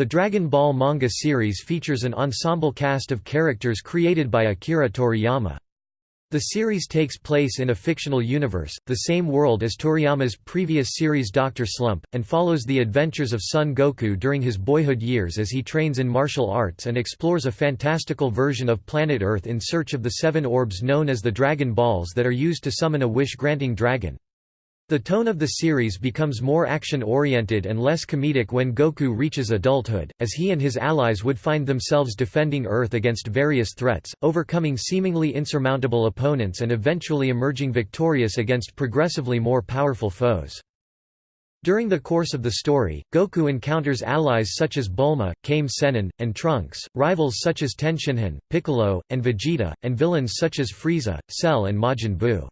The Dragon Ball manga series features an ensemble cast of characters created by Akira Toriyama. The series takes place in a fictional universe, the same world as Toriyama's previous series Dr. Slump, and follows the adventures of Son Goku during his boyhood years as he trains in martial arts and explores a fantastical version of planet Earth in search of the seven orbs known as the Dragon Balls that are used to summon a wish-granting dragon. The tone of the series becomes more action-oriented and less comedic when Goku reaches adulthood, as he and his allies would find themselves defending Earth against various threats, overcoming seemingly insurmountable opponents and eventually emerging victorious against progressively more powerful foes. During the course of the story, Goku encounters allies such as Bulma, Kame Sennin, and Trunks, rivals such as Tenshinhan, Piccolo, and Vegeta, and villains such as Frieza, Cell and Majin Buu.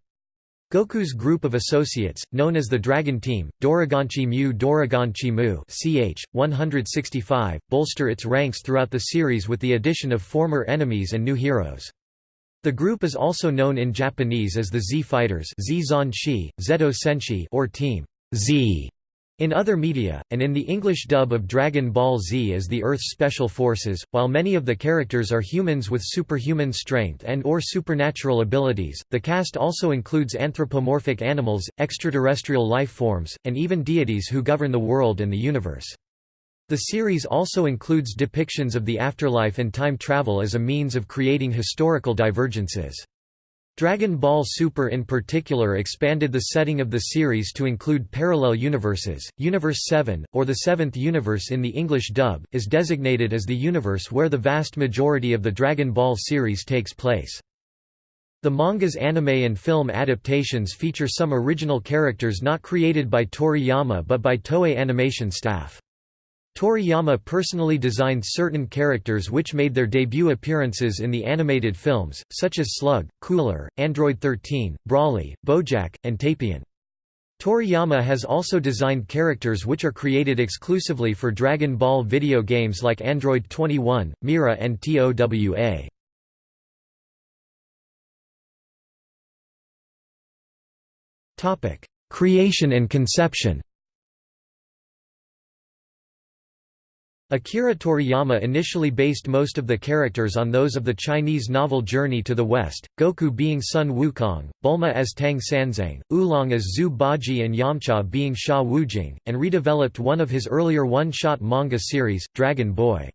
Goku's group of associates, known as the Dragon Team, Doroganchi Mu Doroganchi Mu ch. 165, bolster its ranks throughout the series with the addition of former enemies and new heroes. The group is also known in Japanese as the Z Fighters or Team Z. In other media, and in the English dub of Dragon Ball Z as the Earth's Special Forces, while many of the characters are humans with superhuman strength and or supernatural abilities, the cast also includes anthropomorphic animals, extraterrestrial life forms, and even deities who govern the world and the universe. The series also includes depictions of the afterlife and time travel as a means of creating historical divergences. Dragon Ball Super in particular expanded the setting of the series to include parallel universes. Universe 7, or the seventh universe in the English dub, is designated as the universe where the vast majority of the Dragon Ball series takes place. The manga's anime and film adaptations feature some original characters not created by Toriyama but by Toei Animation staff. Toriyama personally designed certain characters which made their debut appearances in the animated films, such as Slug, Cooler, Android 13, Broly, Bojack, and Tapion. Toriyama has also designed characters which are created exclusively for Dragon Ball video games like Android 21, Mira and TOWA. Creation and conception Akira Toriyama initially based most of the characters on those of the Chinese novel Journey to the West, Goku being Sun Wukong, Bulma as Tang Sanzang, Oolong as Zhu Baji and Yamcha being Sha Wujing, and redeveloped one of his earlier one-shot manga series, Dragon Boy.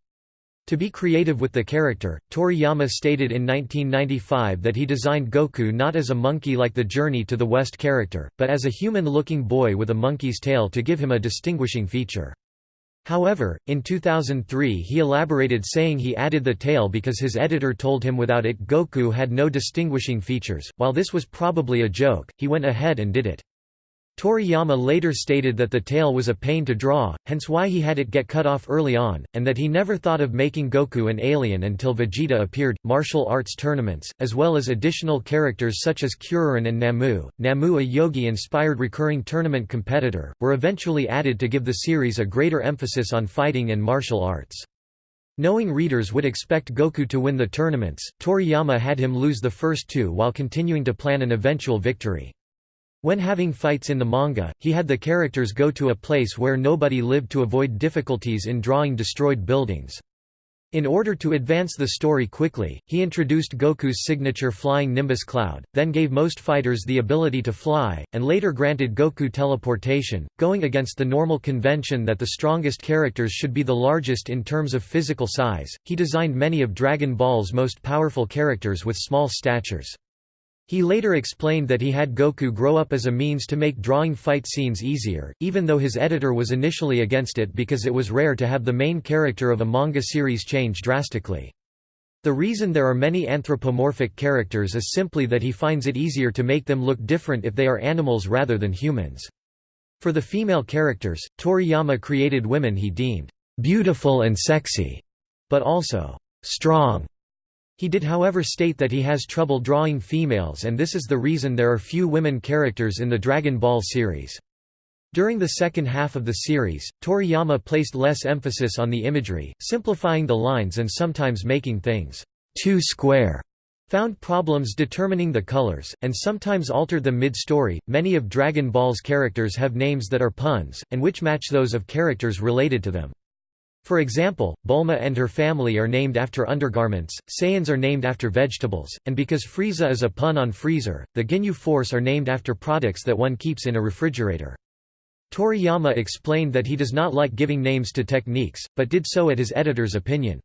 To be creative with the character, Toriyama stated in 1995 that he designed Goku not as a monkey like the Journey to the West character, but as a human-looking boy with a monkey's tail to give him a distinguishing feature. However, in 2003 he elaborated saying he added the tail because his editor told him without it Goku had no distinguishing features. While this was probably a joke, he went ahead and did it. Toriyama later stated that the tail was a pain to draw, hence why he had it get cut off early on, and that he never thought of making Goku an alien until Vegeta appeared. Martial arts tournaments, as well as additional characters such as Kuririn and Namu, Namu a yogi inspired recurring tournament competitor, were eventually added to give the series a greater emphasis on fighting and martial arts. Knowing readers would expect Goku to win the tournaments, Toriyama had him lose the first two while continuing to plan an eventual victory. When having fights in the manga, he had the characters go to a place where nobody lived to avoid difficulties in drawing destroyed buildings. In order to advance the story quickly, he introduced Goku's signature flying Nimbus cloud, then gave most fighters the ability to fly, and later granted Goku teleportation, going against the normal convention that the strongest characters should be the largest in terms of physical size. He designed many of Dragon Ball's most powerful characters with small statures. He later explained that he had Goku grow up as a means to make drawing fight scenes easier, even though his editor was initially against it because it was rare to have the main character of a manga series change drastically. The reason there are many anthropomorphic characters is simply that he finds it easier to make them look different if they are animals rather than humans. For the female characters, Toriyama created women he deemed beautiful and sexy, but also strong he did however state that he has trouble drawing females and this is the reason there are few women characters in the Dragon Ball series. During the second half of the series, Toriyama placed less emphasis on the imagery, simplifying the lines and sometimes making things too square, found problems determining the colors, and sometimes altered them mid-story. Many of Dragon Ball's characters have names that are puns, and which match those of characters related to them. For example, Bulma and her family are named after undergarments, Saiyans are named after vegetables, and because Frieza is a pun on freezer, the Ginyu Force are named after products that one keeps in a refrigerator. Toriyama explained that he does not like giving names to techniques, but did so at his editor's opinion.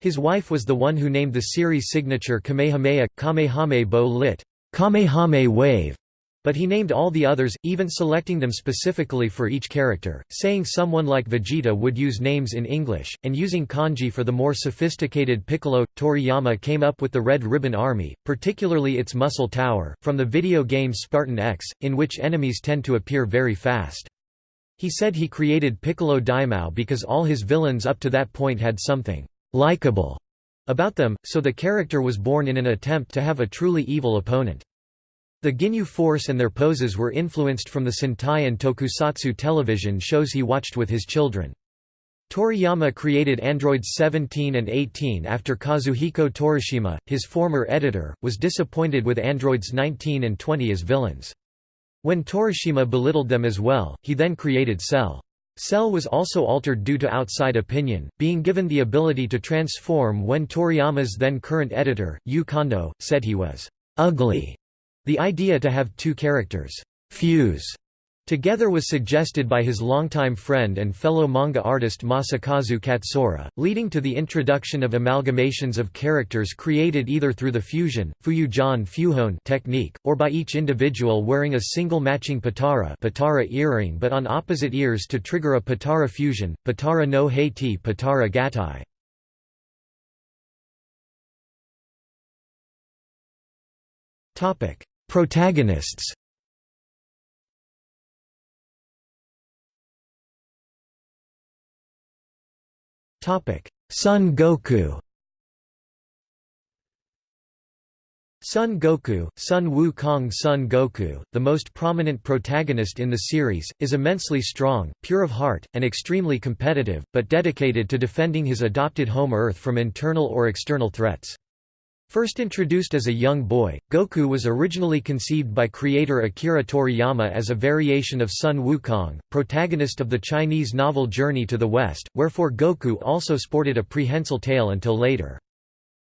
His wife was the one who named the series signature Kamehameha, Kamehame Bo lit. Kamehame Wave, but he named all the others, even selecting them specifically for each character, saying someone like Vegeta would use names in English, and using kanji for the more sophisticated Piccolo. Toriyama came up with the Red Ribbon Army, particularly its Muscle Tower, from the video game Spartan X, in which enemies tend to appear very fast. He said he created Piccolo Daimao because all his villains up to that point had something likable about them, so the character was born in an attempt to have a truly evil opponent. The Ginyu Force and their poses were influenced from the Sentai and tokusatsu television shows he watched with his children. Toriyama created androids 17 and 18 after Kazuhiko Torishima, his former editor, was disappointed with androids 19 and 20 as villains. When Torishima belittled them as well, he then created Cell. Cell was also altered due to outside opinion, being given the ability to transform when Toriyama's then current editor, Yu Kondo, said he was ugly the idea to have two characters fuse together was suggested by his longtime friend and fellow manga artist Masakazu Katsura, leading to the introduction of amalgamations of characters created either through the fusion Fuyujan Fuhone technique, or by each individual wearing a single matching Potara, Potara earring but on opposite ears to trigger a Potara fusion, Potara no heiti Potara gatai. Topic Protagonists Son Goku Son Goku, Sun Wukong Son Goku, the most prominent protagonist in the series, is immensely strong, pure of heart, and extremely competitive, but dedicated to defending his adopted home Earth from internal or external threats. First introduced as a young boy, Goku was originally conceived by creator Akira Toriyama as a variation of Sun Wukong, protagonist of the Chinese novel Journey to the West, wherefore Goku also sported a prehensile tail until later.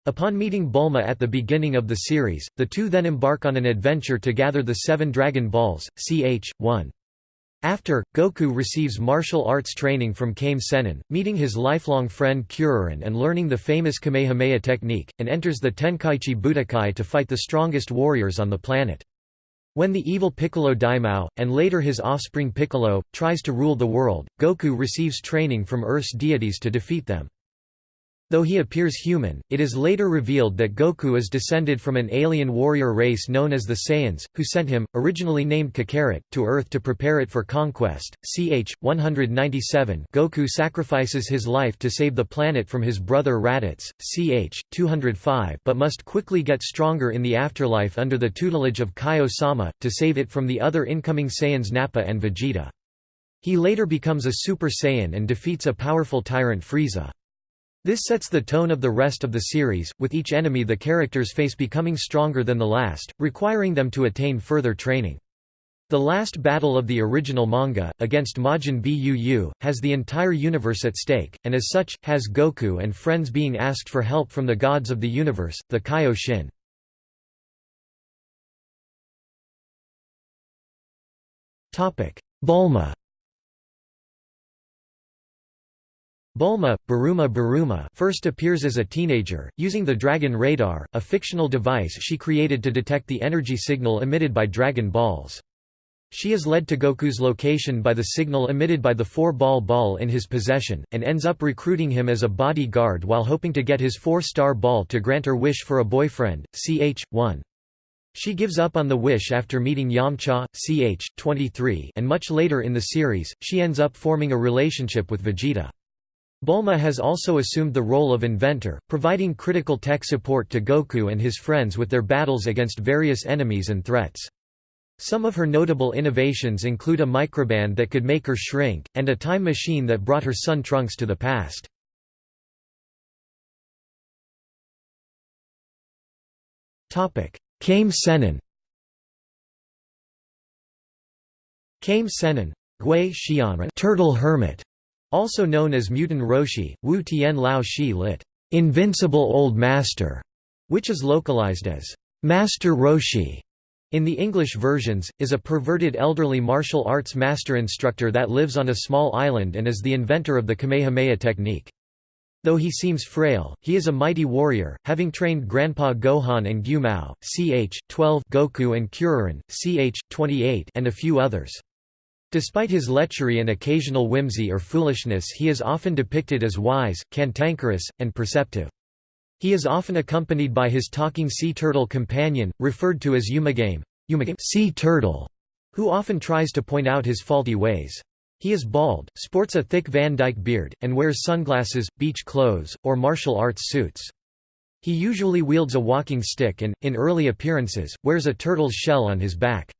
Upon meeting Bulma at the beginning of the series, the two then embark on an adventure to gather the seven Dragon Balls, ch. 1. After, Goku receives martial arts training from Kame Sennin, meeting his lifelong friend Kuririn and learning the famous Kamehameha technique, and enters the Tenkaichi Budokai to fight the strongest warriors on the planet. When the evil Piccolo Daimao, and later his offspring Piccolo, tries to rule the world, Goku receives training from Earth's deities to defeat them. Though he appears human, it is later revealed that Goku is descended from an alien warrior race known as the Saiyans, who sent him, originally named Kakarot, to Earth to prepare it for conquest. Ch. 197 Goku sacrifices his life to save the planet from his brother Raditz, ch. 205 but must quickly get stronger in the afterlife under the tutelage of Kaio-sama, to save it from the other incoming Saiyans Nappa and Vegeta. He later becomes a Super Saiyan and defeats a powerful tyrant Frieza. This sets the tone of the rest of the series, with each enemy the characters face becoming stronger than the last, requiring them to attain further training. The last battle of the original manga, against Majin Buu, has the entire universe at stake, and as such, has Goku and friends being asked for help from the gods of the universe, the Kaioshin. Bulma Bulma, Baruma Baruma first appears as a teenager, using the Dragon Radar, a fictional device she created to detect the energy signal emitted by Dragon Balls. She is led to Goku's location by the signal emitted by the four-ball ball in his possession, and ends up recruiting him as a bodyguard while hoping to get his four-star ball to grant her wish for a boyfriend, ch. 1. She gives up on the wish after meeting Yamcha, ch. 23 and much later in the series, she ends up forming a relationship with Vegeta. Bulma has also assumed the role of inventor, providing critical tech support to Goku and his friends with their battles against various enemies and threats. Some of her notable innovations include a microband that could make her shrink, and a time machine that brought her son Trunks to the past. Kame Sennin Kame Sennin Turtle Hermit Also known as Muten Roshi, Wu Tian Lao Shi lit. Invincible Old Master, which is localized as Master Roshi in the English versions, is a perverted elderly martial arts master instructor that lives on a small island and is the inventor of the Kamehameha technique. Though he seems frail, he is a mighty warrior, having trained Grandpa Gohan and Gyumao, ch. 12 Goku and Kuririn, ch. 28 and a few others. Despite his lechery and occasional whimsy or foolishness he is often depicted as wise, cantankerous, and perceptive. He is often accompanied by his talking sea turtle companion, referred to as Umagame, sea turtle, who often tries to point out his faulty ways. He is bald, sports a thick Van Dyke beard, and wears sunglasses, beach clothes, or martial arts suits. He usually wields a walking stick and, in early appearances, wears a turtle's shell on his back.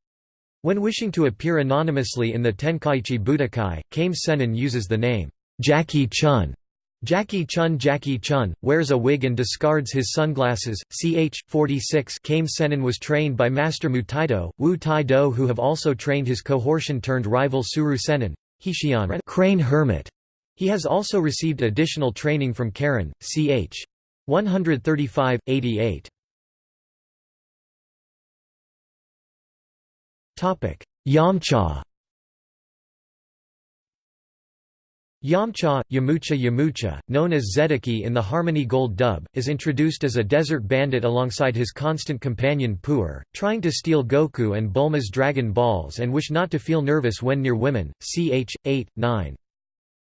When wishing to appear anonymously in the Tenkaichi Budokai, Kame Sennin uses the name, Jackie Chun. Jackie Chun Jackie Chun, wears a wig and discards his sunglasses. Ch. 46 Kame was trained by Master Mutaido, Wu Tai Do who have also trained his cohortion-turned-rival Tsuru Sennin, Hishian Crane Hermit. He has also received additional training from Karin, ch. 135, 88. Yamcha Yamcha, Yamucha Yamucha, known as Zedeki in the Harmony Gold dub, is introduced as a desert bandit alongside his constant companion Puar, trying to steal Goku and Bulma's Dragon Balls and wish not to feel nervous when near women, ch. 8, 9.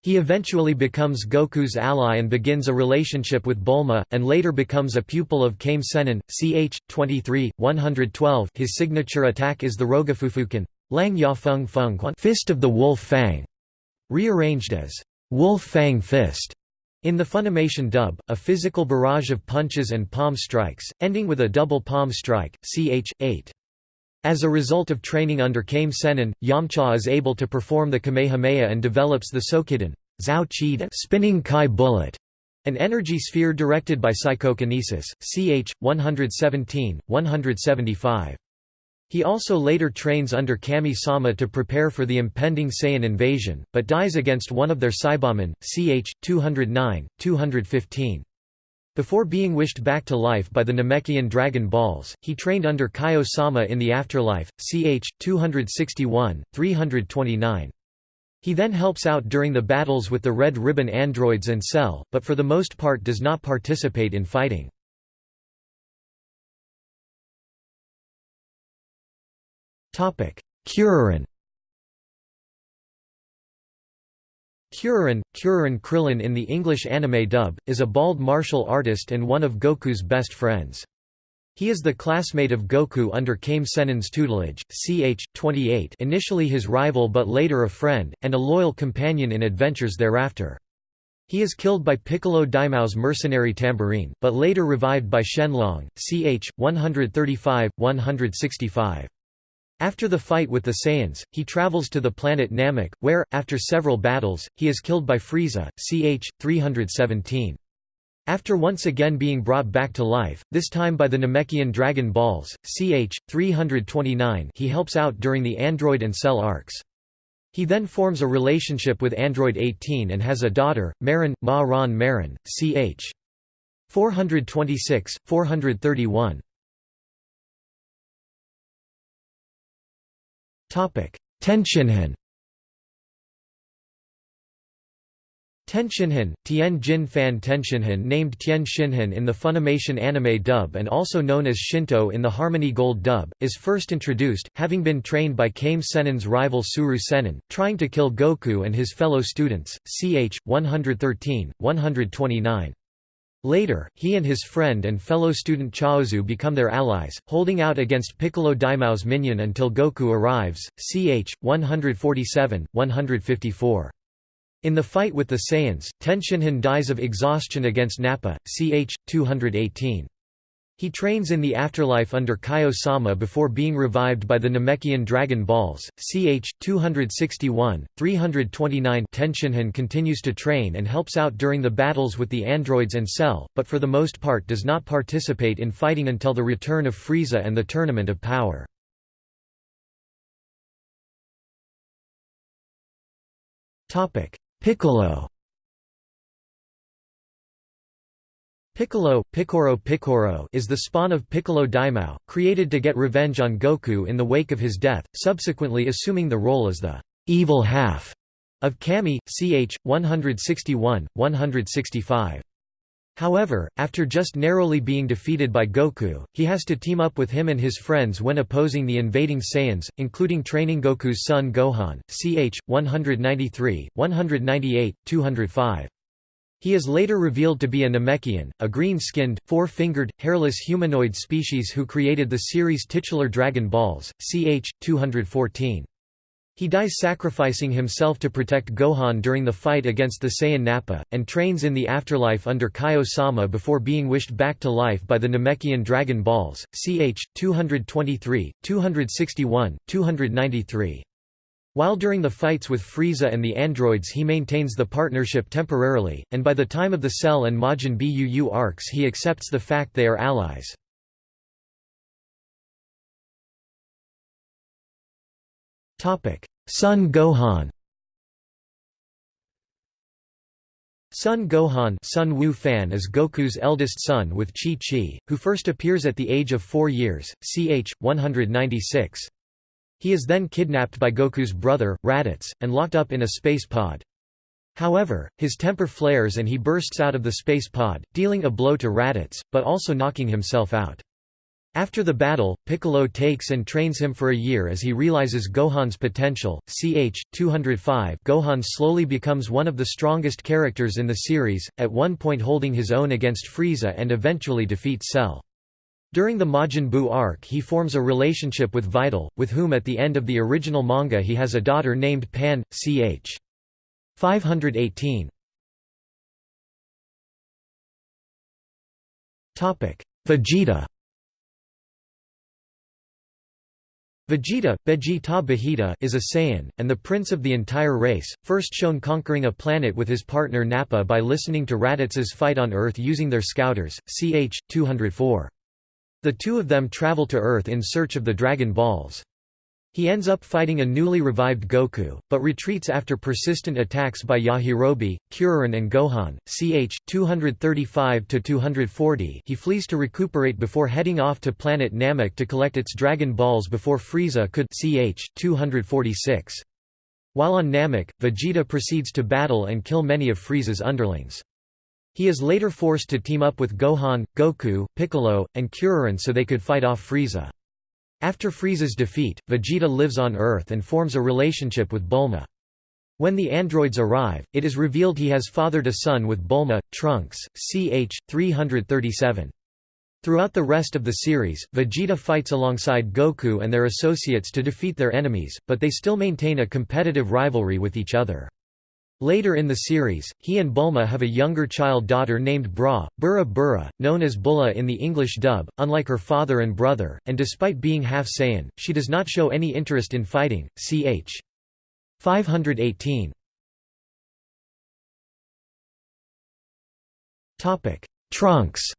He eventually becomes Goku's ally and begins a relationship with Bulma, and later becomes a pupil of Kame Sennin, ch. 23, 112 his signature attack is the Rogafufukan Lang Ya Feng Feng Fist of the Wolf Fang, rearranged as Wolf Fang Fist. In the Funimation dub, a physical barrage of punches and palm strikes, ending with a double palm strike, ch. 8. As a result of training under Kame Sennin, Yamcha is able to perform the Kamehameha and develops the Sokidan Zhao spinning Kai bullet, an energy sphere directed by psychokinesis, ch. 117, 175. He also later trains under Kami-sama to prepare for the impending Saiyan invasion, but dies against one of their Saibamen, ch. 209, 215. Before being wished back to life by the Namekian Dragon Balls, he trained under Kaio-sama in the afterlife, ch. 261, 329. He then helps out during the battles with the Red Ribbon androids and Cell, but for the most part does not participate in fighting. Kuririn Kuririn, Kuririn Krillin in the English anime dub, is a bald martial artist and one of Goku's best friends. He is the classmate of Goku under Kame tutelage, ch. 28 initially his rival but later a friend, and a loyal companion in adventures thereafter. He is killed by Piccolo Daimao's mercenary tambourine, but later revived by Shenlong, ch. 135-165. After the fight with the Saiyans, he travels to the planet Namek, where, after several battles, he is killed by Frieza, ch. 317. After once again being brought back to life, this time by the Namekian Dragon Balls, ch. 329 he helps out during the Android and Cell arcs. He then forms a relationship with Android 18 and has a daughter, Marin, Ma Ron Marin, ch. 426, 431. Tenshinhan Tenshinhan, Tien Jin Fan Tenshinhan named Tien Shinhan in the Funimation anime dub and also known as Shinto in the Harmony Gold dub, is first introduced, having been trained by Kame Sennin's rival Tsuru Sennin, trying to kill Goku and his fellow students, ch. 113, 129. Later, he and his friend and fellow student Chaozu become their allies, holding out against Piccolo Daimao's minion until Goku arrives, ch. 147, 154. In the fight with the Saiyans, Tenshinhan dies of exhaustion against Nappa, ch. 218. He trains in the afterlife under Kaio-sama before being revived by the Namekian Dragon Balls. Ch. 261, 329 Tenshinhan continues to train and helps out during the battles with the androids and Cell, but for the most part does not participate in fighting until the return of Frieza and the Tournament of Power. Piccolo Piccolo, Picoro Picoro is the spawn of Piccolo Daimao, created to get revenge on Goku in the wake of his death, subsequently assuming the role as the evil half of Kami, ch. 161, 165. However, after just narrowly being defeated by Goku, he has to team up with him and his friends when opposing the invading Saiyans, including training Goku's son Gohan, ch. 193, 198, 205. He is later revealed to be a Namekian, a green-skinned, four-fingered, hairless humanoid species who created the series titular Dragon Balls, ch. 214. He dies sacrificing himself to protect Gohan during the fight against the Saiyan Nappa, and trains in the afterlife under Kaio-sama before being wished back to life by the Namekian Dragon Balls, ch. 223, 261, 293. While during the fights with Frieza and the androids he maintains the partnership temporarily, and by the time of the Cell and Majin Buu arcs he accepts the fact they are allies. Son Gohan Son Gohan Sun Wu Fan is Goku's eldest son with Chi-Chi, who first appears at the age of 4 years, ch. 196. He is then kidnapped by Goku's brother, Raditz, and locked up in a space pod. However, his temper flares and he bursts out of the space pod, dealing a blow to Raditz, but also knocking himself out. After the battle, Piccolo takes and trains him for a year as he realizes Gohan's potential. Ch. 205 Gohan slowly becomes one of the strongest characters in the series, at one point holding his own against Frieza and eventually defeats Cell. During the Majin Buu arc he forms a relationship with Videl, with whom at the end of the original manga he has a daughter named Pan, ch. 518. Vegeta Vegeta, Vegeta Bahita is a Saiyan, and the prince of the entire race, first shown conquering a planet with his partner Nappa by listening to Raditz's fight on Earth using their scouters, ch. 204. The two of them travel to Earth in search of the Dragon Balls. He ends up fighting a newly revived Goku, but retreats after persistent attacks by Yajirobe, Kuririn and Gohan. Ch. 235–240 he flees to recuperate before heading off to planet Namek to collect its Dragon Balls before Frieza could ch. 246. While on Namek, Vegeta proceeds to battle and kill many of Frieza's underlings. He is later forced to team up with Gohan, Goku, Piccolo, and Kuririn so they could fight off Frieza. After Frieza's defeat, Vegeta lives on Earth and forms a relationship with Bulma. When the androids arrive, it is revealed he has fathered a son with Bulma, Trunks, ch. 337. Throughout the rest of the series, Vegeta fights alongside Goku and their associates to defeat their enemies, but they still maintain a competitive rivalry with each other. Later in the series, he and Bulma have a younger child daughter named Bra, Burra Burra, known as Bulla in the English dub, unlike her father and brother, and despite being half Saiyan, she does not show any interest in fighting, ch. 518. Topic: Trunks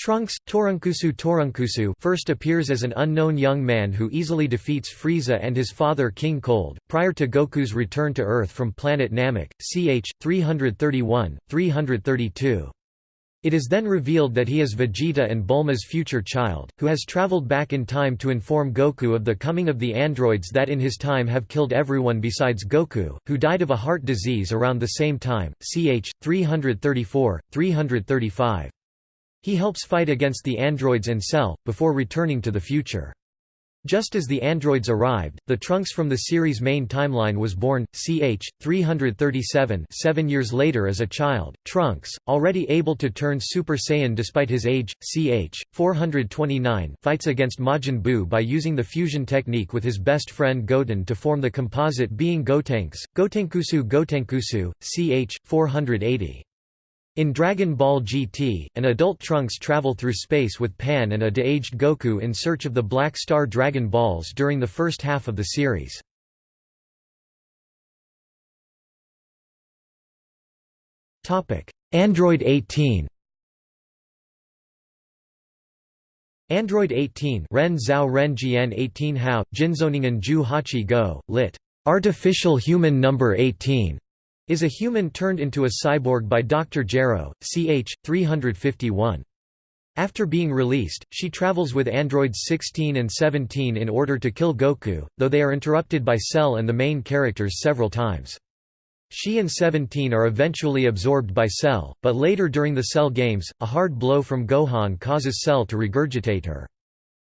Trunks, Torunkusu Torunkusu first appears as an unknown young man who easily defeats Frieza and his father King Cold, prior to Goku's return to Earth from planet Namek, ch. 331, 332. It is then revealed that he is Vegeta and Bulma's future child, who has traveled back in time to inform Goku of the coming of the androids that in his time have killed everyone besides Goku, who died of a heart disease around the same time, ch. 334, 335. He helps fight against the androids and Cell, before returning to the future. Just as the androids arrived, the Trunks from the series' main timeline was born, ch. 337 seven years later as a child. Trunks, already able to turn Super Saiyan despite his age, ch. 429 fights against Majin Buu by using the fusion technique with his best friend Goten to form the composite being Gotenks, Gotenkusu Gotenkusu, ch. 480. In Dragon Ball GT, an adult Trunks travel through space with Pan and a de-aged Goku in search of the Black Star Dragon Balls during the first half of the series. Android 18 Android 18 Ren Zhao Ren Jian 18 Hao, Jinzoningen Ju Hachi Go, lit. Artificial human number 18 is a human turned into a cyborg by Dr. Gero, ch. 351. After being released, she travels with androids 16 and 17 in order to kill Goku, though they are interrupted by Cell and the main characters several times. She and Seventeen are eventually absorbed by Cell, but later during the Cell games, a hard blow from Gohan causes Cell to regurgitate her.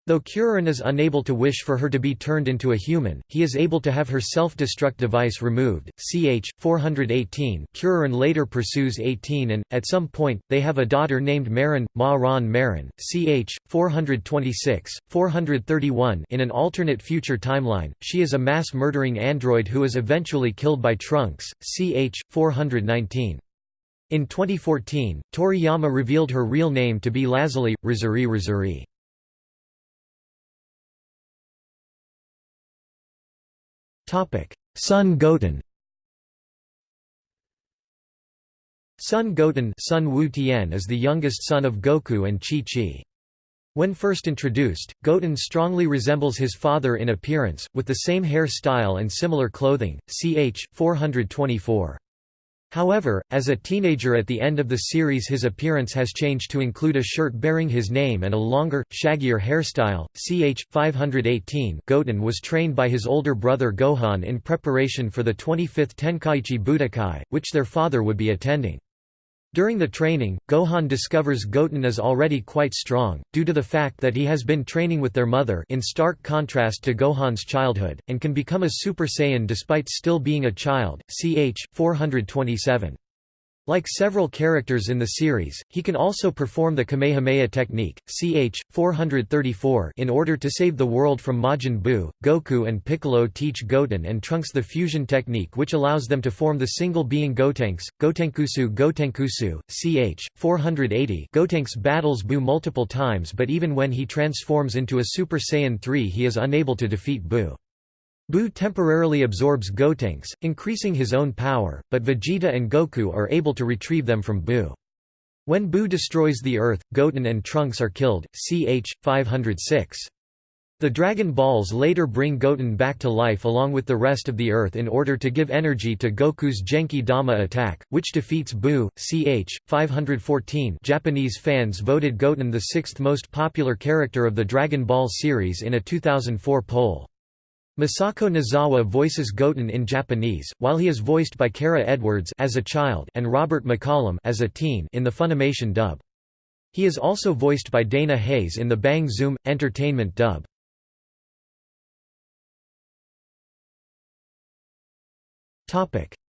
Though Kuririn is unable to wish for her to be turned into a human, he is able to have her self-destruct device removed. Ch. 418 Kuririn later pursues 18 and, at some point, they have a daughter named Marin, Ma Ron Marin. Ch. 426, 431 In an alternate future timeline, she is a mass-murdering android who is eventually killed by Trunks. Ch. 419. In 2014, Toriyama revealed her real name to be Lazuli, Rizuri Rizuri. Son Goten Son Goten Sun Wu is the youngest son of Goku and Chi-Chi. When first introduced, Goten strongly resembles his father in appearance, with the same hair style and similar clothing, ch. 424. However, as a teenager at the end of the series his appearance has changed to include a shirt bearing his name and a longer, shaggier hairstyle. Ch. 518 Goten was trained by his older brother Gohan in preparation for the 25th Tenkaichi Budokai, which their father would be attending. During the training, Gohan discovers Goten is already quite strong, due to the fact that he has been training with their mother in stark contrast to Gohan's childhood, and can become a Super Saiyan despite still being a child, ch. 427. Like several characters in the series, he can also perform the Kamehameha technique, ch. 434 in order to save the world from Majin Buu. Goku and Piccolo teach Goten and Trunks the fusion technique which allows them to form the single-being Gotenks, Gotenkusu Gotenkusu, ch. 480 Gotenks battles Buu multiple times but even when he transforms into a Super Saiyan 3 he is unable to defeat Buu. Buu temporarily absorbs Gotenks, increasing his own power, but Vegeta and Goku are able to retrieve them from Buu. When Buu destroys the Earth, Goten and Trunks are killed, ch. 506. The Dragon Balls later bring Goten back to life along with the rest of the Earth in order to give energy to Goku's Genki Dama attack, which defeats Buu. Ch. 514 Japanese fans voted Goten the sixth most popular character of the Dragon Ball series in a 2004 poll. Masako Nozawa voices Goten in Japanese, while he is voiced by Kara Edwards as a child and Robert McCollum as a teen in the Funimation dub. He is also voiced by Dana Hayes in the Bang Zoom! Entertainment dub.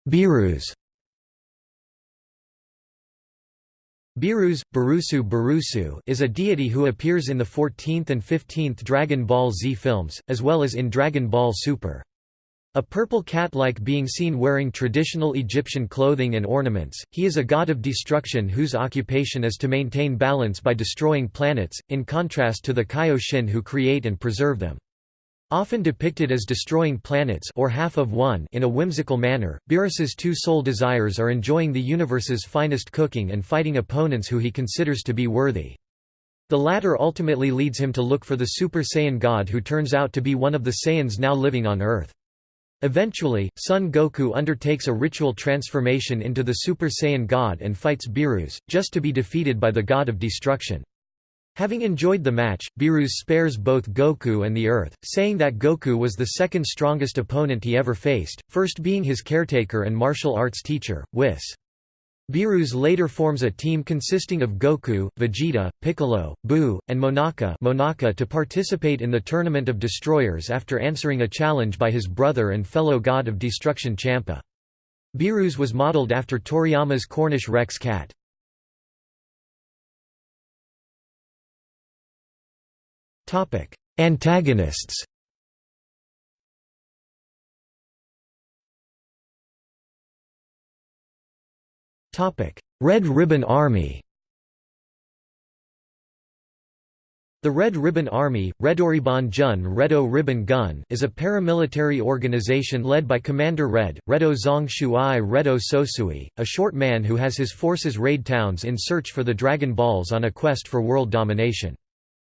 Beerus Beerus, Barusu Barusu is a deity who appears in the 14th and 15th Dragon Ball Z films, as well as in Dragon Ball Super. A purple cat-like being seen wearing traditional Egyptian clothing and ornaments, he is a god of destruction whose occupation is to maintain balance by destroying planets, in contrast to the Kaioshin who create and preserve them. Often depicted as destroying planets or half of one in a whimsical manner, Beerus's two sole desires are enjoying the universe's finest cooking and fighting opponents who he considers to be worthy. The latter ultimately leads him to look for the Super Saiyan god who turns out to be one of the Saiyans now living on Earth. Eventually, Son Goku undertakes a ritual transformation into the Super Saiyan god and fights Beerus, just to be defeated by the god of destruction. Having enjoyed the match, Beerus spares both Goku and the Earth, saying that Goku was the second strongest opponent he ever faced, first being his caretaker and martial arts teacher, Whis. Beerus later forms a team consisting of Goku, Vegeta, Piccolo, Buu, and Monaka, Monaka to participate in the Tournament of Destroyers after answering a challenge by his brother and fellow god of destruction Champa. Beerus was modeled after Toriyama's Cornish Rex cat. Topic: Antagonists. Topic: Red Ribbon Army. The Red Ribbon Army, Redoriban Jun Redo Ribbon Gun is a paramilitary organization led by Commander Red, Redo Zong Shuai Redo Sosui, a short man who has his forces raid towns in search for the Dragon Balls on a quest for world domination.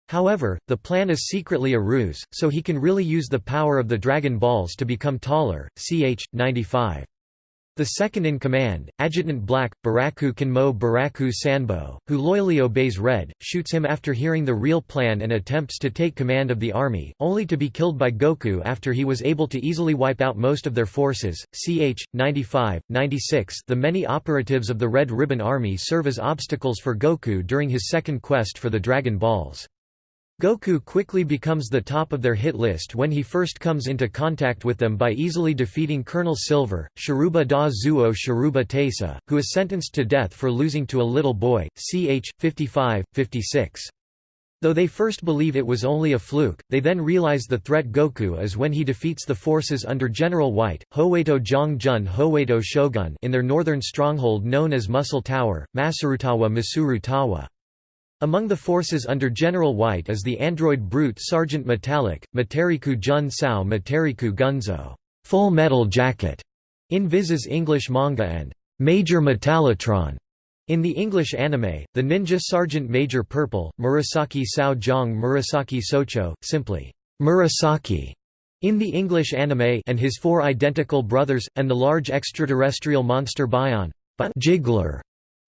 However, the plan is secretly a ruse, so he can really use the power of the Dragon Balls to become taller. Ch. 95. The second-in-command, Adjutant Black, Baraku Kinmo Baraku Sanbo, who loyally obeys Red, shoots him after hearing the real plan and attempts to take command of the army, only to be killed by Goku after he was able to easily wipe out most of their forces. Ch. 95, 96 The many operatives of the Red Ribbon Army serve as obstacles for Goku during his second quest for the Dragon Balls. Goku quickly becomes the top of their hit list when he first comes into contact with them by easily defeating Colonel Silver, Sharuba da Zuo Sharuba Tesa, who is sentenced to death for losing to a little boy, ch. 55, 56. Though they first believe it was only a fluke, they then realize the threat Goku is when he defeats the forces under General White, Howeito Jong-jun Howeito Shogun in their northern stronghold known as Muscle Tower, Masurutawa Masurutawa. Among the forces under General White is the android brute Sergeant Metallic, Materiku Jun Sao Materiku Gunzo Full Metal Jacket in Viz's English manga and Major Metallotron in the English anime, the ninja Sergeant Major Purple, Murasaki Sao Jong Murasaki Socho, simply Murasaki in the English anime and his four identical brothers, and the large extraterrestrial monster Bion Jiggler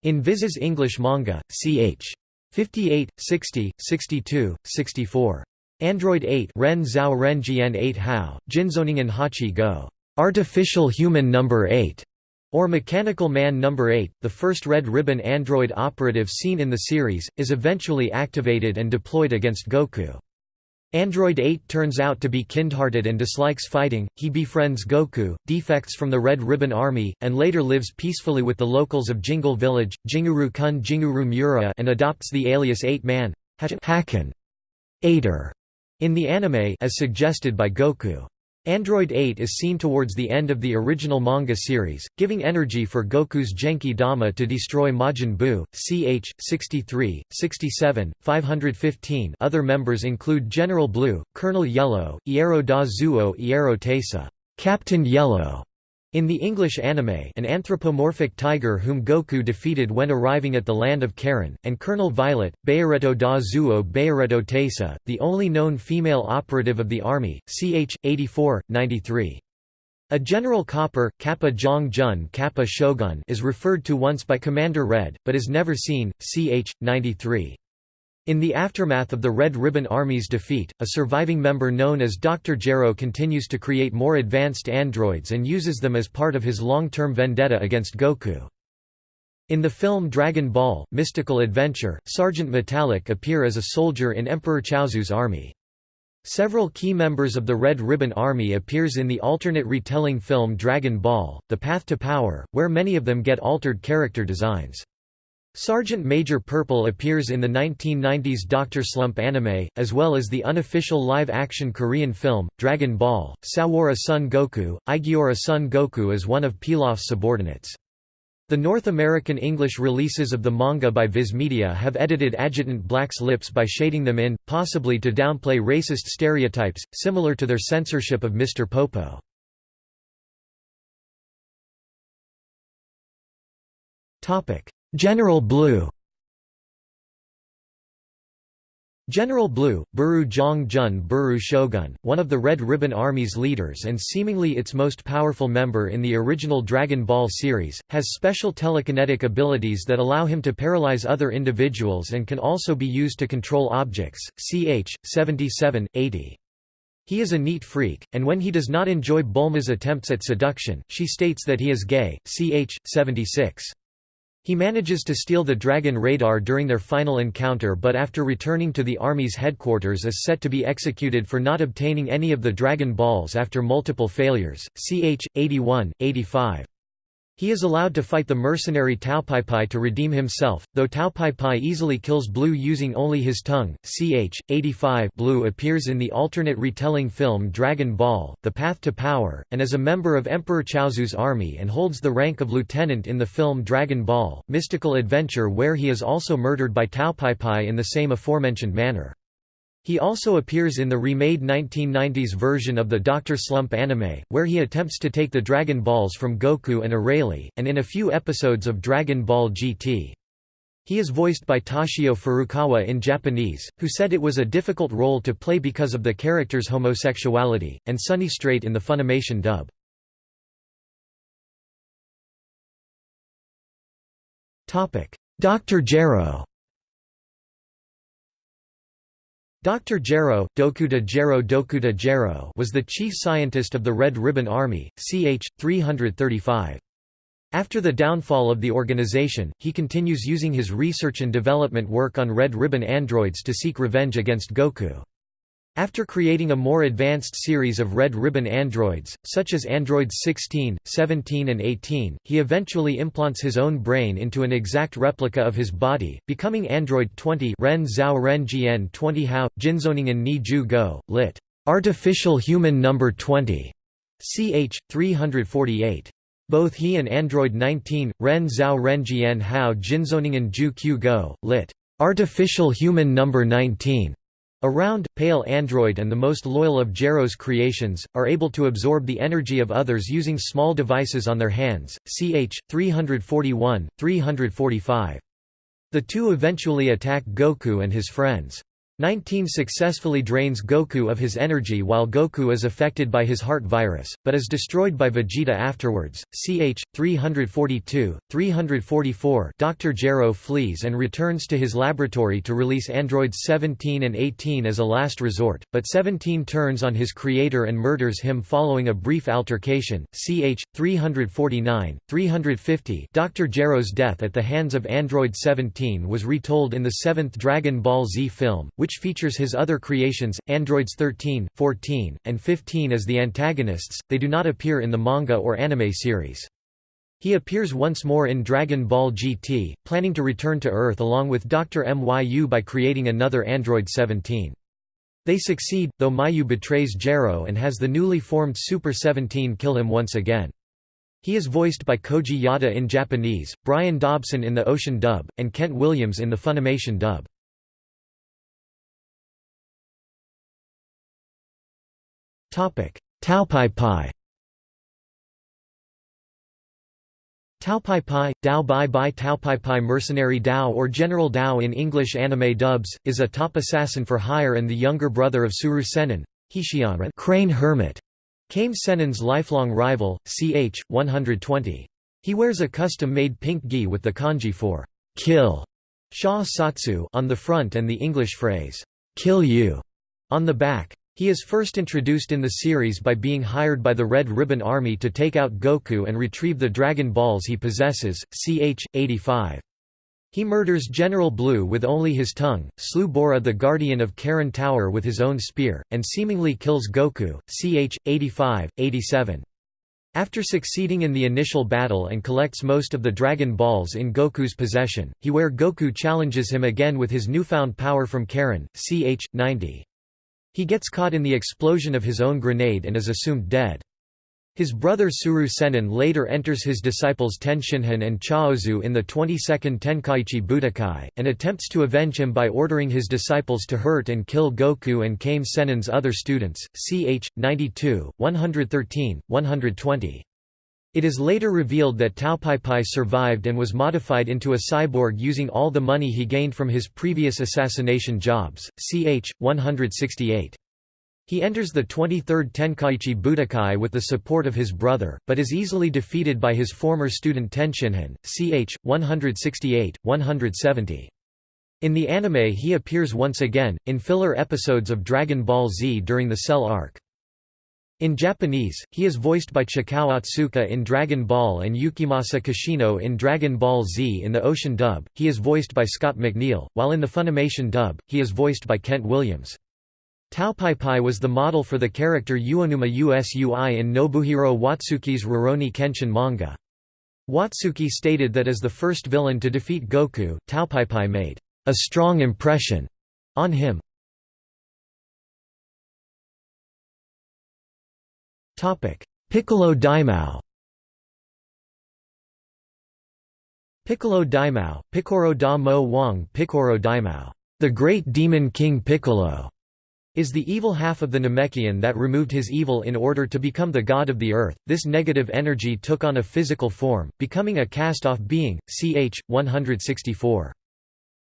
in Viz's English manga, ch. 58, 60, 62, 64. Android 8 Ren Zhao Ren Jian 8 Hao, Jinzoningen Hachi Go. Artificial Human Number 8, or Mechanical Man Number 8, the first Red Ribbon android operative seen in the series, is eventually activated and deployed against Goku. Android 8 turns out to be kindhearted and dislikes fighting, he befriends Goku, defects from the Red Ribbon Army, and later lives peacefully with the locals of Jingle Village, Jinguru Kun Jinguru Mura and adopts the alias 8-man Haken in the anime as suggested by Goku. Android 8 is seen towards the end of the original manga series, giving energy for Goku's Genki Dama to destroy Majin Buu, ch. 63, 67, 515 Other members include General Blue, Colonel Yellow, Iero da Zuo Iero Tesa, Captain Yellow, in the English anime an anthropomorphic tiger whom Goku defeated when arriving at the land of Karin, and Colonel Violet, Bayareto da Zuo Bayareto Tesa, the only known female operative of the army, ch. 84, 93. A General Copper, Kappa Jong Jun Kappa Shogun is referred to once by Commander Red, but is never seen, ch. 93. In the aftermath of the Red Ribbon Army's defeat, a surviving member known as Dr. Gero continues to create more advanced androids and uses them as part of his long-term vendetta against Goku. In the film Dragon Ball, Mystical Adventure, Sergeant Metallic appear as a soldier in Emperor Chaozu's army. Several key members of the Red Ribbon Army appears in the alternate retelling film Dragon Ball, The Path to Power, where many of them get altered character designs. Sergeant Major Purple appears in the 1990s Dr. Slump anime, as well as the unofficial live-action Korean film, Dragon Ball. Sawara Son Goku, Igiora Son Goku is one of Pilaf's subordinates. The North American English releases of the manga by Viz Media have edited Adjutant Black's lips by shading them in, possibly to downplay racist stereotypes, similar to their censorship of Mr. Popo. Topic General Blue General Blue, Buru Jong Jun Buru Shogun, one of the Red Ribbon Army's leaders and seemingly its most powerful member in the original Dragon Ball series, has special telekinetic abilities that allow him to paralyze other individuals and can also be used to control objects, ch. 77, 80. He is a neat freak, and when he does not enjoy Bulma's attempts at seduction, she states that he is gay, ch. 76. He manages to steal the Dragon radar during their final encounter but after returning to the Army's headquarters is set to be executed for not obtaining any of the Dragon Balls after multiple failures, ch. 81, 85. He is allowed to fight the mercenary Tao Pai Pai to redeem himself, though Tao Pai Pai easily kills Blue using only his tongue. Ch. 85 Blue appears in the alternate retelling film Dragon Ball, The Path to Power, and is a member of Emperor Chaozu's army and holds the rank of lieutenant in the film Dragon Ball, Mystical Adventure where he is also murdered by Tao Pai Pai in the same aforementioned manner. He also appears in the remade 1990s version of the Dr. Slump anime, where he attempts to take the Dragon Balls from Goku and Arale, and in a few episodes of Dragon Ball GT. He is voiced by Toshio Furukawa in Japanese, who said it was a difficult role to play because of the character's homosexuality, and Sonny Strait in the Funimation dub. Dr. Gero Dr. Gero, Dokuta Gero Dokuta Gero was the chief scientist of the Red Ribbon Army, ch. 335. After the downfall of the organization, he continues using his research and development work on Red Ribbon androids to seek revenge against Goku. After creating a more advanced series of Red Ribbon androids, such as androids 16, 17 and 18, he eventually implants his own brain into an exact replica of his body, becoming android 20 Ren Zhao Ren Jian 20 Hao, Jinzoningen Ni Ju Go, lit. Artificial Human Number 20, ch. 348. Both he and android 19, Ren Zhao Ren Jian Hao Jinzoningen Ju Q Go, lit. Artificial Human Number 19, a round, pale android and the most loyal of Gero's creations, are able to absorb the energy of others using small devices on their hands, ch. 341, 345. The two eventually attack Goku and his friends. 19 successfully drains Goku of his energy while Goku is affected by his heart virus, but is destroyed by Vegeta afterwards. Ch. 342, 344 Dr. Gero flees and returns to his laboratory to release androids 17 and 18 as a last resort, but 17 turns on his creator and murders him following a brief altercation. Ch. 349, 350 Dr. Gero's death at the hands of android 17 was retold in the seventh Dragon Ball Z film, which which features his other creations, androids 13, 14, and 15 as the antagonists, they do not appear in the manga or anime series. He appears once more in Dragon Ball GT, planning to return to Earth along with Dr. Myu by creating another android 17. They succeed, though Myu betrays Gero and has the newly formed Super 17 kill him once again. He is voiced by Koji Yada in Japanese, Brian Dobson in the Ocean dub, and Kent Williams in the Funimation dub. Taopaipai Taopaipai, Dao Bai Bai Taopaipai Mercenary Dao or General Dao in English anime dubs, is a top assassin for hire and the younger brother of Tsuru Sennin, Hishianra Crane Hermit, Kame Sennin's lifelong rival, ch. 120. He wears a custom-made pink gi with the kanji for kill Sha Satsu on the front and the English phrase, kill you, on the back. He is first introduced in the series by being hired by the Red Ribbon Army to take out Goku and retrieve the Dragon Balls he possesses, ch. 85. He murders General Blue with only his tongue, slew Bora the Guardian of Karin Tower with his own spear, and seemingly kills Goku, ch. 85, 87. After succeeding in the initial battle and collects most of the Dragon Balls in Goku's possession, he where Goku challenges him again with his newfound power from Karin, ch. 90. He gets caught in the explosion of his own grenade and is assumed dead. His brother Tsuru Sennin later enters his disciples Tenshinhan and Chaozu in the 22nd Tenkaichi Budokai, and attempts to avenge him by ordering his disciples to hurt and kill Goku and Kame Sennin's other students, ch. 92, 113, 120. It is later revealed that Taopaipai survived and was modified into a cyborg using all the money he gained from his previous assassination jobs, ch. 168. He enters the 23rd Tenkaichi Budokai with the support of his brother, but is easily defeated by his former student Tenshinhan, ch. 168, 170. In the anime he appears once again, in filler episodes of Dragon Ball Z during the Cell arc. In Japanese, he is voiced by Chikao Otsuka in Dragon Ball and Yukimasa Kishino in Dragon Ball Z in the Ocean dub, he is voiced by Scott McNeil, while in the Funimation dub, he is voiced by Kent Williams. Taopaipai was the model for the character Uonuma Usui in Nobuhiro Watsuki's Rurouni Kenshin manga. Watsuki stated that as the first villain to defeat Goku, Taopaipai made a strong impression on him. Piccolo Daimao Piccolo Daimao, Picoro da Mo Wang Picoro Daimao, the great demon king Piccolo, is the evil half of the Namekian that removed his evil in order to become the god of the earth. This negative energy took on a physical form, becoming a cast-off being, ch. 164.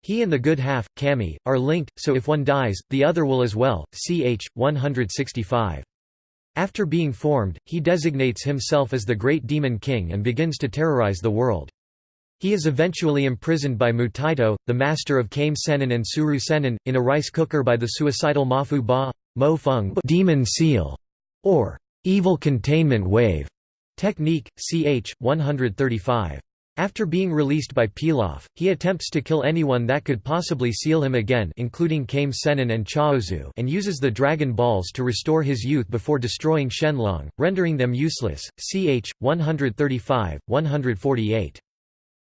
He and the good half, Kami, are linked, so if one dies, the other will as well. Ch. 165. After being formed, he designates himself as the Great Demon King and begins to terrorize the world. He is eventually imprisoned by Mutaito, the master of Kame Sennin and Tsuru Sennin, in a rice cooker by the suicidal Mafu Ba, Mo Feng demon seal, or evil containment wave technique, ch. 135. After being released by Pilaf, he attempts to kill anyone that could possibly seal him again including Kame Sennin and Chaozu and uses the Dragon Balls to restore his youth before destroying Shenlong, rendering them useless, ch. 135, 148.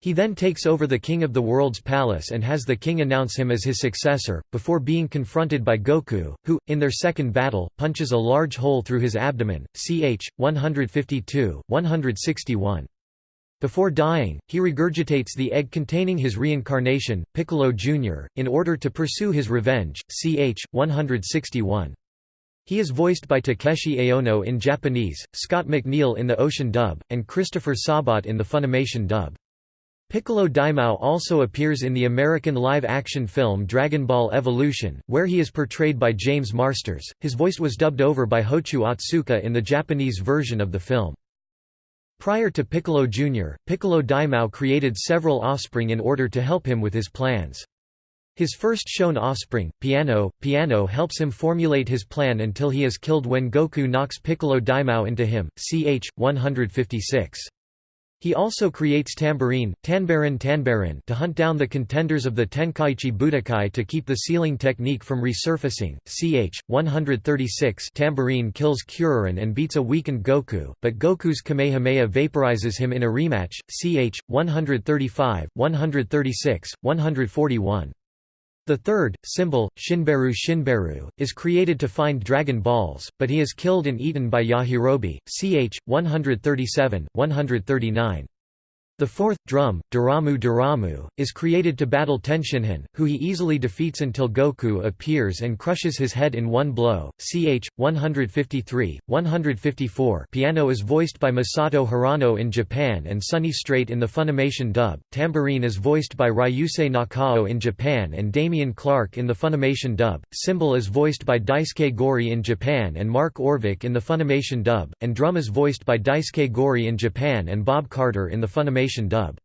He then takes over the King of the World's palace and has the king announce him as his successor, before being confronted by Goku, who, in their second battle, punches a large hole through his abdomen, ch. 152, 161. Before dying, he regurgitates the egg containing his reincarnation, Piccolo Jr., in order to pursue his revenge, ch. 161. He is voiced by Takeshi Aono in Japanese, Scott McNeil in the Ocean dub, and Christopher Sabat in the Funimation dub. Piccolo Daimao also appears in the American live-action film Dragon Ball Evolution, where he is portrayed by James Marsters. His voice was dubbed over by Hochu Otsuka in the Japanese version of the film. Prior to Piccolo Jr., Piccolo Daimao created several offspring in order to help him with his plans. His first shown offspring, Piano, Piano helps him formulate his plan until he is killed when Goku knocks Piccolo Daimao into him, ch. 156. He also creates Tambourine, Tanbarin Tanbarin to hunt down the contenders of the Tenkaichi Budokai to keep the sealing technique from resurfacing. Ch. 136 Tambourine kills Kuririn and beats a weakened Goku, but Goku's Kamehameha vaporizes him in a rematch. Ch. 135, 136, 141. The third, cymbal, Shinberu Shinberu, is created to find Dragon Balls, but he is killed and eaten by Yajirobe, ch. 137, 139. The fourth, drum, Duramu Duramu, is created to battle Tenshinhan, who he easily defeats until Goku appears and crushes his head in one blow. Ch. 153, 154 Piano is voiced by Masato Hirano in Japan and Sonny Strait in the Funimation dub, Tambourine is voiced by Ryusei Nakao in Japan and Damian Clark in the Funimation dub, Cymbal is voiced by Daisuke Gori in Japan and Mark Orvik in the Funimation dub, and Drum is voiced by Daisuke Gori in Japan and Bob Carter in the Funimation dub.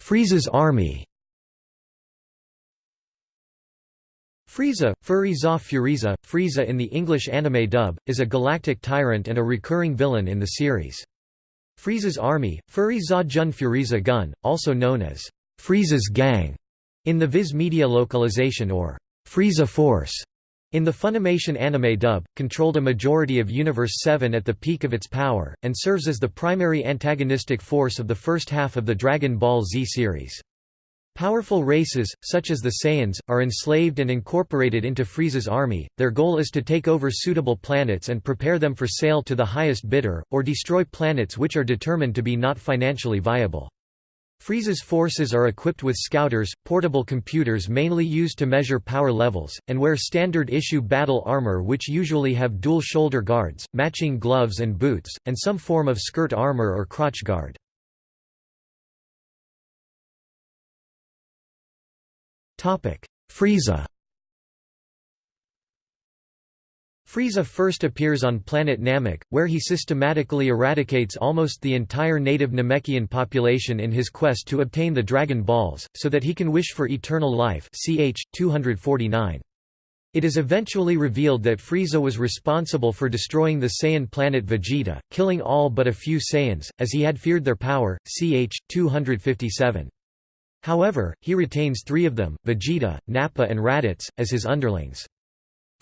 Frieza's army Frieza, Furi za Furiza, Frieza in the English anime dub, is a galactic tyrant and a recurring villain in the series. Frieza's army, Furi za Jun Furiza Gun, also known as Frieza's Gang, in the Viz Media localization or Frieza Force, in the Funimation anime dub, controlled a majority of Universe 7 at the peak of its power, and serves as the primary antagonistic force of the first half of the Dragon Ball Z series. Powerful races, such as the Saiyans, are enslaved and incorporated into Frieza's army. Their goal is to take over suitable planets and prepare them for sale to the highest bidder, or destroy planets which are determined to be not financially viable. Frieza's forces are equipped with scouters, portable computers mainly used to measure power levels, and wear standard-issue battle armor which usually have dual shoulder guards, matching gloves and boots, and some form of skirt armor or crotch guard. Frieza Frieza first appears on planet Namek, where he systematically eradicates almost the entire native Namekian population in his quest to obtain the Dragon Balls, so that he can wish for eternal life ch. 249. It is eventually revealed that Frieza was responsible for destroying the Saiyan planet Vegeta, killing all but a few Saiyans, as he had feared their power, ch. 257. However, he retains three of them, Vegeta, Nappa and Raditz, as his underlings.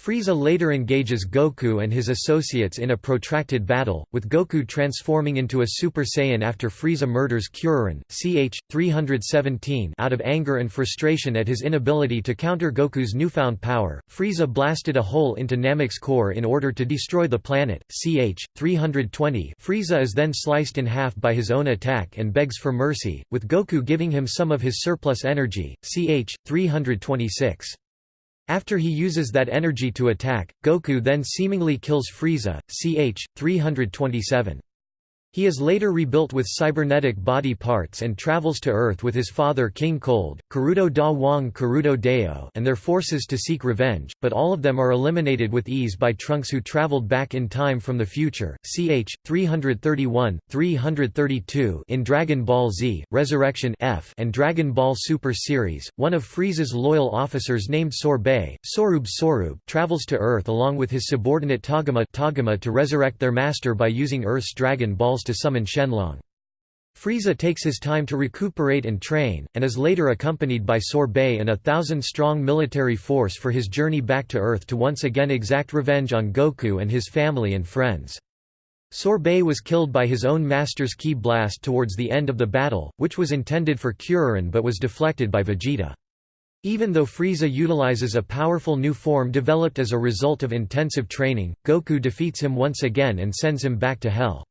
Frieza later engages Goku and his associates in a protracted battle, with Goku transforming into a Super Saiyan after Frieza murders Kuririn, ch. 317 out of anger and frustration at his inability to counter Goku's newfound power, Frieza blasted a hole into Namek's core in order to destroy the planet, ch. 320 Frieza is then sliced in half by his own attack and begs for mercy, with Goku giving him some of his surplus energy, ch. 326. After he uses that energy to attack, Goku then seemingly kills Frieza, ch. 327. He is later rebuilt with cybernetic body parts and travels to Earth with his father King Cold, Karudo Da Wong Karudo Deo and their forces to seek revenge, but all of them are eliminated with ease by Trunks who traveled back in time from the future ch. 331, 332 in Dragon Ball Z, Resurrection F and Dragon Ball Super Series. One of Frieza's loyal officers named Sorbet, Sorub Sorub travels to Earth along with his subordinate Togama, Togama to resurrect their master by using Earth's Dragon Balls to summon Shenlong. Frieza takes his time to recuperate and train, and is later accompanied by Sorbet and a thousand-strong military force for his journey back to Earth to once again exact revenge on Goku and his family and friends. Sorbet was killed by his own master's ki blast towards the end of the battle, which was intended for Kuririn but was deflected by Vegeta. Even though Frieza utilizes a powerful new form developed as a result of intensive training, Goku defeats him once again and sends him back to Hell.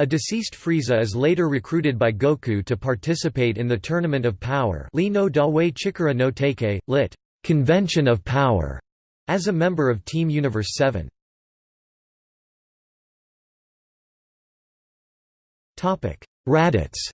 A deceased Frieza is later recruited by Goku to participate in the Tournament of Power Li no Dawei Chikara no Teike, lit. Convention of Power, as a member of Team Universe 7. Raditz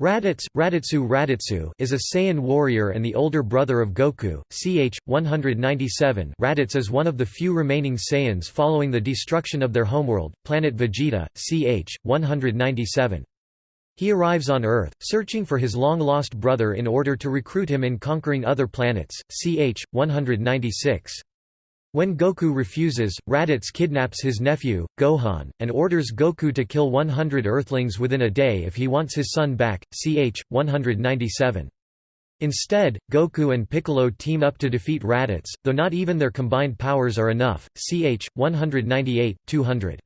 Raditz, Raditsu Raditsu is a Saiyan warrior and the older brother of Goku, ch. 197 Raditz is one of the few remaining Saiyans following the destruction of their homeworld, planet Vegeta, ch. 197. He arrives on Earth, searching for his long-lost brother in order to recruit him in conquering other planets, ch. 196. When Goku refuses, Raditz kidnaps his nephew, Gohan, and orders Goku to kill 100 Earthlings within a day if he wants his son back, ch. 197. Instead, Goku and Piccolo team up to defeat Raditz, though not even their combined powers are enough, ch. 198, 200.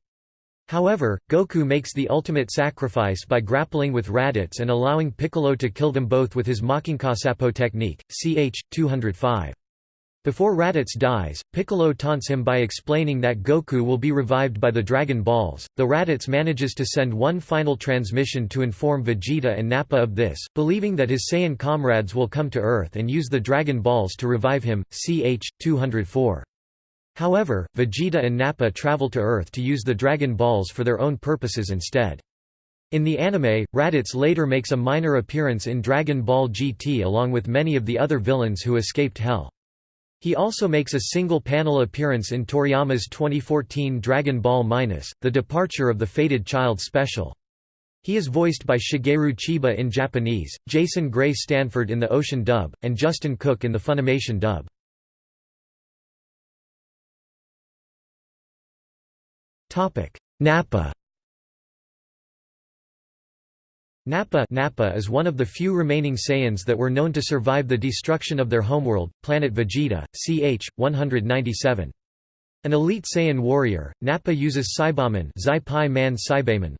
However, Goku makes the ultimate sacrifice by grappling with Raditz and allowing Piccolo to kill them both with his Makankosappo technique, ch. 205. Before Raditz dies, Piccolo taunts him by explaining that Goku will be revived by the Dragon Balls, though Raditz manages to send one final transmission to inform Vegeta and Nappa of this, believing that his Saiyan comrades will come to Earth and use the Dragon Balls to revive him, ch. 204. However, Vegeta and Nappa travel to Earth to use the Dragon Balls for their own purposes instead. In the anime, Raditz later makes a minor appearance in Dragon Ball GT along with many of the other villains who escaped Hell. He also makes a single-panel appearance in Toriyama's 2014 Dragon Ball Minus, The Departure of the Fated Child special. He is voiced by Shigeru Chiba in Japanese, Jason Gray Stanford in the Ocean dub, and Justin Cook in the Funimation dub. Nappa Nappa, Nappa is one of the few remaining Saiyans that were known to survive the destruction of their homeworld, planet Vegeta, ch. 197. An elite Saiyan warrior, Nappa uses Saibaman man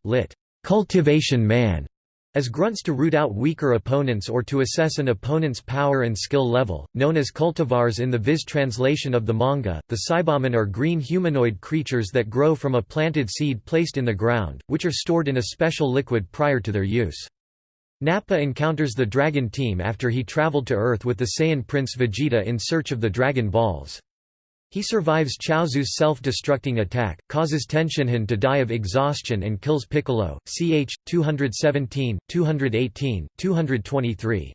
lit. cultivation man, as grunts to root out weaker opponents or to assess an opponent's power and skill level, known as cultivars in the Viz translation of the manga, the Saibaman are green humanoid creatures that grow from a planted seed placed in the ground, which are stored in a special liquid prior to their use. Nappa encounters the Dragon Team after he traveled to Earth with the Saiyan Prince Vegeta in search of the Dragon Balls. He survives Chaozu's self-destructing attack, causes Tenshinhan to die of exhaustion and kills Piccolo, ch. 217, 218, 223.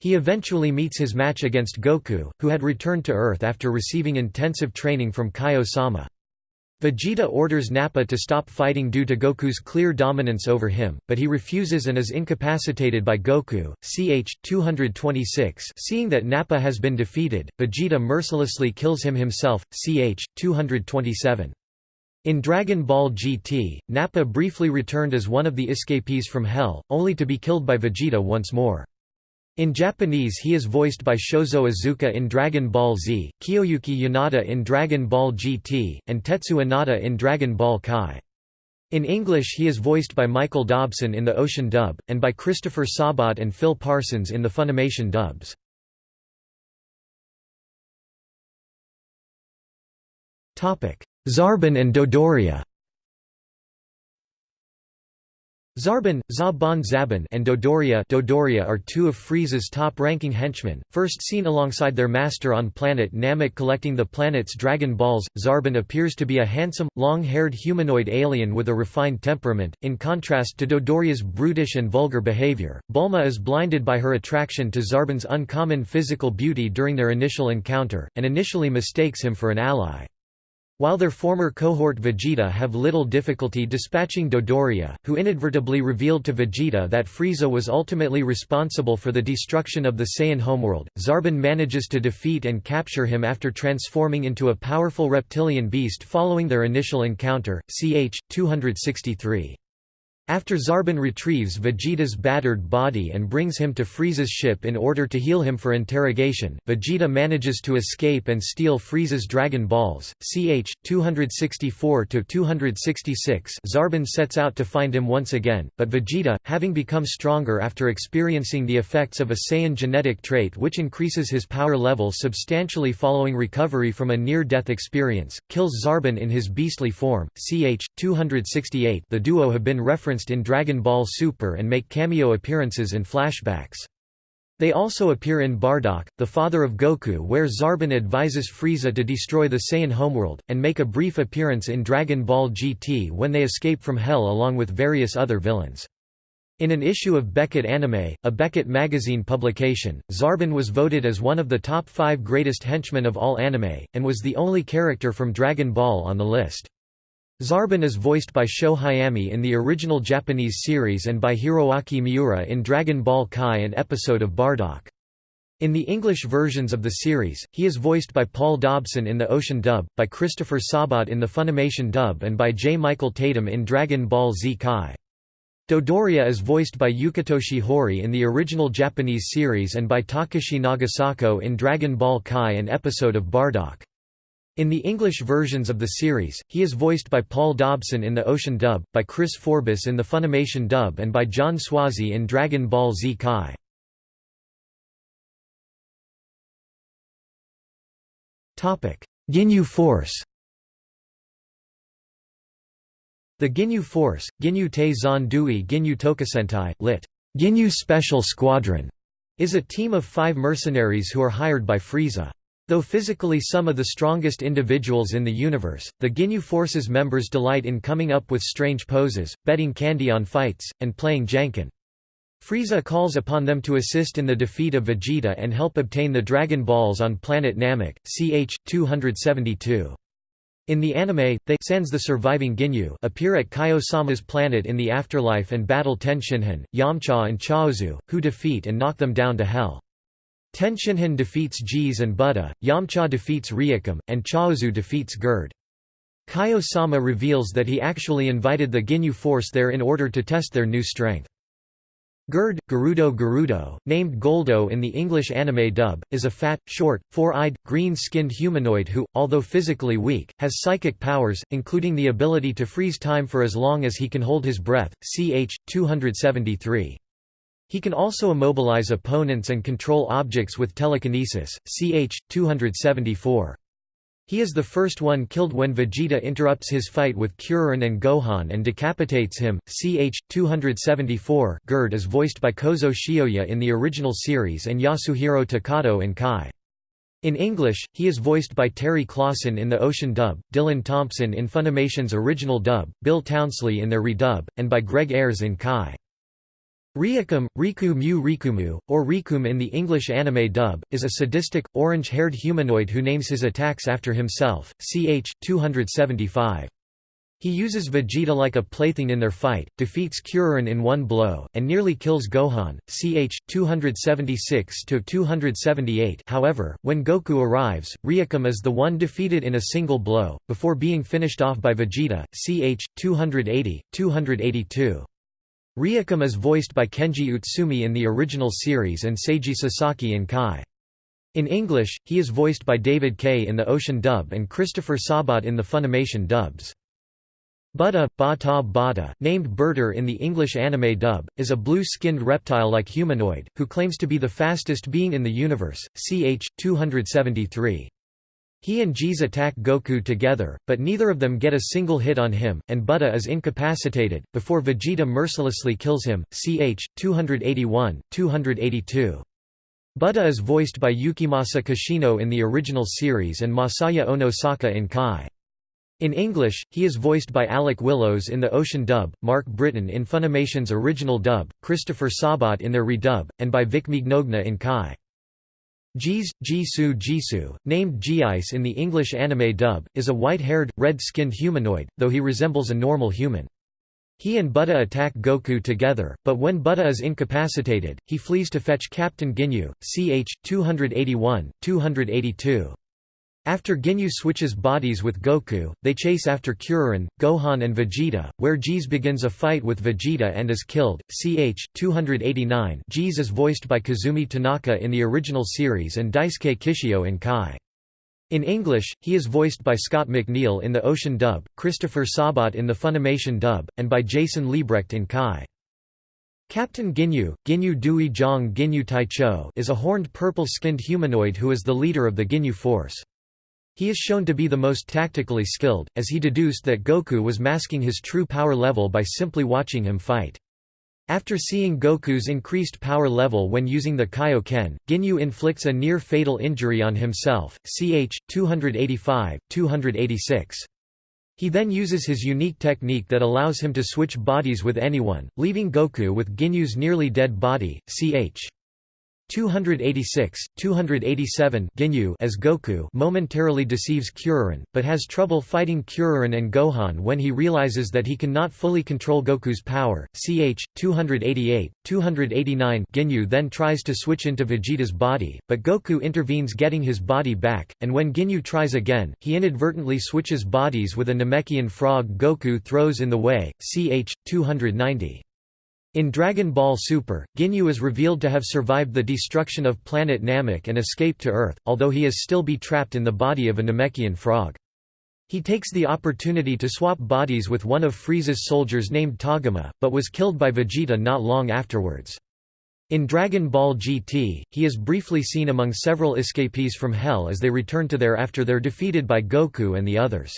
He eventually meets his match against Goku, who had returned to Earth after receiving intensive training from Kaio-sama. Vegeta orders Nappa to stop fighting due to Goku's clear dominance over him, but he refuses and is incapacitated by Goku. Ch. 226 Seeing that Nappa has been defeated, Vegeta mercilessly kills him himself. Ch. 227. In Dragon Ball GT, Nappa briefly returned as one of the escapees from Hell, only to be killed by Vegeta once more. In Japanese he is voiced by Shozo Azuka in Dragon Ball Z, Kiyoyuki Yanada in Dragon Ball GT, and Tetsu Inada in Dragon Ball Kai. In English he is voiced by Michael Dobson in the Ocean dub, and by Christopher Sabat and Phil Parsons in the Funimation dubs. Zarbon and Dodoria Zarbon, Za-Bon Zabon and Dodoria, Dodoria are two of Frieza's top-ranking henchmen, first seen alongside their master on planet Namek collecting the planet's Dragon Balls. Zarbon appears to be a handsome, long-haired humanoid alien with a refined temperament, in contrast to Dodoria's brutish and vulgar behavior. Bulma is blinded by her attraction to Zarbon's uncommon physical beauty during their initial encounter, and initially mistakes him for an ally. While their former cohort Vegeta have little difficulty dispatching Dodoria, who inadvertently revealed to Vegeta that Frieza was ultimately responsible for the destruction of the Saiyan homeworld, Zarbon manages to defeat and capture him after transforming into a powerful reptilian beast following their initial encounter, ch. 263. After Zarbon retrieves Vegeta's battered body and brings him to Frieza's ship in order to heal him for interrogation, Vegeta manages to escape and steal Frieza's Dragon Balls. Ch 264 to 266. Zarbon sets out to find him once again, but Vegeta, having become stronger after experiencing the effects of a Saiyan genetic trait which increases his power level substantially following recovery from a near-death experience, kills Zarbon in his beastly form. Ch. 268 The duo have been referenced referenced in Dragon Ball Super and make cameo appearances in flashbacks. They also appear in Bardock, the father of Goku where Zarbon advises Frieza to destroy the Saiyan homeworld, and make a brief appearance in Dragon Ball GT when they escape from Hell along with various other villains. In an issue of Beckett Anime, a Beckett magazine publication, Zarbon was voted as one of the top five greatest henchmen of all anime, and was the only character from Dragon Ball on the list. Zarbon is voiced by Sho Hayami in the original Japanese series and by Hiroaki Miura in Dragon Ball Kai an episode of Bardock. In the English versions of the series, he is voiced by Paul Dobson in the Ocean dub, by Christopher Sabat in the Funimation dub and by J. Michael Tatum in Dragon Ball Z Kai. Dodoria is voiced by Yukitoshi Hori in the original Japanese series and by Takashi Nagasako in Dragon Ball Kai an episode of Bardock. In the English versions of the series, he is voiced by Paul Dobson in the Ocean dub, by Chris Forbes in the Funimation dub and by John Swasey in Dragon Ball Z Kai. Ginyu Force The Ginyu Force, Ginyu Te Zan Dui Ginyu Tokusentai, lit. Ginyu Special Squadron, is a team of five mercenaries who are hired by Frieza. Though physically some of the strongest individuals in the universe, the Ginyu Force's members delight in coming up with strange poses, betting candy on fights, and playing Janken. Frieza calls upon them to assist in the defeat of Vegeta and help obtain the Dragon Balls on planet Namek, ch. 272. In the anime, they sans the surviving Ginyu appear at Kaio-sama's planet in the afterlife and battle Tenshinhan, Yamcha and Chaozu, who defeat and knock them down to Hell. Tenshinhan defeats Geese and Buddha, Yamcha defeats Riakum, and Chaozu defeats Gerd. Kaio-sama reveals that he actually invited the Ginyu force there in order to test their new strength. Gerd, Gerudo Gerudo, named Goldo in the English anime dub, is a fat, short, four-eyed, green-skinned humanoid who, although physically weak, has psychic powers, including the ability to freeze time for as long as he can hold his breath, ch. 273. He can also immobilize opponents and control objects with telekinesis, ch. 274. He is the first one killed when Vegeta interrupts his fight with Kuririn and Gohan and decapitates him, ch. 274 Gerd is voiced by Kozo Shioya in the original series and Yasuhiro Takato in Kai. In English, he is voiced by Terry Klassen in the Ocean dub, Dylan Thompson in Funimation's original dub, Bill Townsley in their redub, and by Greg Ayres in Kai. Riakum, Riku Mu Rikumu, or Rikum in the English anime dub, is a sadistic, orange-haired humanoid who names his attacks after himself, ch. 275. He uses Vegeta like a plaything in their fight, defeats Kuririn in one blow, and nearly kills Gohan, ch. 276–278 however, when Goku arrives, Riakum is the one defeated in a single blow, before being finished off by Vegeta, ch. 280, 282. Riakum is voiced by Kenji Utsumi in the original series and Seiji Sasaki in Kai. In English, he is voiced by David Kaye in the Ocean dub and Christopher Sabat in the Funimation dubs. Buddha, Bata Bata, named Berter in the English anime dub, is a blue-skinned reptile-like humanoid, who claims to be the fastest being in the universe, ch. 273. He and Jeez attack Goku together, but neither of them get a single hit on him, and Buddha is incapacitated, before Vegeta mercilessly kills him. Ch. 281, 282. Buddha is voiced by Yukimasa Kishino in the original series and Masaya Onosaka in Kai. In English, he is voiced by Alec Willows in the Ocean dub, Mark Britton in Funimation's original dub, Christopher Sabat in their redub, and by Vic Mignogna in Kai. Jeez, Jisoo Jisoo, named G-Ice in the English anime dub, is a white-haired, red-skinned humanoid, though he resembles a normal human. He and Buddha attack Goku together, but when Buddha is incapacitated, he flees to fetch Captain Ginyu, ch. 281, 282. After Ginyu switches bodies with Goku, they chase after Kuririn, Gohan and Vegeta, where Jeez begins a fight with Vegeta and is killed. Ch. 289 Jeez is voiced by Kazumi Tanaka in the original series and Daisuke Kishio in Kai. In English, he is voiced by Scott McNeil in the Ocean dub, Christopher Sabat in the Funimation dub, and by Jason Liebrecht in Kai. Captain Ginyu, Ginyu Dui Zhang Ginyu Taicho is a horned purple-skinned humanoid who is the leader of the Ginyu Force. He is shown to be the most tactically skilled, as he deduced that Goku was masking his true power level by simply watching him fight. After seeing Goku's increased power level when using the Kaioken, Ginyu inflicts a near-fatal injury on himself, ch. 285, 286. He then uses his unique technique that allows him to switch bodies with anyone, leaving Goku with Ginyu's nearly dead body, ch. 286, 287 Ginyu as Goku momentarily deceives Kuririn, but has trouble fighting Kuririn and Gohan when he realizes that he cannot fully control Goku's power. Ch. 288, 289 Ginyu then tries to switch into Vegeta's body, but Goku intervenes getting his body back, and when Ginyu tries again, he inadvertently switches bodies with a Namekian frog Goku throws in the way. Ch. 290. In Dragon Ball Super, Ginyu is revealed to have survived the destruction of planet Namek and escaped to Earth, although he is still be trapped in the body of a Namekian frog. He takes the opportunity to swap bodies with one of Frieza's soldiers named Togama, but was killed by Vegeta not long afterwards. In Dragon Ball GT, he is briefly seen among several escapees from Hell as they return to there after they're defeated by Goku and the others.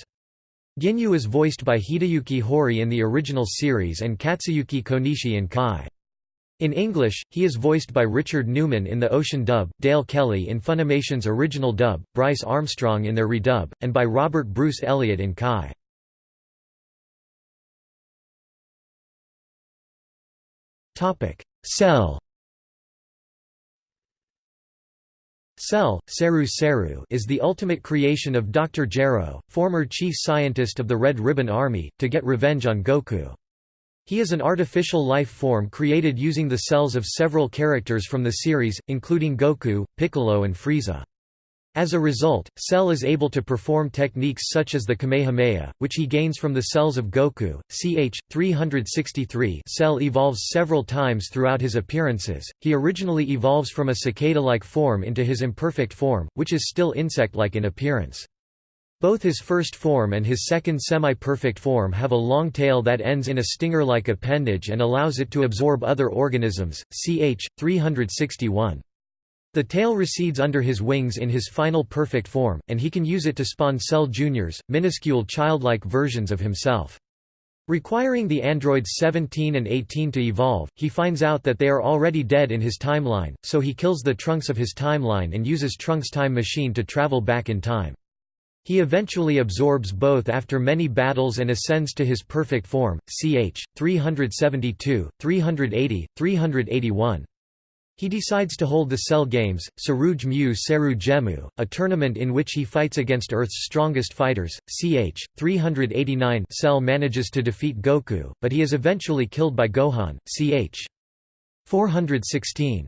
Ginyu is voiced by Hideyuki Hori in the original series and Katsuyuki Konishi in Kai. In English, he is voiced by Richard Newman in the Ocean dub, Dale Kelly in Funimation's original dub, Brice Armstrong in their redub, and by Robert Bruce Elliott in Kai. Cell Cell, Seru Seru is the ultimate creation of Dr. Gero, former chief scientist of the Red Ribbon Army, to get revenge on Goku. He is an artificial life form created using the cells of several characters from the series, including Goku, Piccolo and Frieza. As a result, Cell is able to perform techniques such as the Kamehameha, which he gains from the cells of Goku. Ch. 363 Cell evolves several times throughout his appearances. He originally evolves from a cicada-like form into his imperfect form, which is still insect-like in appearance. Both his first form and his second semi-perfect form have a long tail that ends in a stinger-like appendage and allows it to absorb other organisms. Ch. 361 the tail recedes under his wings in his final perfect form, and he can use it to spawn Cell Juniors, minuscule childlike versions of himself. Requiring the androids 17 and 18 to evolve, he finds out that they are already dead in his timeline, so he kills the Trunks of his timeline and uses Trunks' time machine to travel back in time. He eventually absorbs both after many battles and ascends to his perfect form, ch. 372, 380, 381. He decides to hold the Cell Games, Saruj Mu Seru Gemu, a tournament in which he fights against Earth's strongest fighters. Ch. 389 Cell manages to defeat Goku, but he is eventually killed by Gohan. Ch. 416.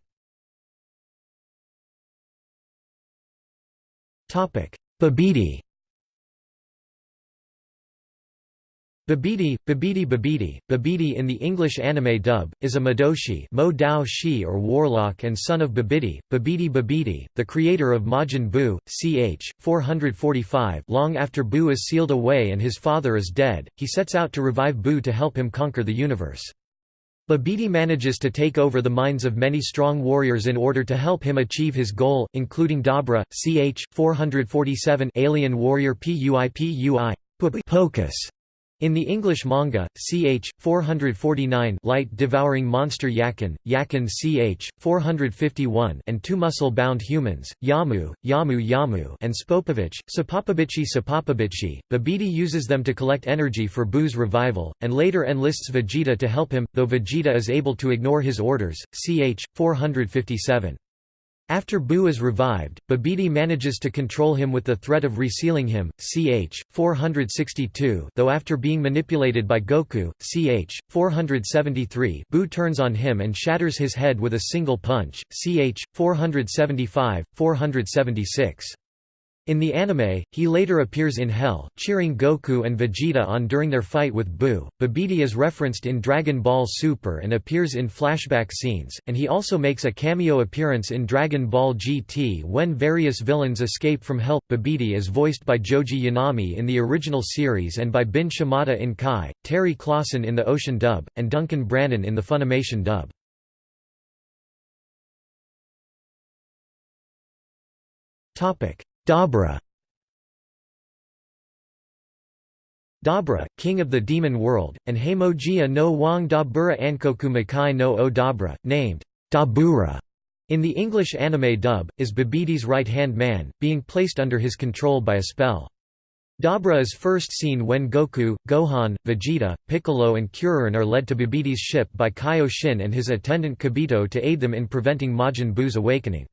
Babidi Babidi, Babidi Babidi, Babidi in the English anime dub, is a Madoshi Mo Dao Shi or warlock and son of Bibidi, Bibidi Bibidi, the creator of Majin Buu, ch. 445 long after Buu is sealed away and his father is dead, he sets out to revive Buu to help him conquer the universe. Babidi manages to take over the minds of many strong warriors in order to help him achieve his goal, including Dabra, ch. 447 alien warrior Puipui Pocus, in the English manga, ch. 449 light devouring monster Yakin, Yakin ch. 451 and two muscle-bound humans, Yamu, Yamu Yamu and Spopovich, Sapopovichi Sapopovichi. Babidi uses them to collect energy for Buu's revival, and later enlists Vegeta to help him, though Vegeta is able to ignore his orders, ch. 457. After Buu is revived, Babidi manages to control him with the threat of resealing him, ch. 462 though after being manipulated by Goku, ch. 473 Buu turns on him and shatters his head with a single punch, ch. 475, 476. In the anime, he later appears in Hell, cheering Goku and Vegeta on during their fight with Buu. Babidi is referenced in Dragon Ball Super and appears in flashback scenes, and he also makes a cameo appearance in Dragon Ball GT when various villains escape from Hell. Babidi is voiced by Joji Yanami in the original series and by Bin Shimada in Kai, Terry Klassen in the Ocean dub, and Duncan Brannon in the Funimation dub. Topic Dabra Dabra, king of the demon world, and Heimogia no Wang Dabura Ankoku Makai no O Dabra, named Dabura in the English anime dub, is Babidi's right-hand man, being placed under his control by a spell. Dabra is first seen when Goku, Gohan, Vegeta, Piccolo and Kuririn are led to Babidi's ship by Kaioshin and his attendant Kibito to aid them in preventing Majin Buu's awakening.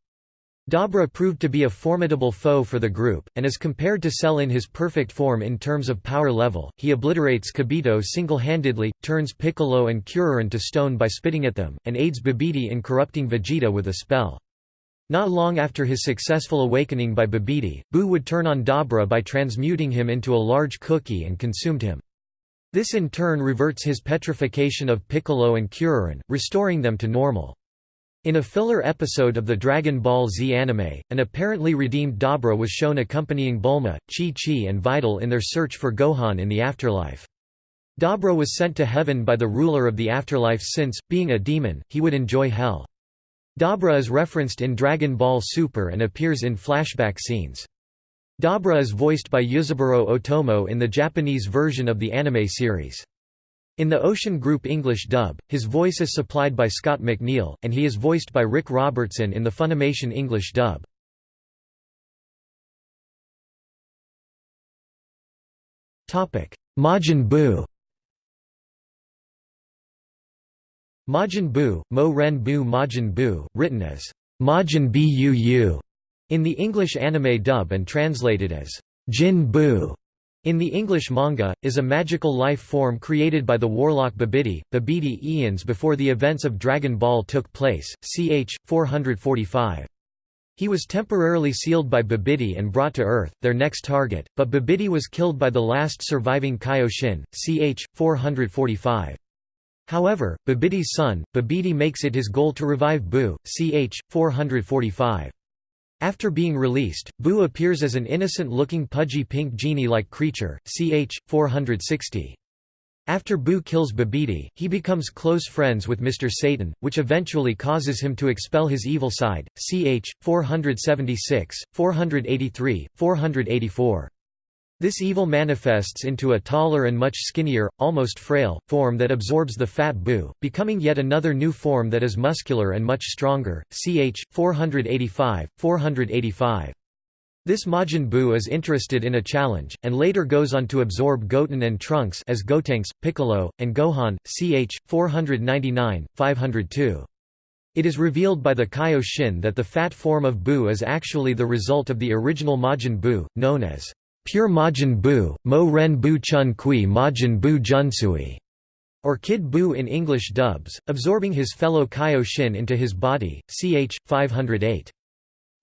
Dabra proved to be a formidable foe for the group, and as compared to Cell in his perfect form in terms of power level, he obliterates Kibito single-handedly, turns Piccolo and Kuririn to stone by spitting at them, and aids Babidi in corrupting Vegeta with a spell. Not long after his successful awakening by Babidi, Buu would turn on Dabra by transmuting him into a large cookie and consumed him. This in turn reverts his petrification of Piccolo and Kuririn, restoring them to normal. In a filler episode of the Dragon Ball Z anime, an apparently redeemed Dabra was shown accompanying Bulma, Chi-Chi and Videl in their search for Gohan in the afterlife. Dabra was sent to heaven by the ruler of the afterlife since, being a demon, he would enjoy hell. Dabra is referenced in Dragon Ball Super and appears in flashback scenes. Dabra is voiced by Ryuzaburo Otomo in the Japanese version of the anime series. In the Ocean Group English dub, his voice is supplied by Scott McNeil, and he is voiced by Rick Robertson in the Funimation English dub. Majin Buu Majin Buu, Mo Ren Bu Majin Buu, written as Majin Buu in the English anime dub and translated as Jin Buu in the English manga, is a magical life form created by the warlock Bibidi, Bibidi eons before the events of Dragon Ball took place, ch. 445. He was temporarily sealed by Bibidi and brought to Earth, their next target, but Bibidi was killed by the last surviving Kaioshin, ch. 445. However, Bibidi's son, Babidi makes it his goal to revive Bu, ch. 445. After being released, Boo appears as an innocent-looking pudgy pink genie-like creature, ch. 460. After Boo kills Babidi, he becomes close friends with Mr. Satan, which eventually causes him to expel his evil side, ch. 476, 483, 484. This evil manifests into a taller and much skinnier, almost frail, form that absorbs the fat bu, becoming yet another new form that is muscular and much stronger, ch. 485, 485. This Majin Bu is interested in a challenge, and later goes on to absorb Goten and Trunks as Gotenks, Piccolo, and Gohan, ch. 499, 502. It is revealed by the Kaioshin that the fat form of Bu is actually the result of the original Majin Bu, known as Pure Majin Buu, Mo Ren Bu Chun Kui Majin Buu Junsui, or Kid Buu in English dubs, absorbing his fellow Kaioshin into his body, ch. 508.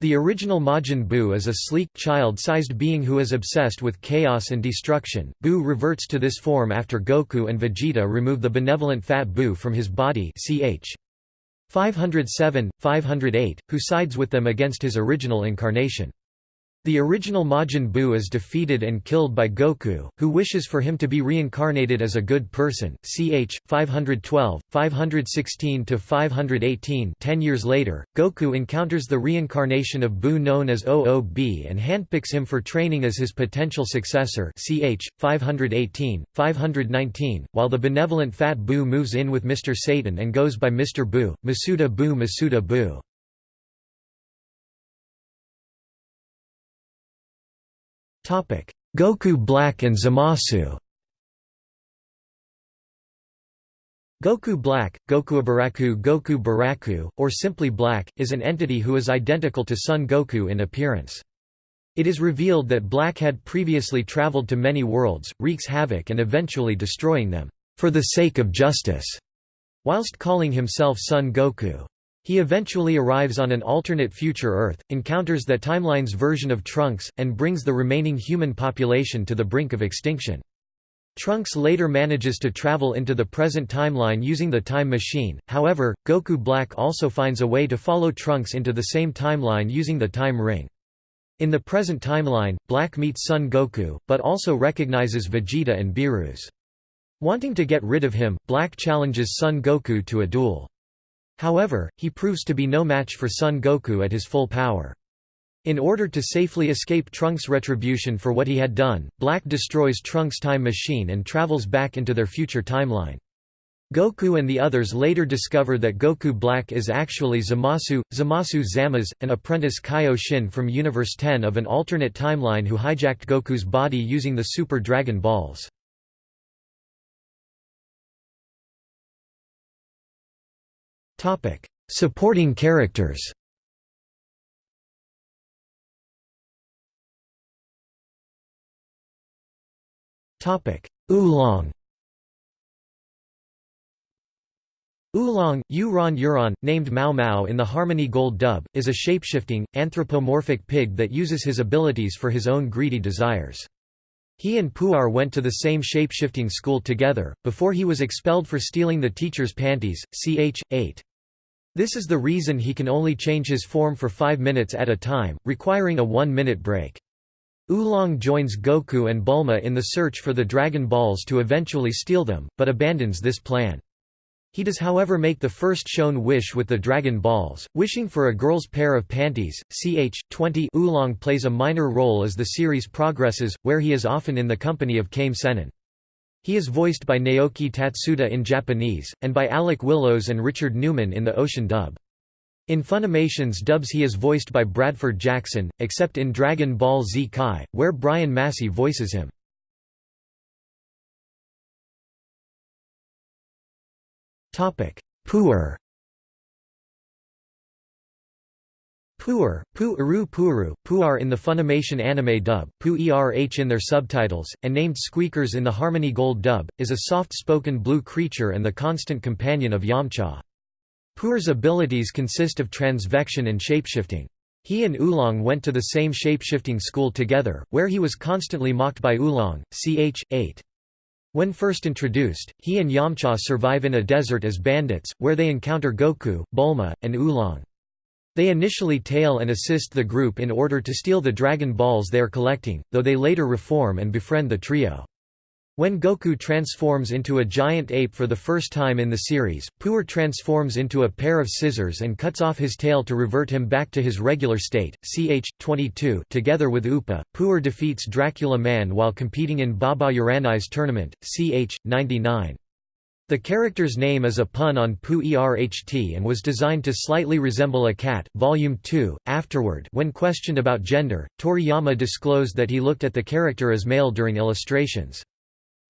The original Majin Buu is a sleek, child-sized being who is obsessed with chaos and destruction. Buu reverts to this form after Goku and Vegeta remove the benevolent fat Buu from his body ch. 507, 508, who sides with them against his original incarnation. The original Majin Buu is defeated and killed by Goku, who wishes for him to be reincarnated as a good person. Ch. 512, 516 to 518. Ten years later, Goku encounters the reincarnation of Buu known as OOB and handpicks him for training as his potential successor ch. 518, 519, while the benevolent Fat Buu moves in with Mr. Satan and goes by Mr. Buu, Masuda Buu Masuda Buu. Goku Black and Zamasu Goku Black, Goku Baraku Goku Baraku, or simply Black, is an entity who is identical to Son Goku in appearance. It is revealed that Black had previously traveled to many worlds, wreaks havoc and eventually destroying them, for the sake of justice, whilst calling himself Son Goku. He eventually arrives on an alternate future Earth, encounters that timeline's version of Trunks, and brings the remaining human population to the brink of extinction. Trunks later manages to travel into the present timeline using the time machine, however, Goku Black also finds a way to follow Trunks into the same timeline using the time ring. In the present timeline, Black meets Son Goku, but also recognizes Vegeta and Beerus. Wanting to get rid of him, Black challenges Son Goku to a duel. However, he proves to be no match for Son Goku at his full power. In order to safely escape Trunks' retribution for what he had done, Black destroys Trunks' time machine and travels back into their future timeline. Goku and the others later discover that Goku Black is actually Zamasu, Zamasu Zamas, an apprentice Kaioshin from Universe 10 of an alternate timeline who hijacked Goku's body using the Super Dragon Balls. Supporting characters. Oolong. Oolong, Uron Uron, named Mao Mao in the Harmony Gold dub, is a shapeshifting, anthropomorphic pig that uses his abilities for his own greedy desires. He and Puar went to the same shapeshifting school together, before he was expelled for stealing the teacher's panties, ch. 8. This is the reason he can only change his form for five minutes at a time, requiring a one-minute break. Oolong joins Goku and Bulma in the search for the Dragon Balls to eventually steal them, but abandons this plan. He does however make the first shown wish with the Dragon Balls, wishing for a girl's pair of panties. Ch. 20 Oolong plays a minor role as the series progresses, where he is often in the company of Kame Sennin. He is voiced by Naoki Tatsuda in Japanese, and by Alec Willows and Richard Newman in the Ocean dub. In Funimation's dubs he is voiced by Bradford Jackson, except in Dragon Ball Z Kai, where Brian Massey voices him. Puar Puer, Pu-eru Puuru, Puar in the Funimation anime dub, Pu-erh in their subtitles, and named Squeakers in the Harmony Gold dub, is a soft-spoken blue creature and the constant companion of Yamcha. Puar's abilities consist of transvection and shapeshifting. He and Oolong went to the same shapeshifting school together, where he was constantly mocked by Oolong, ch. 8. When first introduced, he and Yamcha survive in a desert as bandits, where they encounter Goku, Bulma, and Oolong. They initially tail and assist the group in order to steal the Dragon Balls they are collecting, though they later reform and befriend the trio. When Goku transforms into a giant ape for the first time in the series, Puar transforms into a pair of scissors and cuts off his tail to revert him back to his regular state. Ch. 22 Together with Upa, Puar defeats Dracula Man while competing in Baba Uranai's tournament, ch. 99. The character's name is a pun on Pu Erht and was designed to slightly resemble a cat. Volume 2. Afterward, when questioned about gender, Toriyama disclosed that he looked at the character as male during illustrations.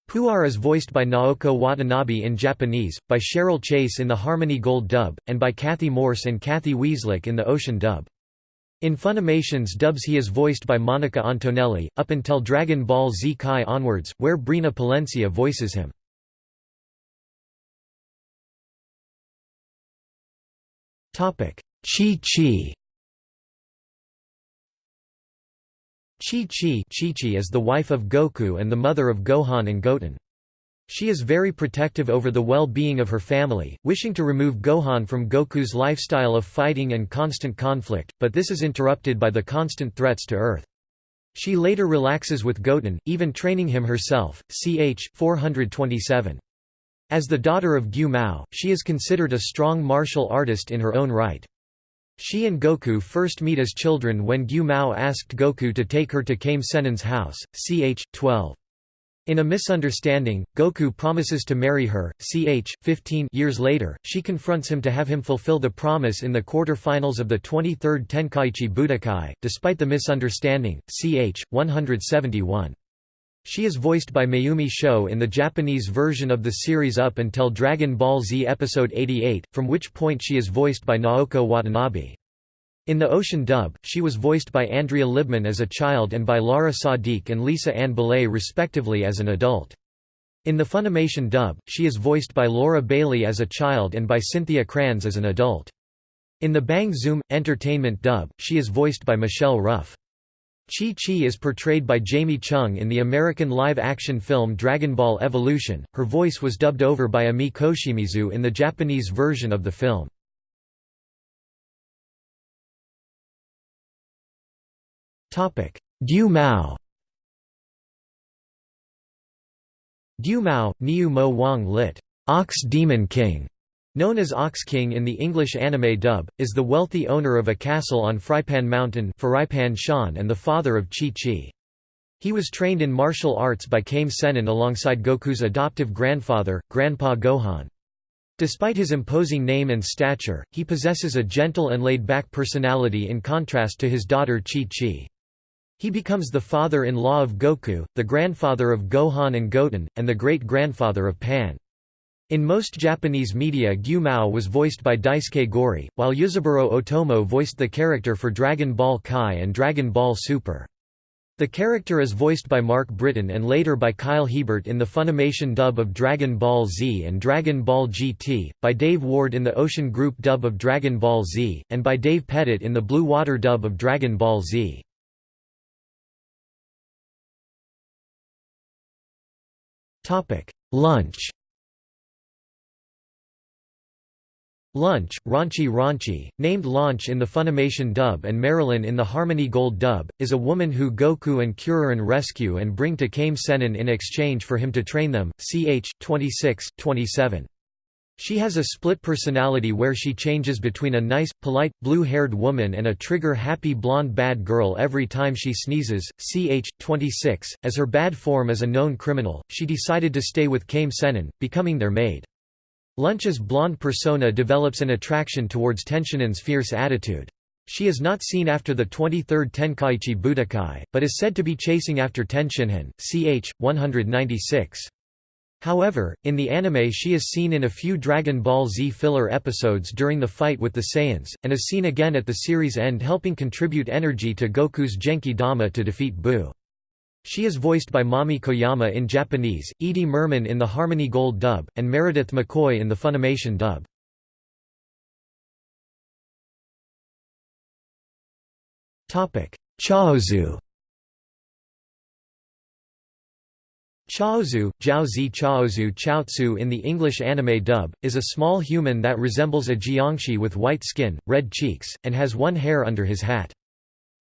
Puar is voiced by Naoko Watanabe in Japanese, by Cheryl Chase in the Harmony Gold dub, and by Kathy Morse and Cathy Weseluck in the Ocean dub. In Funimation's dubs he is voiced by Monica Antonelli, up until Dragon Ball Z Kai onwards, where Brina Palencia voices him. Chi-Chi Chi-Chi is the wife of Goku and the mother of Gohan and Goten. She is very protective over the well-being of her family, wishing to remove Gohan from Goku's lifestyle of fighting and constant conflict, but this is interrupted by the constant threats to Earth. She later relaxes with Goten, even training him herself, ch. 427. As the daughter of Gyu Mao, she is considered a strong martial artist in her own right. She and Goku first meet as children when Gyu Mao asked Goku to take her to Kame Sennin's house, ch. 12. In a misunderstanding, Goku promises to marry her. Ch. 15 years later, she confronts him to have him fulfill the promise in the quarter-finals of the 23rd Tenkaichi Budokai, despite the misunderstanding. Ch. 171. She is voiced by Mayumi Sho in the Japanese version of the series up until Dragon Ball Z Episode 88, from which point she is voiced by Naoko Watanabe. In the Ocean dub, she was voiced by Andrea Libman as a child and by Laara Sadiq and Lisa Ann Beley respectively as an adult. In the Funimation dub, she is voiced by Laura Bailey as a child and by Cynthia Cranz as an adult. In the Bang Zoom! Entertainment dub, she is voiced by Michelle Ruff. Chi Chi is portrayed by Jamie Chung in the American live-action film Dragon Ball Evolution. Her voice was dubbed over by Ami Koshimizu in the Japanese version of the film. Gyu Mao Gyu Mao, Niu Mo Wang lit. Ox Demon King, known as Ox King in the English anime dub, is the wealthy owner of a castle on Frypan Mountain Shan and the father of Chi Chi. He was trained in martial arts by Kame Sennin alongside Goku's adoptive grandfather, Grandpa Gohan. Despite his imposing name and stature, he possesses a gentle and laid-back personality in contrast to his daughter Chi Chi. He becomes the father-in-law of Goku, the grandfather of Gohan and Goten, and the great-grandfather of Pan. In most Japanese media Gyu Mao was voiced by Daisuke Gori, while Ryuzaburo Otomo voiced the character for Dragon Ball Kai and Dragon Ball Super. The character is voiced by Mark Britton and later by Kyle Hebert in the Funimation dub of Dragon Ball Z and Dragon Ball GT, by Dave Ward in the Ocean Group dub of Dragon Ball Z, and by Dave Pettitt in the Blue Water dub of Dragon Ball Z. Lunch Lunch, Raunchy Raunchy, named Launch in the Funimation dub and Marilyn in the Harmony Gold dub, is a woman who Goku and Kuririn rescue and bring to Kame Sennin in exchange for him to train them, ch. 26, 27. She has a split personality where she changes between a nice, polite, blue-haired woman and a trigger-happy blonde bad girl every time she sneezes. Ch. 26. As her bad form is a known criminal, she decided to stay with Kame Sennin, becoming their maid. Lunch's blonde persona develops an attraction towards Tenshinhan's fierce attitude. She is not seen after the 23rd Tenkaichi Budokai, but is said to be chasing after Tenshinhan. Ch. 196. However, in the anime she is seen in a few Dragon Ball Z filler episodes during the fight with the Saiyans, and is seen again at the series end helping contribute energy to Goku's Genki Dama to defeat Buu. She is voiced by Mami Koyama in Japanese, Edie Mirman in the Harmony Gold dub, and Meredith McCoy in the Funimation dub. Chaozu Chaozu, Jiaozi Chaozu Chaozu in the English anime dub, is a small human that resembles a jiangshi with white skin, red cheeks, and has one hair under his hat.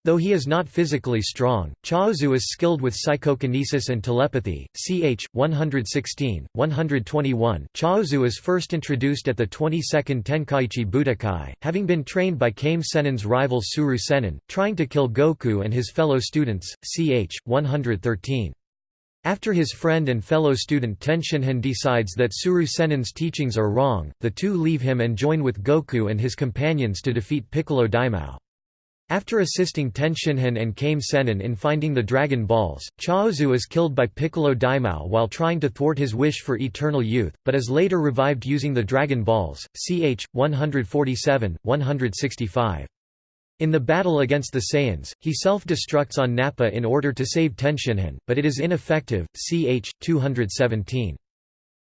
Though he is not physically strong, Chaozu is skilled with psychokinesis and telepathy. Ch. 116, 121 Chaozu is first introduced at the 22nd Tenkaichi Budokai, having been trained by Kame Sennin's rival Tsuru Sennin, trying to kill Goku and his fellow students. Ch. 113. After his friend and fellow student Tenshinhan decides that Tsuru Sennin's teachings are wrong, the two leave him and join with Goku and his companions to defeat Piccolo Daimao. After assisting Tenshinhan and Kame Sennin in finding the Dragon Balls, Chaozu is killed by Piccolo Daimao while trying to thwart his wish for eternal youth, but is later revived using the Dragon Balls. Ch. 147, 165. In the battle against the Saiyans, he self-destructs on Nappa in order to save Tenshinhan, but it is ineffective. Ch. 217.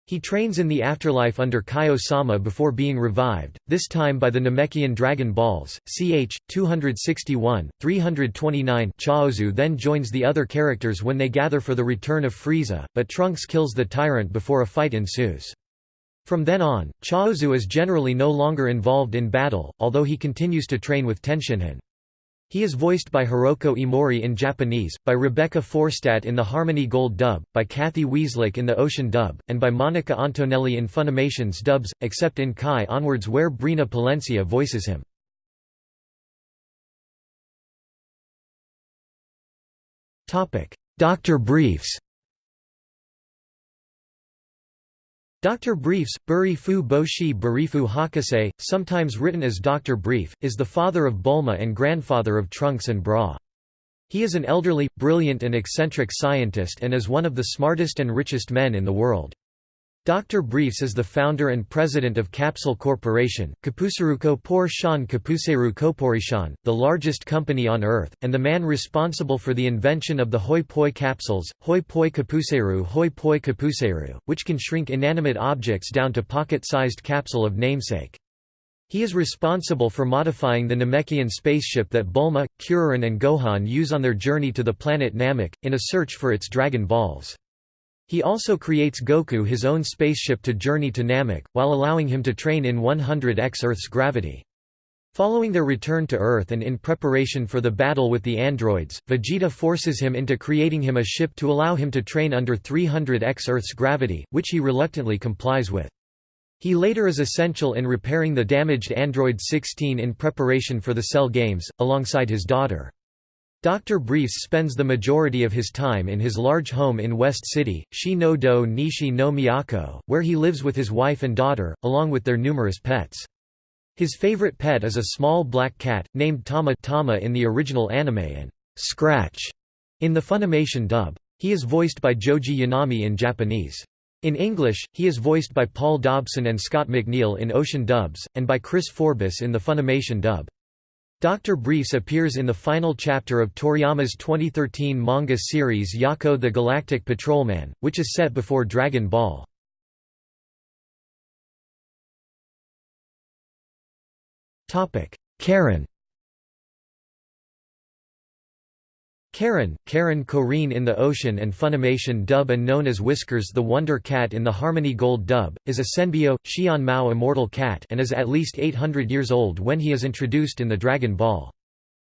He trains in the afterlife under Kaio-sama before being revived, this time by the Namekian Dragon Balls. Ch. 261, 329 Chaozu then joins the other characters when they gather for the return of Frieza, but Trunks kills the tyrant before a fight ensues. From then on, Chaozu is generally no longer involved in battle, although he continues to train with Tenshinhan. He is voiced by Hiroko Emori in Japanese, by Rebecca Forstadt in the Harmony Gold dub, by Cathy Weseluck in the Ocean dub, and by Monica Antonelli in Funimation's dubs, except in Kai Onwards where Brina Palencia voices him. Dr. Briefs Dr. Briefs, Burifu Boshi Burifu Hakase, sometimes written as Dr. Brief, is the father of Bulma and grandfather of Trunks and Bra. He is an elderly, brilliant and eccentric scientist and is one of the smartest and richest men in the world. Dr. Briefs is the founder and president of Capsule Corporation, Kapuseruko Por Shan Kapuseru Koporishan, the largest company on Earth, and the man responsible for the invention of the Hoi Poi capsules, Hoi Poi Kapuseru Hoi Poi Kapuseru, which can shrink inanimate objects down to pocket-sized capsule of namesake. He is responsible for modifying the Namekian spaceship that Bulma, Kuririn and Gohan use on their journey to the planet Namek, in a search for its Dragon Balls. He also creates Goku his own spaceship to journey to Namek, while allowing him to train in 100x Earth's gravity. Following their return to Earth and in preparation for the battle with the androids, Vegeta forces him into creating him a ship to allow him to train under 300x Earth's gravity, which he reluctantly complies with. He later is essential in repairing the damaged android 16 in preparation for the Cell Games, alongside his daughter. Dr. Briefs spends the majority of his time in his large home in West City, Shi no Do Nishi no Miyako, where he lives with his wife and daughter, along with their numerous pets. His favorite pet is a small black cat, named Tama Tama in the original anime and Scratch in the Funimation dub. He is voiced by Joji Yanami in Japanese. In English, he is voiced by Paul Dobson and Scott McNeil in Ocean dubs, and by Chris Forbes in the Funimation dub. Dr. Briefs appears in the final chapter of Toriyama's 2013 manga series Jaco the Galactic Patrolman, which is set before Dragon Ball. Karin Karin, Karin Korin in the Ocean and Funimation dub and known as Whiskers the Wonder Cat in the Harmony Gold dub, is a Senbyo, Xian Mao immortal cat and is at least 800 years old when he is introduced in the Dragon Ball.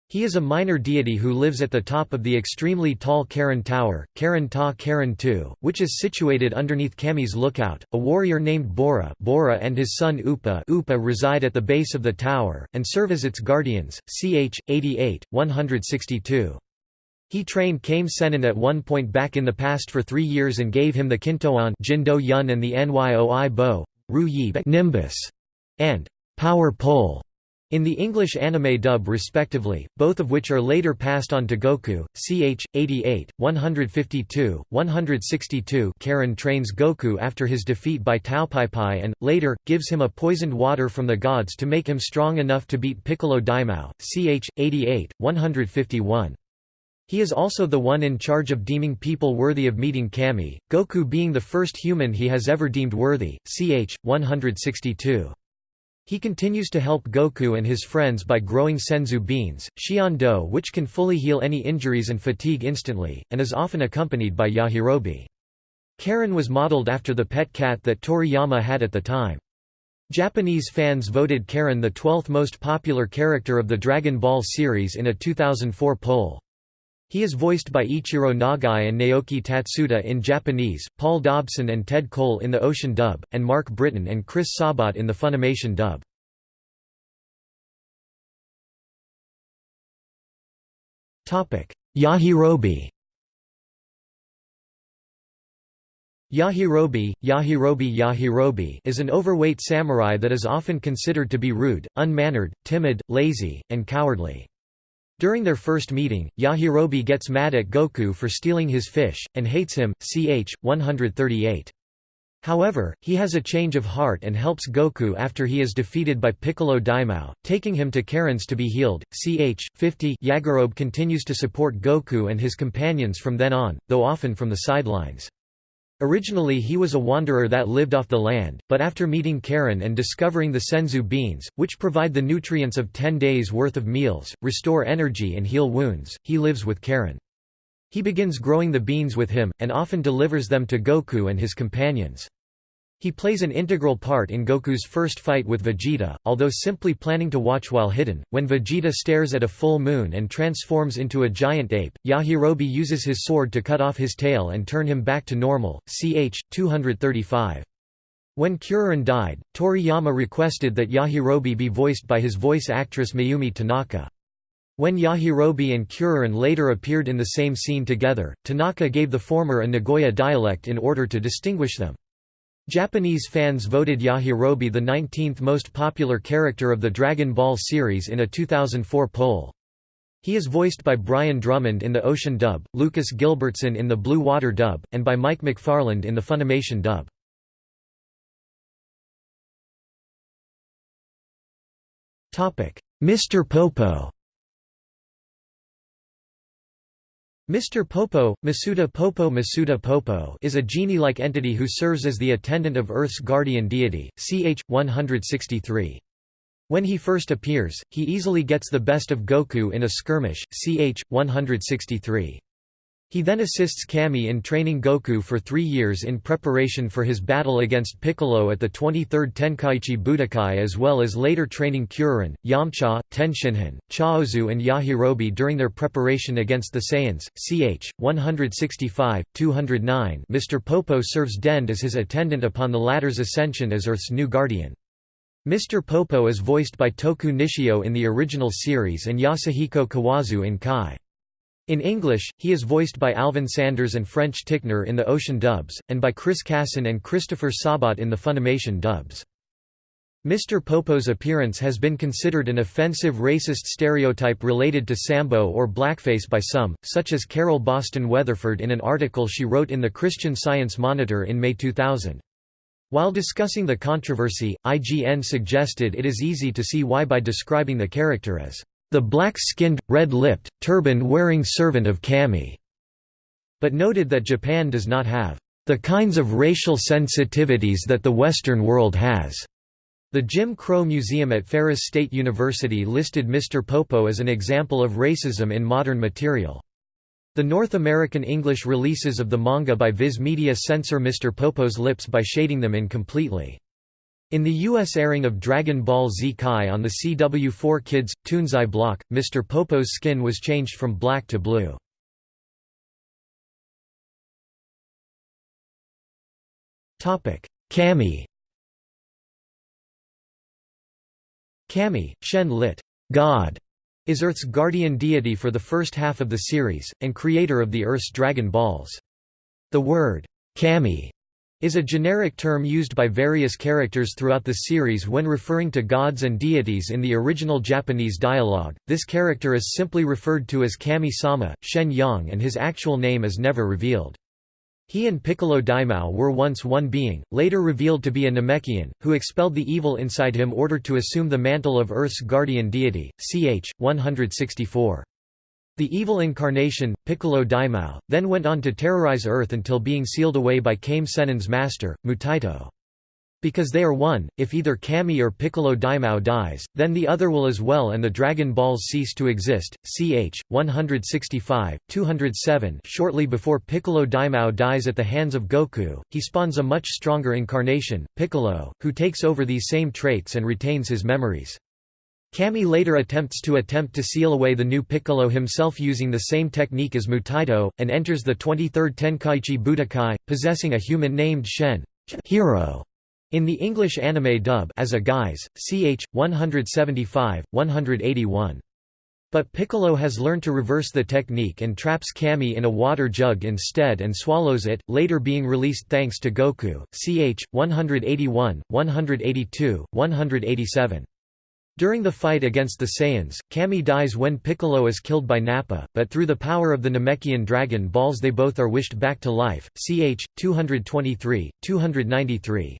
He is a minor deity who lives at the top of the extremely tall Karin Tower, Karin Ta Karin II, which is situated underneath Kami's lookout. A warrior named Bora, Bora and his son Upa, Upa reside at the base of the tower and serve as its guardians. Ch. 88, 162. He trained Kame Sennin at one point back in the past for three years and gave him the Kintoan Jindo Yun and the Nyoi Bo, Ru Yi Nimbus, and Power Pole in the English anime dub respectively, both of which are later passed on to Goku. Ch. 88, 152, 162 Karin trains Goku after his defeat by Taopaipai and, later, gives him a poisoned water from the gods to make him strong enough to beat Piccolo Daimao. Ch. 88, 151. He is also the one in charge of deeming people worthy of meeting Kami, Goku being the first human he has ever deemed worthy, ch. 162. He continues to help Goku and his friends by growing senzu beans, Xian which can fully heal any injuries and fatigue instantly, and is often accompanied by Yajirobe. Karin was modeled after the pet cat that Toriyama had at the time. Japanese fans voted Karin the 12th most popular character of the Dragon Ball series in a 2004 poll. He is voiced by Ichiro Nagai and Naoki Tatsuda in Japanese, Paul Dobson and Ted Cole in the Ocean dub, and Mark Britton and Chris Sabat in the Funimation dub. Yajirobe Yajirobe, Yajirobe Yajirobe is an overweight samurai that is often considered to be rude, unmannered, timid, lazy, and cowardly. During their first meeting, Yajirobe gets mad at Goku for stealing his fish, and hates him, ch. 138. However, he has a change of heart and helps Goku after he is defeated by Piccolo Daimao, taking him to Karin's to be healed. Ch. 50 Yajirobe continues to support Goku and his companions from then on, though often from the sidelines. Originally he was a wanderer that lived off the land, but after meeting Karin and discovering the senzu beans, which provide the nutrients of 10 days' worth of meals, restore energy and heal wounds, he lives with Karin. He begins growing the beans with him, and often delivers them to Goku and his companions. He plays an integral part in Goku's first fight with Vegeta, although simply planning to watch while hidden. When Vegeta stares at a full moon and transforms into a giant ape, Yajirobe uses his sword to cut off his tail and turn him back to normal. Ch. 235. When Kuririn died, Toriyama requested that Yajirobe be voiced by his voice actress Mayumi Tanaka. When Yajirobe and Kuririn later appeared in the same scene together, Tanaka gave the former a Nagoya dialect in order to distinguish them. Japanese fans voted Yajirobe the 19th most popular character of the Dragon Ball series in a 2004 poll. He is voiced by Brian Drummond in the Ocean dub, Lucas Gilbertson in the Blue Water dub, and by Mike McFarland in the Funimation dub. Mr. Popo Mr. Popo, Masuda Popo Masuda Popo is a genie-like entity who serves as the attendant of Earth's guardian deity, ch. 163. When he first appears, he easily gets the best of Goku in a skirmish, ch. 163. He then assists Kami in training Goku for three years in preparation for his battle against Piccolo at the 23rd Tenkaichi Budokai as well as later training Kuririn, Yamcha, Tenshinhan, Chaozu and Yajirobe during their preparation against the Saiyans. Ch. 165, 209 Mr. Popo serves Dend as his attendant upon the latter's ascension as Earth's new guardian. Mr. Popo is voiced by Toku Nishio in the original series and Yasuhiko Kawazu in Kai. In English, he is voiced by Alvin Sanders and French Tickner in the Ocean dubs, and by Chris Cason and Christopher Sabat in the Funimation dubs. Mr. Popo's appearance has been considered an offensive racist stereotype related to Sambo or blackface by some, such as Carol Boston Weatherford in an article she wrote in the Christian Science Monitor in May 2000. While discussing the controversy, IGN suggested it is easy to see why by describing the character as the black-skinned, red-lipped, turban-wearing servant of Kami, but noted that Japan does not have the kinds of racial sensitivities that the Western world has. The Jim Crow Museum at Ferris State University listed Mr. Popo as an example of racism in modern material. The North American English releases of the manga by Viz Media censor Mr. Popo's lips by shading them in completely. In the U.S. airing of Dragon Ball Z Kai on the CW4 Kids, Toonzai block, Mr. Popo's skin was changed from black to blue. Kami Kami, Shen lit. God, is Earth's guardian deity for the first half of the series, and creator of the Earth's Dragon Balls. The word, Kami is a generic term used by various characters throughout the series when referring to gods and deities in the original Japanese dialogue. This character is simply referred to as Kami-sama, Shen Yang and his actual name is never revealed. He and Piccolo Daimao were once one being, later revealed to be a Namekian, who expelled the evil inside him order to assume the mantle of Earth's guardian deity, ch. 164. The evil incarnation, Piccolo Daimao, then went on to terrorize Earth until being sealed away by Kame Sennin's master, Mutaito. Because they are one, if either Kami or Piccolo Daimao dies, then the other will as well and the Dragon Balls cease to exist. Ch. 165, 207 Shortly before Piccolo Daimao dies at the hands of Goku, he spawns a much stronger incarnation, Piccolo, who takes over these same traits and retains his memories. Kami later attempts to attempt to seal away the new Piccolo himself using the same technique as Mutaito, and enters the 23rd Tenkaichi Budokai, possessing a human named Shen hero in the English anime dub as a guise, ch. 175, 181. But Piccolo has learned to reverse the technique and traps Kami in a water jug instead and swallows it, later being released thanks to Goku, ch. 181, 182, 187. During the fight against the Saiyans, Kami dies when Piccolo is killed by Nappa, but through the power of the Namekian Dragon Balls they both are wished back to life. Ch. 223, 293.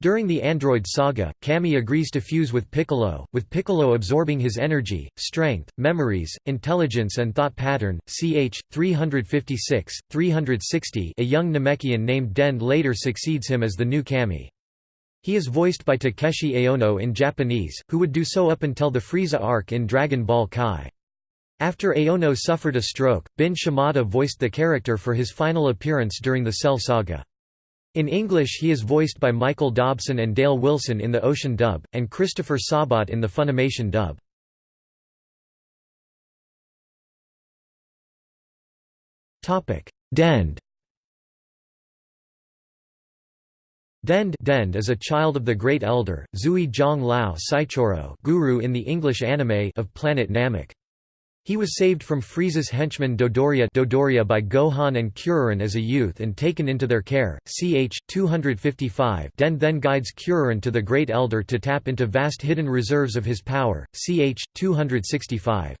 During the Android saga, Kami agrees to fuse with Piccolo, with Piccolo absorbing his energy, strength, memories, intelligence and thought pattern. Ch. 356, 360 a young Namekian named Dend later succeeds him as the new Kami. He is voiced by Takeshi Aono in Japanese, who would do so up until the Frieza arc in Dragon Ball Kai. After Aono suffered a stroke, Bin Shimada voiced the character for his final appearance during the Cell Saga. In English he is voiced by Michael Dobson and Dale Wilson in the Ocean dub, and Christopher Sabat in the Funimation dub. Dend Dend, Dend is a child of the Great Elder, Zui Zhang Lao Saichoro guru in the English anime of planet Namek. He was saved from Frieza's henchman Dodoria, Dodoria by Gohan and Kuririn as a youth and taken into their care. Ch. 255 Dend then guides Kuririn to the Great Elder to tap into vast hidden reserves of his power. Ch. 265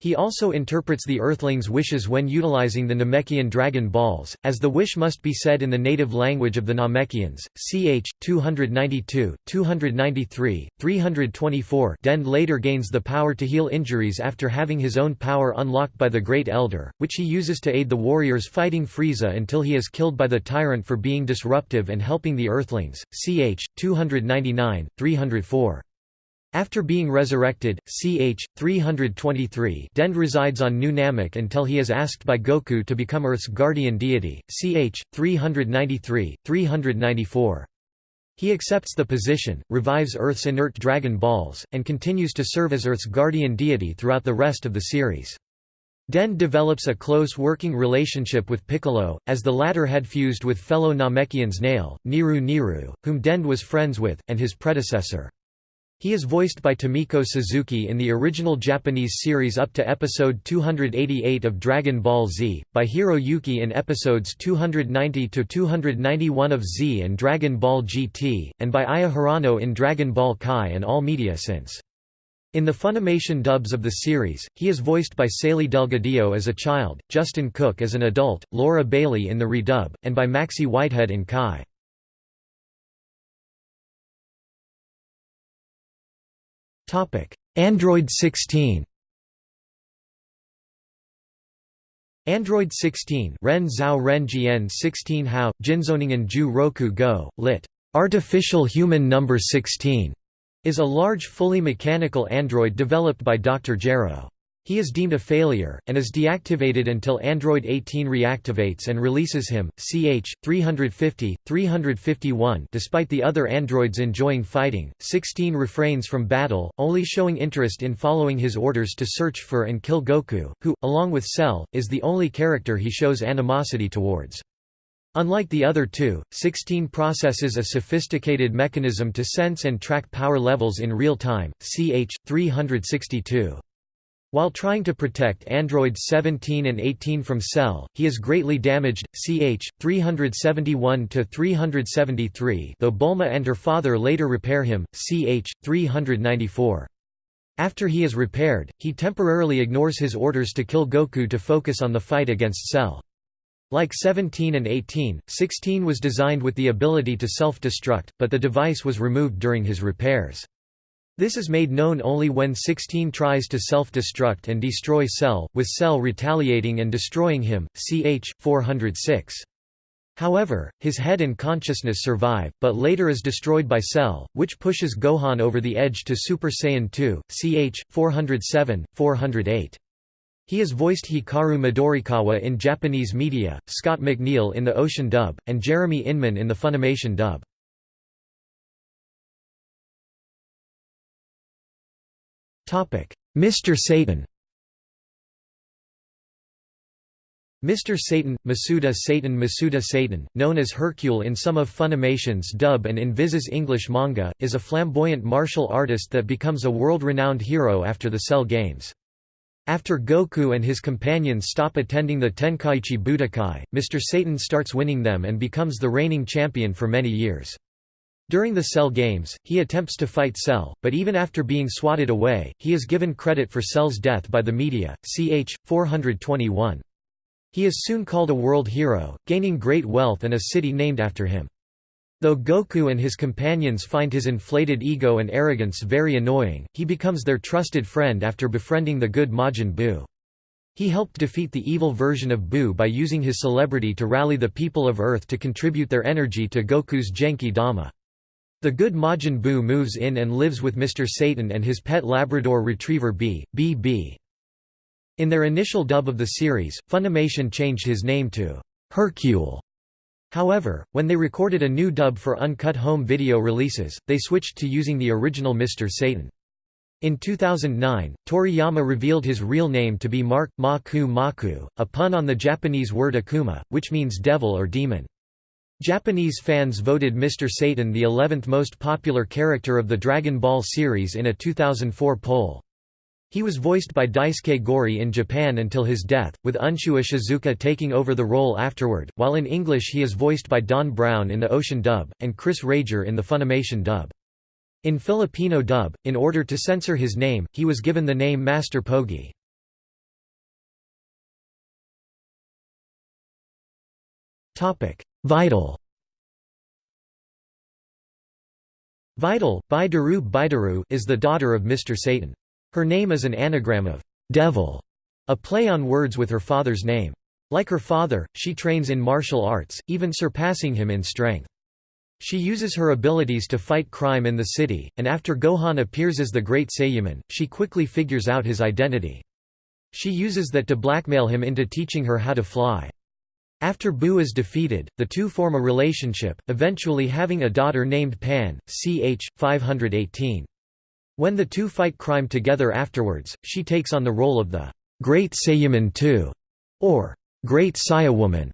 he also interprets the Earthling's wishes when utilizing the Namekian Dragon Balls, as the wish must be said in the native language of the Namekians. Ch. 292, 293, 324 Dend later gains the power to heal injuries after having his own power unlocked by the Great Elder, which he uses to aid the warriors fighting Frieza until he is killed by the tyrant for being disruptive and helping the Earthlings. Ch. 299, 304 after being resurrected, ch. 323 Dend resides on New Namek until he is asked by Goku to become Earth's guardian deity, ch. 393, 394. He accepts the position, revives Earth's inert Dragon Balls, and continues to serve as Earth's guardian deity throughout the rest of the series. Dend develops a close working relationship with Piccolo, as the latter had fused with fellow Namekians Nail, Niru Niru, whom Dend was friends with, and his predecessor. He is voiced by Tomiko Suzuki in the original Japanese series up to episode 288 of Dragon Ball Z, by Hiro Yuki in episodes 290–291 of Z and Dragon Ball GT, and by Aya Hirano in Dragon Ball Kai and all media since. In the Funimation dubs of the series, he is voiced by Sally Delgadillo as a child, Justin Cook as an adult, Laura Bailey in the redub, and by Maxey Whitehead in Kai. Android 16 Android 16 Ren Zhao Ren Jian 16 Hao, Jinzoningen Ju Roku Go, lit. Artificial Human Number 16, is a large fully mechanical android developed by Dr. Gero. He is deemed a failure, and is deactivated until Android 18 reactivates and releases him. Ch. 350, 351 Despite the other androids enjoying fighting, 16 refrains from battle, only showing interest in following his orders to search for and kill Goku, who, along with Cell, is the only character he shows animosity towards. Unlike the other two, 16 processes a sophisticated mechanism to sense and track power levels in real time. Ch. 362 while trying to protect androids 17 and 18 from Cell, he is greatly damaged, ch. 371–373 though Bulma and her father later repair him, ch. 394. After he is repaired, he temporarily ignores his orders to kill Goku to focus on the fight against Cell. Like 17 and 18, 16 was designed with the ability to self-destruct, but the device was removed during his repairs. This is made known only when 16 tries to self-destruct and destroy Cell, with Cell retaliating and destroying him, ch. 406. However, his head and consciousness survive, but later is destroyed by Cell, which pushes Gohan over the edge to Super Saiyan 2, ch. 407, 408. He is voiced Hikaru Midorikawa in Japanese media, Scott McNeil in the Ocean dub, and Jeremy Inman in the Funimation dub. Mr. Satan Mr. Satan, Masuda Satan Masuda Satan, known as Hercule in some of Funimation's dub and in Viz's English manga, is a flamboyant martial artist that becomes a world-renowned hero after the Cell Games. After Goku and his companions stop attending the Tenkaichi Budokai, Mr. Satan starts winning them and becomes the reigning champion for many years. During the Cell Games, he attempts to fight Cell, but even after being swatted away, he is given credit for Cell's death by the media, ch. 421. He is soon called a world hero, gaining great wealth and a city named after him. Though Goku and his companions find his inflated ego and arrogance very annoying, he becomes their trusted friend after befriending the good Majin Buu. He helped defeat the evil version of Buu by using his celebrity to rally the people of Earth to contribute their energy to Goku's Genki Dama. The good Majin Buu moves in and lives with Mr. Satan and his pet Labrador retriever B, B. In their initial dub of the series, Funimation changed his name to Hercule. However, when they recorded a new dub for uncut home video releases, they switched to using the original Mr. Satan. In 2009, Toriyama revealed his real name to be Mark Maku Maku, a pun on the Japanese word akuma, which means devil or demon. Japanese fans voted Mr. Satan the 11th most popular character of the Dragon Ball series in a 2004 poll. He was voiced by Daisuke Gori in Japan until his death, with Unshu Ishizuka taking over the role afterward, while in English he is voiced by Don Brown in the Ocean dub, and Chris Rager in the Funimation dub. In Filipino dub, in order to censor his name, he was given the name Master Pogi. Videl Videl, Baidaru Baidaru is the daughter of Mr. Satan. Her name is an anagram of devil, a play on words with her father's name. Like her father, she trains in martial arts, even surpassing him in strength. She uses her abilities to fight crime in the city, and after Gohan appears as the Great Saiyaman, she quickly figures out his identity. She uses that to blackmail him into teaching her how to fly. After Buu is defeated, the two form a relationship, eventually having a daughter named Pan, ch. 518. When the two fight crime together afterwards, she takes on the role of the Great Saiyaman II, or Great Saiyawoman.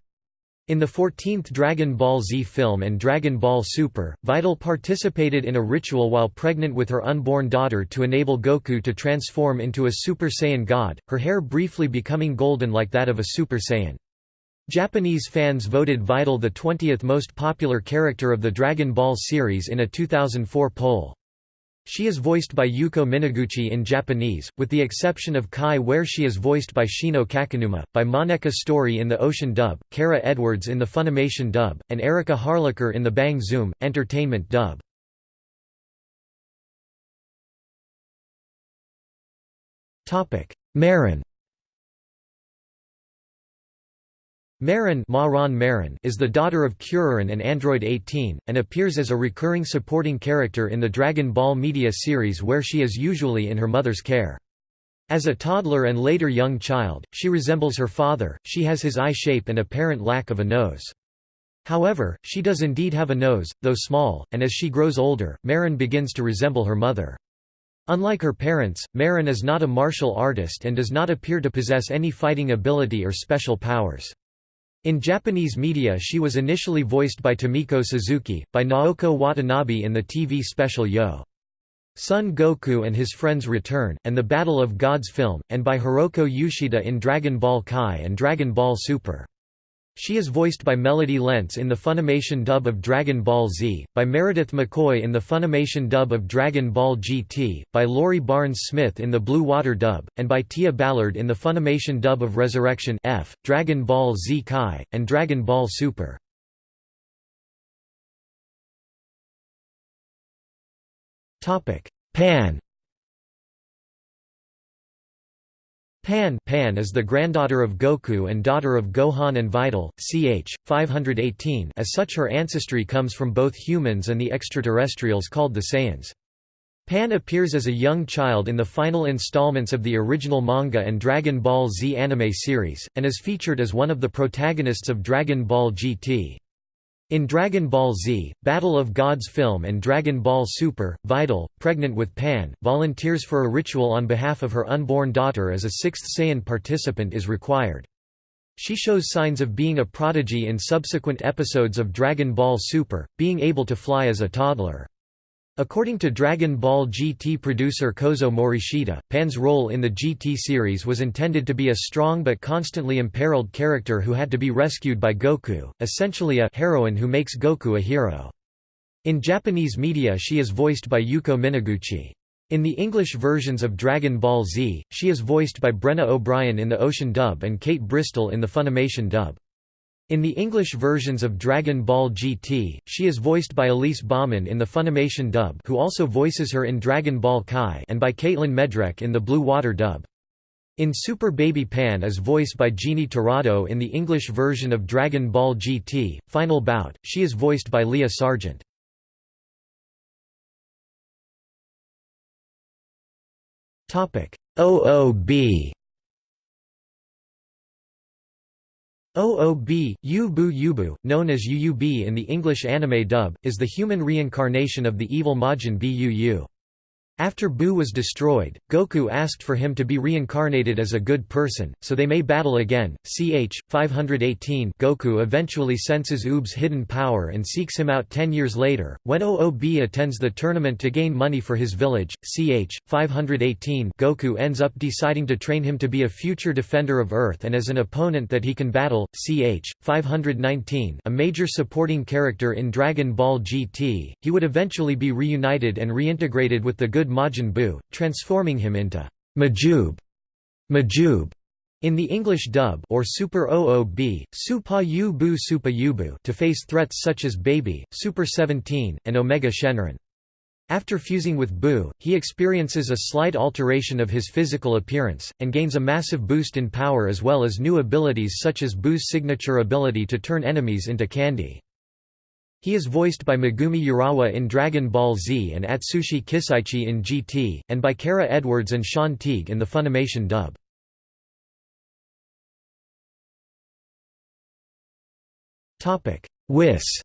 In the 14th Dragon Ball Z film and Dragon Ball Super, Videl participated in a ritual while pregnant with her unborn daughter to enable Goku to transform into a Super Saiyan god, her hair briefly becoming golden like that of a Super Saiyan. Japanese fans voted Videl the 20th most popular character of the Dragon Ball series in a 2004 poll. She is voiced by Yuko Minaguchi in Japanese, with the exception of Kai where she is voiced by Shino Kakinuma, by Moneca Stori in the Ocean dub, Kara Edwards in the Funimation dub, and Erika Harlacher in the Bang Zoom! Entertainment dub. Marron Marron, Marron is the daughter of Kuririn and Android 18, and appears as a recurring supporting character in the Dragon Ball media series where she is usually in her mother's care. As a toddler and later young child, she resembles her father, she has his eye shape and apparent lack of a nose. However, she does indeed have a nose, though small, and as she grows older, Marron begins to resemble her mother. Unlike her parents, Marron is not a martial artist and does not appear to possess any fighting ability or special powers. In Japanese media she was initially voiced by Tomiko Suzuki, by Naoko Watanabe in the TV special Yo! Son Goku and his Friends Return, and the Battle of Gods film, and by Hiroko Yoshida in Dragon Ball Kai and Dragon Ball Super. She is voiced by Melody Lentz in the Funimation dub of Dragon Ball Z, by Meredith McCoy in the Funimation dub of Dragon Ball GT, by Laurie Barnes-Smith in the Blue Water dub, and by Tia Ballard in the Funimation dub of Resurrection F, Dragon Ball Z Kai, and Dragon Ball Super. Pan Pan, Pan is the granddaughter of Goku and daughter of Gohan and Videl, ch. 518 as such her ancestry comes from both humans and the extraterrestrials called the Saiyans. Pan appears as a young child in the final installments of the original manga and Dragon Ball Z anime series, and is featured as one of the protagonists of Dragon Ball GT. In Dragon Ball Z, Battle of Gods film and Dragon Ball Super, Videl, pregnant with Pan, volunteers for a ritual on behalf of her unborn daughter as a sixth Saiyan participant is required. She shows signs of being a prodigy in subsequent episodes of Dragon Ball Super, being able to fly as a toddler. According to Dragon Ball GT producer Kozo Morishita, Pan's role in the GT series was intended to be a strong but constantly imperiled character who had to be rescued by Goku, essentially a heroine who makes Goku a hero. In Japanese media she is voiced by Yuko Minaguchi. In the English versions of Dragon Ball Z, she is voiced by Brenna O'Brien in the Ocean dub and Kate Bristol in the Funimation dub. In the English versions of Dragon Ball GT, she is voiced by Elise Baughman in the Funimation dub who also voices her in Dragon Ball Kai and by Caitlynne Medrek in the Blue Water dub. In Super Baby Pan is voiced by Jeannie Tirado in the English version of Dragon Ball GT, Final Bout, she is voiced by Leah Sargent. OOB OOB, Yubu Yubu, known as UUB in the English anime dub, is the human reincarnation of the evil Majin Buu. After Buu was destroyed, Goku asked for him to be reincarnated as a good person, so they may battle again. Ch. 518 Goku eventually senses Oob's hidden power and seeks him out ten years later, when OOB attends the tournament to gain money for his village. Ch. 518 Goku ends up deciding to train him to be a future defender of Earth and as an opponent that he can battle. Ch. 519 a major supporting character in Dragon Ball GT, he would eventually be reunited and reintegrated with the good Majin Buu, transforming him into Majuub, Majuub in the English dub or Super OOB, Supa Yu Supa Yubu to face threats such as Baby, Super 17, and Omega Shenron. After fusing with Buu, he experiences a slight alteration of his physical appearance, and gains a massive boost in power as well as new abilities such as Buu's signature ability to turn enemies into candy. He is voiced by Megumi Urawa in Dragon Ball Z and Atsushi Kisaichi in GT, and by Kara Edwards and Sean Teague in the Funimation dub. Whis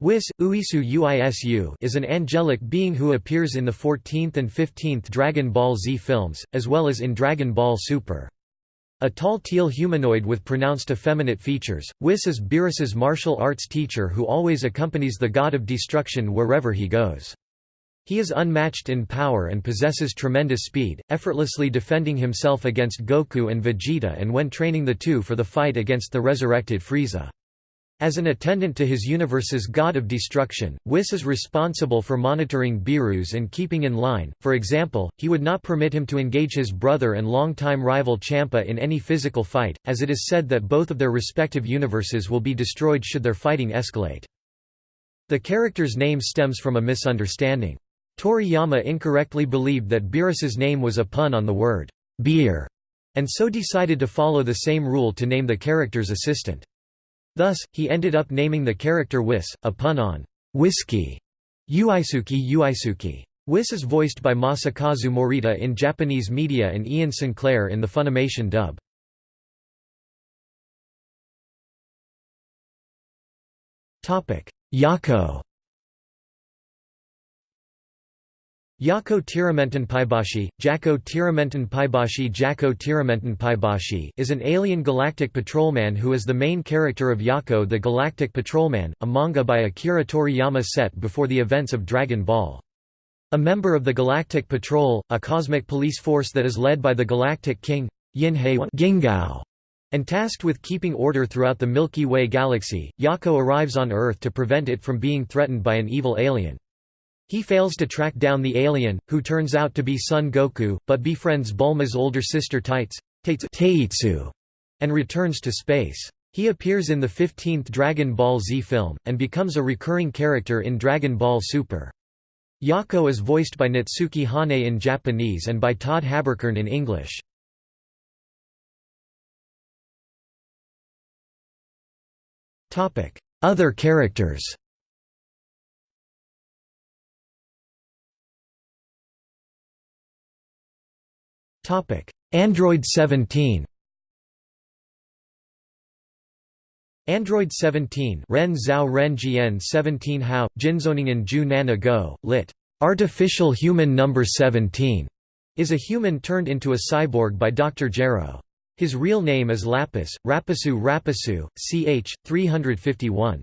Whis, Uisu Uisu is an angelic being who appears in the 14th and 15th Dragon Ball Z films, as well as in Dragon Ball Super. A tall teal humanoid with pronounced effeminate features, Whis is Beerus's martial arts teacher who always accompanies the god of destruction wherever he goes. He is unmatched in power and possesses tremendous speed, effortlessly defending himself against Goku and Vegeta and when training the two for the fight against the resurrected Frieza. As an attendant to his universe's god of destruction, Whis is responsible for monitoring Beerus and keeping in line, for example, he would not permit him to engage his brother and longtime rival Champa in any physical fight, as it is said that both of their respective universes will be destroyed should their fighting escalate. The character's name stems from a misunderstanding. Toriyama incorrectly believed that Beerus's name was a pun on the word, beer, and so decided to follow the same rule to name the character's assistant. Thus, he ended up naming the character Whis, a pun on whiskey. Uisuki Uisuki. Whis is voiced by Masakazu Morita in Japanese media and Ian Sinclair in the Funimation dub. Yako Yako Tiramentan Paibashi, Jaco Tiramentan Paibashi Jaco Tiramentan Paibashi is an alien galactic patrolman who is the main character of Yako the Galactic Patrolman, a manga by Akira Toriyama set before the events of Dragon Ball. A member of the Galactic Patrol, a cosmic police force that is led by the Galactic King, Gingao, and tasked with keeping order throughout the Milky Way galaxy, Yako arrives on Earth to prevent it from being threatened by an evil alien. He fails to track down the alien, who turns out to be Son Goku, but befriends Bulma's older sister Taitsu, Teitsu, and returns to space. He appears in the 15th Dragon Ball Z film, and becomes a recurring character in Dragon Ball Super. Yako is voiced by Natsuki Hanae in Japanese and by Todd Haberkorn in English. Other characters Android 17 Android 17 Ren Zhao Ren Jian 17 Hao, Jinzoningen Ju Nana Go, lit. Artificial Human Number 17, is a human turned into a cyborg by Dr. Gero. His real name is Lapis, Rapisu Rapisu, ch. 351.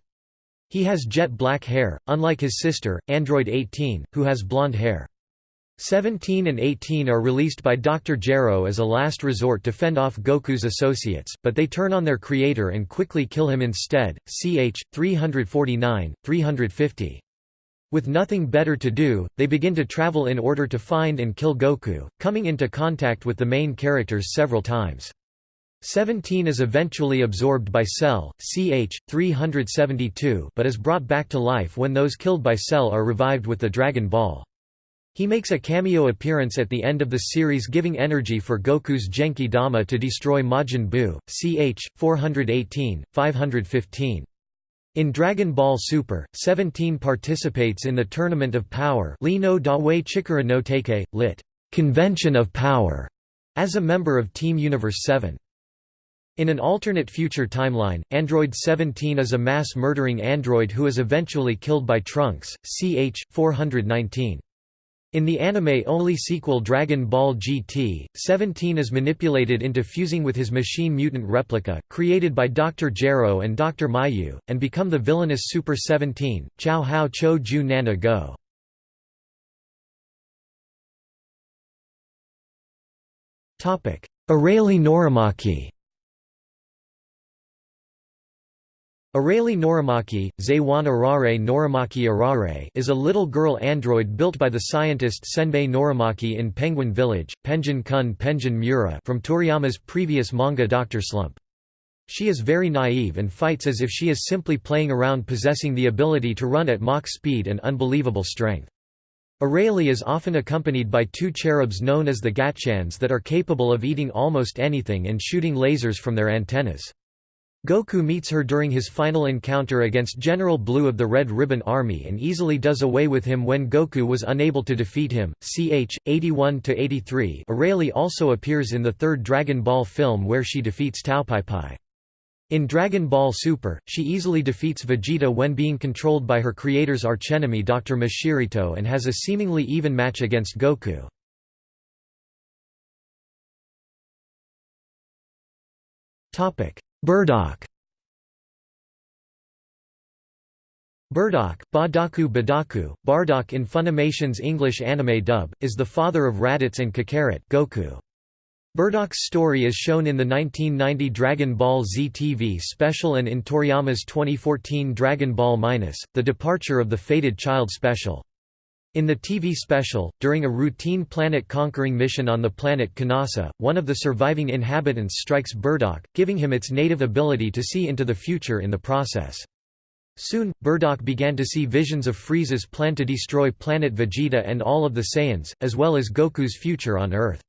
He has jet black hair, unlike his sister, Android 18, who has blonde hair. 17 and 18 are released by Dr. Gero as a last resort to fend off Goku's associates, but they turn on their creator and quickly kill him instead. Ch. 349, 350. With nothing better to do, they begin to travel in order to find and kill Goku, coming into contact with the main characters several times. 17 is eventually absorbed by Cell, ch. 372 but is brought back to life when those killed by Cell are revived with the Dragon Ball. He makes a cameo appearance at the end of the series giving energy for Goku's Genki Dama to destroy Majin Buu, ch. 418, 515. In Dragon Ball Super, 17 participates in the Tournament of Power Li no Dawei Chikara no Teike, lit. Convention of Power, as a member of Team Universe 7. In an alternate future timeline, Android 17 is a mass-murdering android who is eventually killed by Trunks, ch. 419. In the anime-only sequel Dragon Ball GT, 17 is manipulated into fusing with his machine mutant replica, created by Dr. Gero and Dr. Mayu, and become the villainous Super 17, Chao Hao Cho Ju Nana Go. Norimaki Arale Norimaki, Zaywan Arare Norimaki Arare is a little girl android built by the scientist Senbei Norimaki in Penguin Village, Penjin Kun Penjin Mura from Toriyama's previous manga Dr. Slump. She is very naive and fights as if she is simply playing around possessing the ability to run at Mach speed and unbelievable strength. Arale is often accompanied by two cherubs known as the Gatchans that are capable of eating almost anything and shooting lasers from their antennas. Goku meets her during his final encounter against General Blue of the Red Ribbon Army and easily does away with him when Goku was unable to defeat him. Ch. 81–83 Arale also appears in the third Dragon Ball film where she defeats Taopaipai. In Dragon Ball Super, she easily defeats Vegeta when being controlled by her creator's archenemy Dr. Mashirito and has a seemingly even match against Goku. Bardock Bardock, Badaku Badaku, Bardock in Funimation's English anime dub, is the father of Raditz and Kakarot Goku. Bardock's story is shown in the 1990 Dragon Ball Z TV special and in Toriyama's 2014 Dragon Ball Minus, The Departure of the Fated Child special. In the TV special, during a routine planet-conquering mission on the planet Kanasa, one of the surviving inhabitants strikes Bardock, giving him its native ability to see into the future in the process. Soon, Bardock began to see visions of Frieza's plan to destroy planet Vegeta and all of the Saiyans, as well as Goku's future on Earth.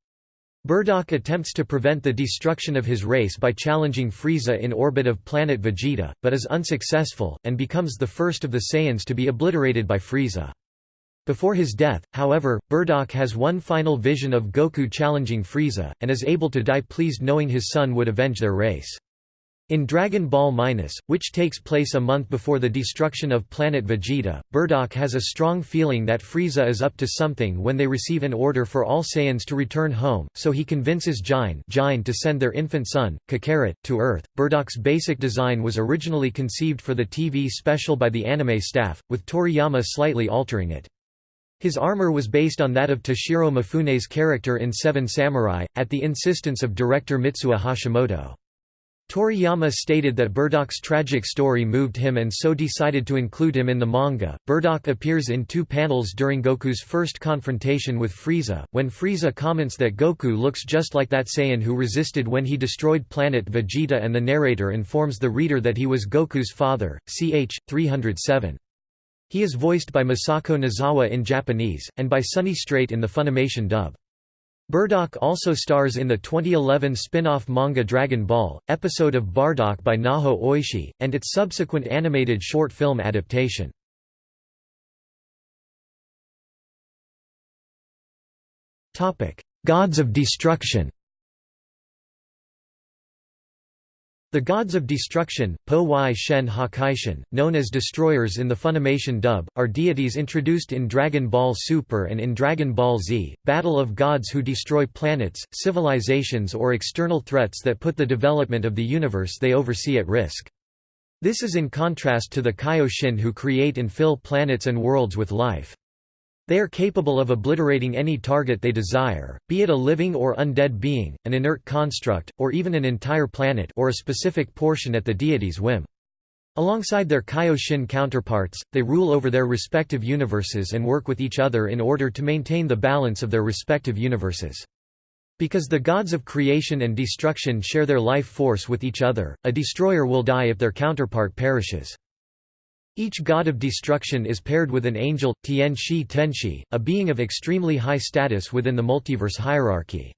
Bardock attempts to prevent the destruction of his race by challenging Frieza in orbit of planet Vegeta, but is unsuccessful, and becomes the first of the Saiyans to be obliterated by Frieza. Before his death, however, Bardock has one final vision of Goku challenging Frieza, and is able to die pleased knowing his son would avenge their race. In Dragon Ball Minus, which takes place a month before the destruction of planet Vegeta, Bardock has a strong feeling that Frieza is up to something when they receive an order for all Saiyans to return home, so he convinces Jine, to send their infant son, Kakarot, to Earth. Bardock's basic design was originally conceived for the TV special by the anime staff, with Toriyama slightly altering it. His armor was based on that of Toshiro Mifune's character in Seven Samurai, at the insistence of director Mitsuo Hashimoto. Toriyama stated that Bardock's tragic story moved him and so decided to include him in the manga. Bardock appears in two panels during Goku's first confrontation with Frieza, when Frieza comments that Goku looks just like that Saiyan who resisted when he destroyed planet Vegeta and the narrator informs the reader that he was Goku's father, ch. 307. He is voiced by Masako Nozawa in Japanese, and by Sonny Strait in the Funimation dub. Bardock also stars in the 2011 spin-off manga Dragon Ball, episode of Bardock by Naho Oishi, and its subsequent animated short film adaptation. Gods of Destruction The gods of destruction, Po Wai Shen Hakaishin, known as destroyers in the Funimation dub, are deities introduced in Dragon Ball Super and in Dragon Ball Z, battle of gods who destroy planets, civilizations or external threats that put the development of the universe they oversee at risk. This is in contrast to the Kaioshin who create and fill planets and worlds with life. They are capable of obliterating any target they desire, be it a living or undead being, an inert construct, or even an entire planet or a specific portion at the deity's whim. Alongside their Kaioshin counterparts, they rule over their respective universes and work with each other in order to maintain the balance of their respective universes. Because the gods of creation and destruction share their life force with each other, a destroyer will die if their counterpart perishes. Each god of destruction is paired with an angel, Tianshi Tenshi, a being of extremely high status within the multiverse hierarchy.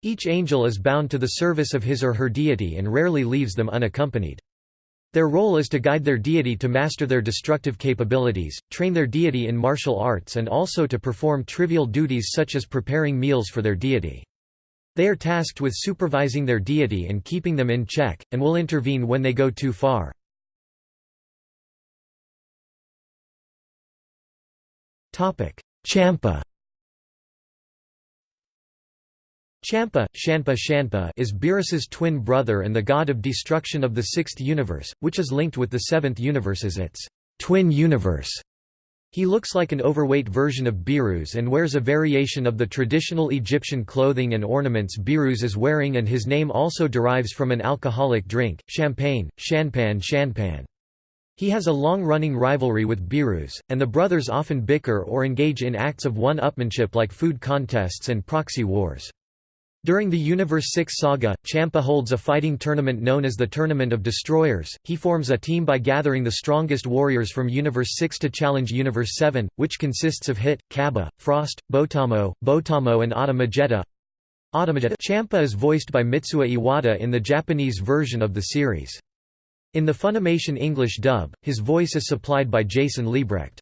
Each angel is bound to the service of his or her deity and rarely leaves them unaccompanied. Their role is to guide their deity to master their destructive capabilities, train their deity in martial arts and also to perform trivial duties such as preparing meals for their deity. They are tasked with supervising their deity and keeping them in check, and will intervene when they go too far. Champa Champa, Shanpa Shanpa is Beerus's twin brother and the god of destruction of the sixth universe, which is linked with the seventh universe as its twin universe. He looks like an overweight version of Beerus and wears a variation of the traditional Egyptian clothing and ornaments Beerus is wearing and his name also derives from an alcoholic drink, champagne, shanpan shanpan. He has a long-running rivalry with Beerus, and the brothers often bicker or engage in acts of one-upmanship like food contests and proxy wars. During the Universe 6 saga, Champa holds a fighting tournament known as the Tournament of Destroyers. He forms a team by gathering the strongest warriors from Universe 6 to challenge Universe 7, which consists of Hit, Cabba, Frost, Botamo, Botamo and Automagetta. Champa is voiced by Mitsuo Iwata in the Japanese version of the series. In the Funimation English dub, his voice is supplied by Jason Liebrecht.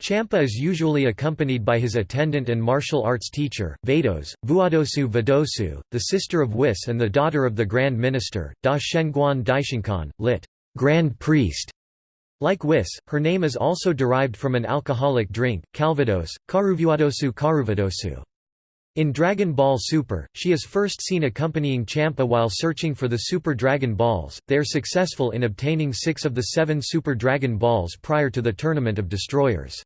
Champa is usually accompanied by his attendant and martial arts teacher, Vados, Vuadosu Vadosu, the sister of Whis and the daughter of the Grand Minister, Da Shengguan Daishinkan, lit. Grand Priest. Like Whis, her name is also derived from an alcoholic drink, Calvados, Karuvuadosu Karuvadosu. In Dragon Ball Super, she is first seen accompanying Champa while searching for the Super Dragon Balls. They are successful in obtaining six of the seven Super Dragon Balls prior to the Tournament of Destroyers.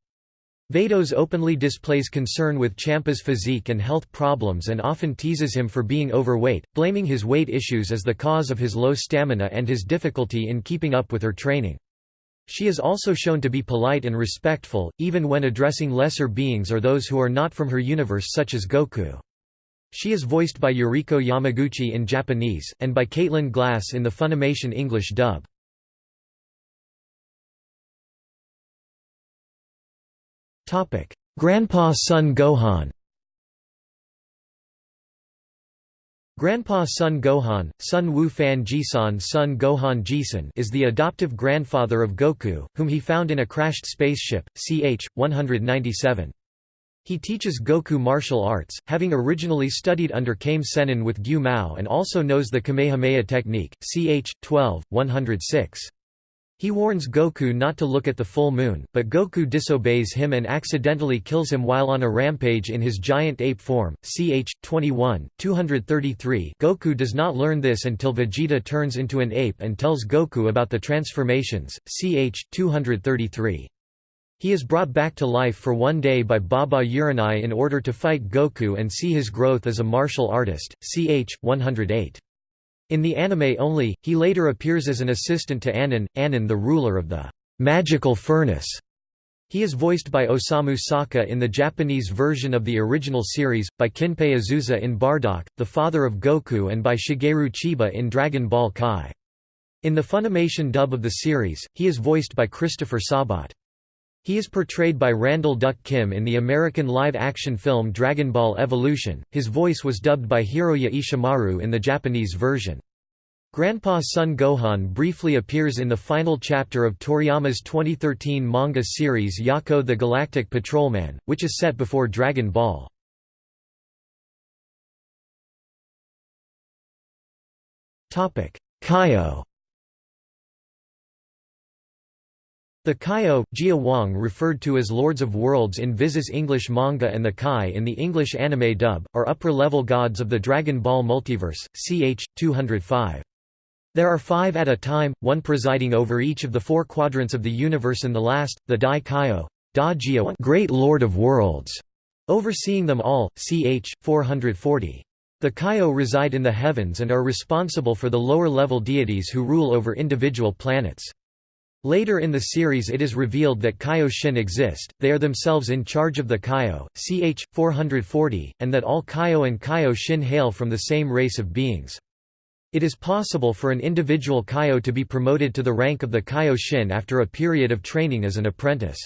Vados openly displays concern with Champa's physique and health problems and often teases him for being overweight, blaming his weight issues as the cause of his low stamina and his difficulty in keeping up with her training. She is also shown to be polite and respectful, even when addressing lesser beings or those who are not from her universe such as Goku. She is voiced by Yuriko Yamaguchi in Japanese, and by Caitlin Glass in the Funimation English dub. Grandpa Son Gohan. Grandpa Son Gohan, Sun Wu Fan Jisan Son Gohan Jisan is the adoptive grandfather of Goku, whom he found in a crashed spaceship, ch. 197. He teaches Goku martial arts, having originally studied under Kame Sennin with Gyu Mao and also knows the Kamehameha technique, ch. 12, 106. He warns Goku not to look at the full moon, but Goku disobeys him and accidentally kills him while on a rampage in his giant ape form. Ch. 21, 233 Goku does not learn this until Vegeta turns into an ape and tells Goku about the transformations. Ch. 233. He is brought back to life for one day by Baba Uranai in order to fight Goku and see his growth as a martial artist. Ch. 108. In the anime only, he later appears as an assistant to Anan, Anan the ruler of the magical furnace. He is voiced by Osamu Saka in the Japanese version of the original series, by Kinpei Azusa in Bardock, the father of Goku and by Shigeru Chiba in Dragon Ball Kai. In the Funimation dub of the series, he is voiced by Christopher Sabat. He is portrayed by Randall Duk Kim in the American live-action film Dragon Ball Evolution. His voice was dubbed by Hiroya Ishimaru in the Japanese version. Grandpa Son Gohan briefly appears in the final chapter of Toriyama's 2013 manga series Yako the Galactic Patrolman, which is set before Dragon Ball. Kaio The Kaio, Jia Wang referred to as Lords of Worlds in Viz's English manga and the Kai in the English anime dub, are upper-level gods of the Dragon Ball multiverse, ch. 205. There are five at a time, one presiding over each of the four quadrants of the universe and the last, the Dai Kaio da Jia Great Lord of Worlds, overseeing them all, ch. 440. The Kaio reside in the heavens and are responsible for the lower-level deities who rule over individual planets. Later in the series it is revealed that Kaioshin exist, they are themselves in charge of the Kaio, ch. 440, and that all Kaio and Kaioshin hail from the same race of beings. It is possible for an individual Kaio to be promoted to the rank of the Kaio Shin after a period of training as an apprentice.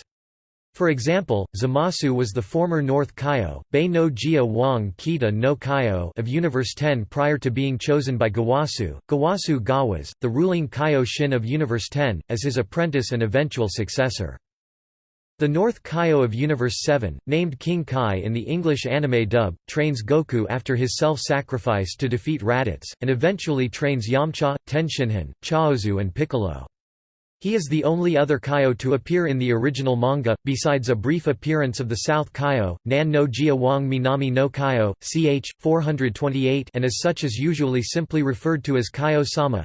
For example, Zamasu was the former North Kaio, Bei no Jia Wang Kita no Kaio of Universe 10 prior to being chosen by Gawasu, Gawasu Gawas, the ruling Kaio Shin of Universe 10, as his apprentice and eventual successor. The North Kaio of Universe 7, named King Kai in the English anime dub, trains Goku after his self-sacrifice to defeat Raditz, and eventually trains Yamcha, Tenshinhan, Chaozu and Piccolo. He is the only other Kaio to appear in the original manga, besides a brief appearance of the South Kaio, Nan no Jia Wang Minami no Kaio, ch. 428 and as such is usually simply referred to as Kaio-sama.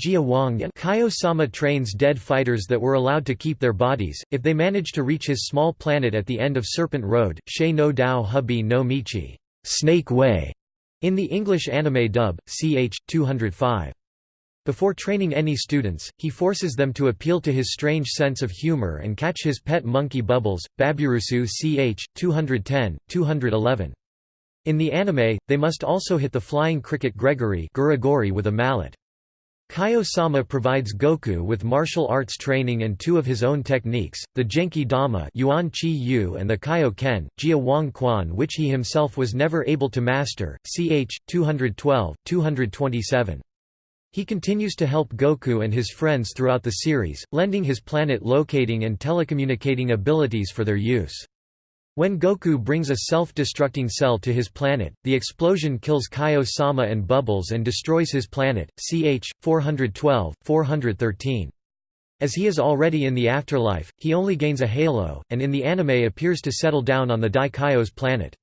Jia Wang and Kaio-sama trains dead fighters that were allowed to keep their bodies, if they managed to reach his small planet at the end of Serpent Road, Shei no Dao Hubi no Michi Snake Way", in the English anime dub, ch. 205. Before training any students, he forces them to appeal to his strange sense of humor and catch his pet monkey Bubbles, Baburusu ch. 210, 211. In the anime, they must also hit the flying cricket Gregory with a mallet. Kaio-sama provides Goku with martial arts training and two of his own techniques, the Genki Dama Yuan Chi Yu and the Kaio Ken, Jia Wang Quan which he himself was never able to master, ch. 212, 227. He continues to help Goku and his friends throughout the series, lending his planet locating and telecommunicating abilities for their use. When Goku brings a self-destructing cell to his planet, the explosion kills Kaio-sama and Bubbles and destroys his planet, ch. 412, 413. As he is already in the afterlife, he only gains a halo, and in the anime appears to settle down on the Dai Kaio's planet.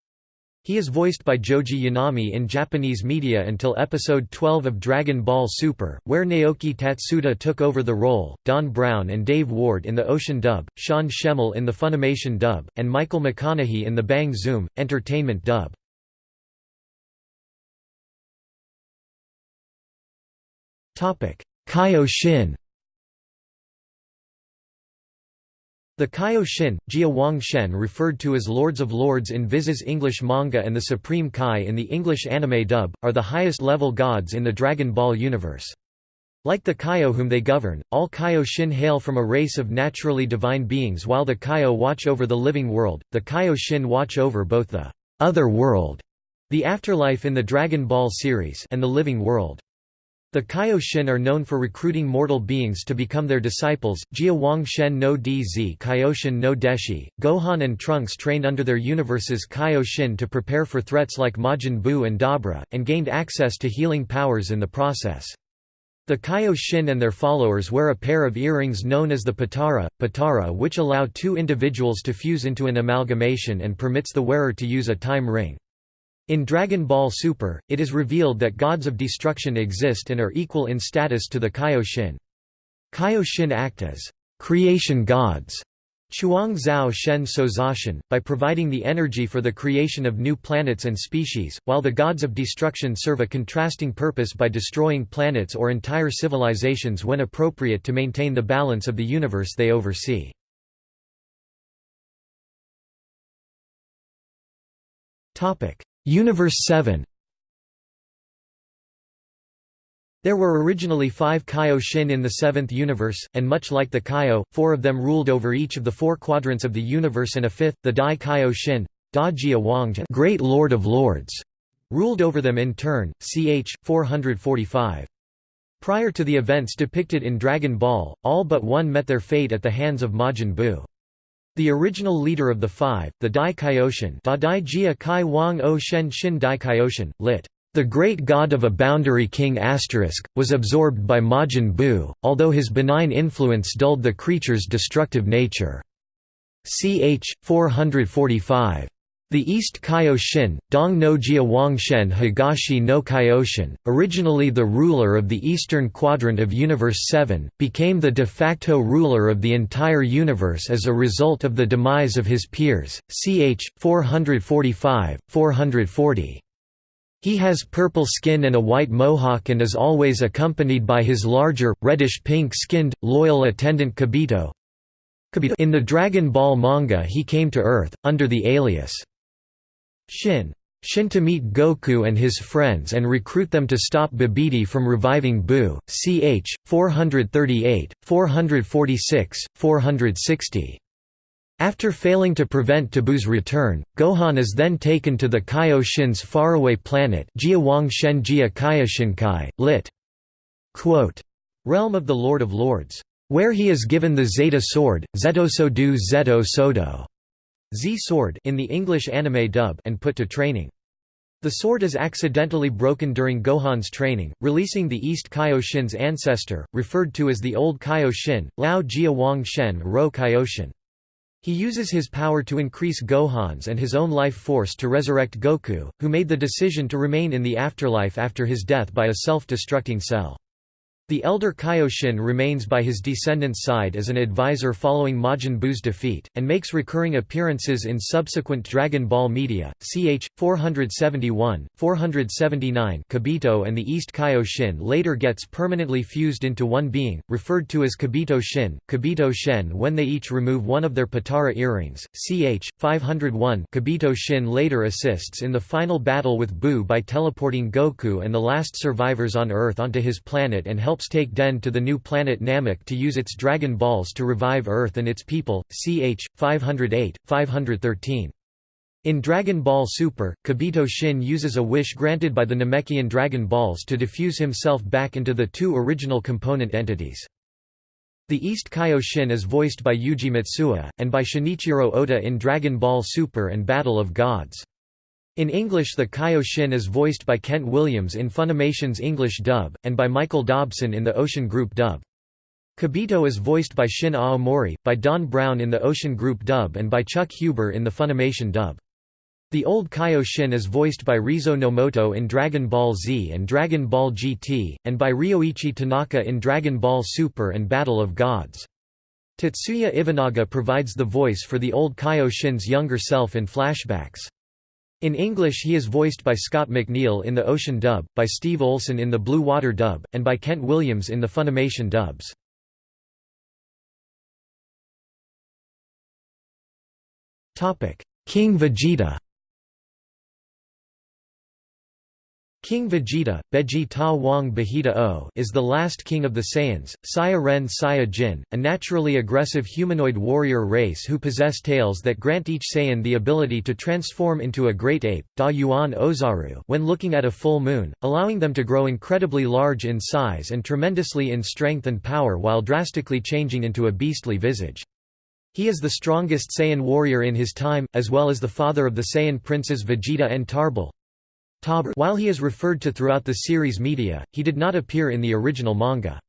He is voiced by Joji Yanami in Japanese media until episode 12 of Dragon Ball Super, where Naoki Tatsuta took over the role, Don Brown and Dave Ward in the Ocean dub, Sean Schemmel in the Funimation dub, and Michael McConnohie in the Bang Zoom! Entertainment dub. Kaio Shin The Kaio Shin, Jia Wang Shen referred to as Lords of Lords in Viz's English manga and the Supreme Kai in the English anime dub, are the highest-level gods in the Dragon Ball universe. Like the Kaio whom they govern, all Kaio Shin hail from a race of naturally divine beings while the Kaio watch over the living world, the Kaio Shin watch over both the other world, the afterlife in the Dragon Ball series and the living world. The Kaioshin are known for recruiting mortal beings to become their disciples. Jia Wang Shen no DZ Kaioshin no Deshi, Gohan and Trunks trained under their universe's Kaioshin to prepare for threats like Majin Buu and Dabra, and gained access to healing powers in the process. The Kaioshin and their followers wear a pair of earrings known as the Potara, Potara which allow two individuals to fuse into an amalgamation and permits the wearer to use a time ring. In Dragon Ball Super, it is revealed that gods of destruction exist and are equal in status to the Kaioshin. Kaioshin act as creation gods Chuang Zhao Shen Sozashin, by providing the energy for the creation of new planets and species, while the gods of destruction serve a contrasting purpose by destroying planets or entire civilizations when appropriate to maintain the balance of the universe they oversee. Universe 7 There were originally five Kaio Shin in the Seventh Universe, and much like the Kaio, four of them ruled over each of the four quadrants of the universe and a fifth, the Dai Kaio Shin, Da Jia Wangja Great Lord of Lords, ruled over them in turn, ch. 445. Prior to the events depicted in Dragon Ball, all but one met their fate at the hands of Majin Buu. The original leader of the five, the Dai Kaioshin da Dai Jia Kai Wang O Shen Shin Dai Kaioshin, lit. The great god of a boundary king was absorbed by Majin Buu, although his benign influence dulled the creature's destructive nature. Ch. 445. The East Kaioshin, Dong no Jia Wangshen Higashi no Kaioshin, originally the ruler of the eastern quadrant of Universe 7, became the de facto ruler of the entire universe as a result of the demise of his peers, ch. 445, 440. He has purple skin and a white mohawk and is always accompanied by his larger, reddish-pink-skinned, loyal attendant Kibito, In the Dragon Ball manga he came to Earth, under the alias Shin. Shin to meet Goku and his friends and recruit them to stop Babidi from reviving Buu, ch. 438, 446, 460. After failing to prevent Tabu's return, Gohan is then taken to the Kaio Shin's faraway planet lit. Quote, Realm of the Lord of Lords. where he is given the Zeta sword, Zeto do Zeto Sodo Z sword in the English anime dub and put to training. The sword is accidentally broken during Gohan's training, releasing the East Kaioshin's ancestor, referred to as the Old Kaioshin, Lao Jia Wang Shen Ro Kaioshin. He uses his power to increase Gohan's and his own life force to resurrect Goku, who made the decision to remain in the afterlife after his death by a self-destructing cell. The elder Kaioshin remains by his descendants' side as an advisor following Majin Buu's defeat, and makes recurring appearances in subsequent Dragon Ball media. Ch. 471, 479 Kibito and the East Kaioshin later gets permanently fused into one being, referred to as Kibito Shin, Kibito Shen when they each remove one of their Potara earrings. Ch. 501 Kibito Shin later assists in the final battle with Buu by teleporting Goku and the last survivors on Earth onto his planet and helps take Den to the new planet Namek to use its Dragon Balls to revive Earth and its people, ch. 508, 513. In Dragon Ball Super, Kibito Shin uses a wish granted by the Namekian Dragon Balls to diffuse himself back into the two original component entities. The East Kaioshin is voiced by Yuji Matsuo, and by Shinichiro Ota in Dragon Ball Super and Battle of Gods. In English the Kaioshin is voiced by Kent Williams in Funimation's English dub, and by Michael Dobson in the Ocean Group dub. Kibito is voiced by Shin Aomori, by Don Brown in the Ocean Group dub and by Chuck Huber in the Funimation dub. The old Kaioshin is voiced by Reizo Nomoto in Dragon Ball Z and Dragon Ball GT, and by Ryoichi Tanaka in Dragon Ball Super and Battle of Gods. Tetsuya Iwanaga provides the voice for the old Kaioshin's younger self in flashbacks. In English he is voiced by Scott McNeil in the Ocean dub, by Steve Olson in the Blue Water dub, and by Kent Williams in the Funimation dubs. King Vegeta King Vegeta, Beji Ta Wang Bahita O is the last king of the Saiyans, Saya Ren Saya Jin, a naturally aggressive humanoid warrior race who possess tails that grant each Saiyan the ability to transform into a great ape, Da Yuan Ozaru when looking at a full moon, allowing them to grow incredibly large in size and tremendously in strength and power while drastically changing into a beastly visage. He is the strongest Saiyan warrior in his time, as well as the father of the Saiyan princes Vegeta and Tarble, while he is referred to throughout the series media, he did not appear in the original manga.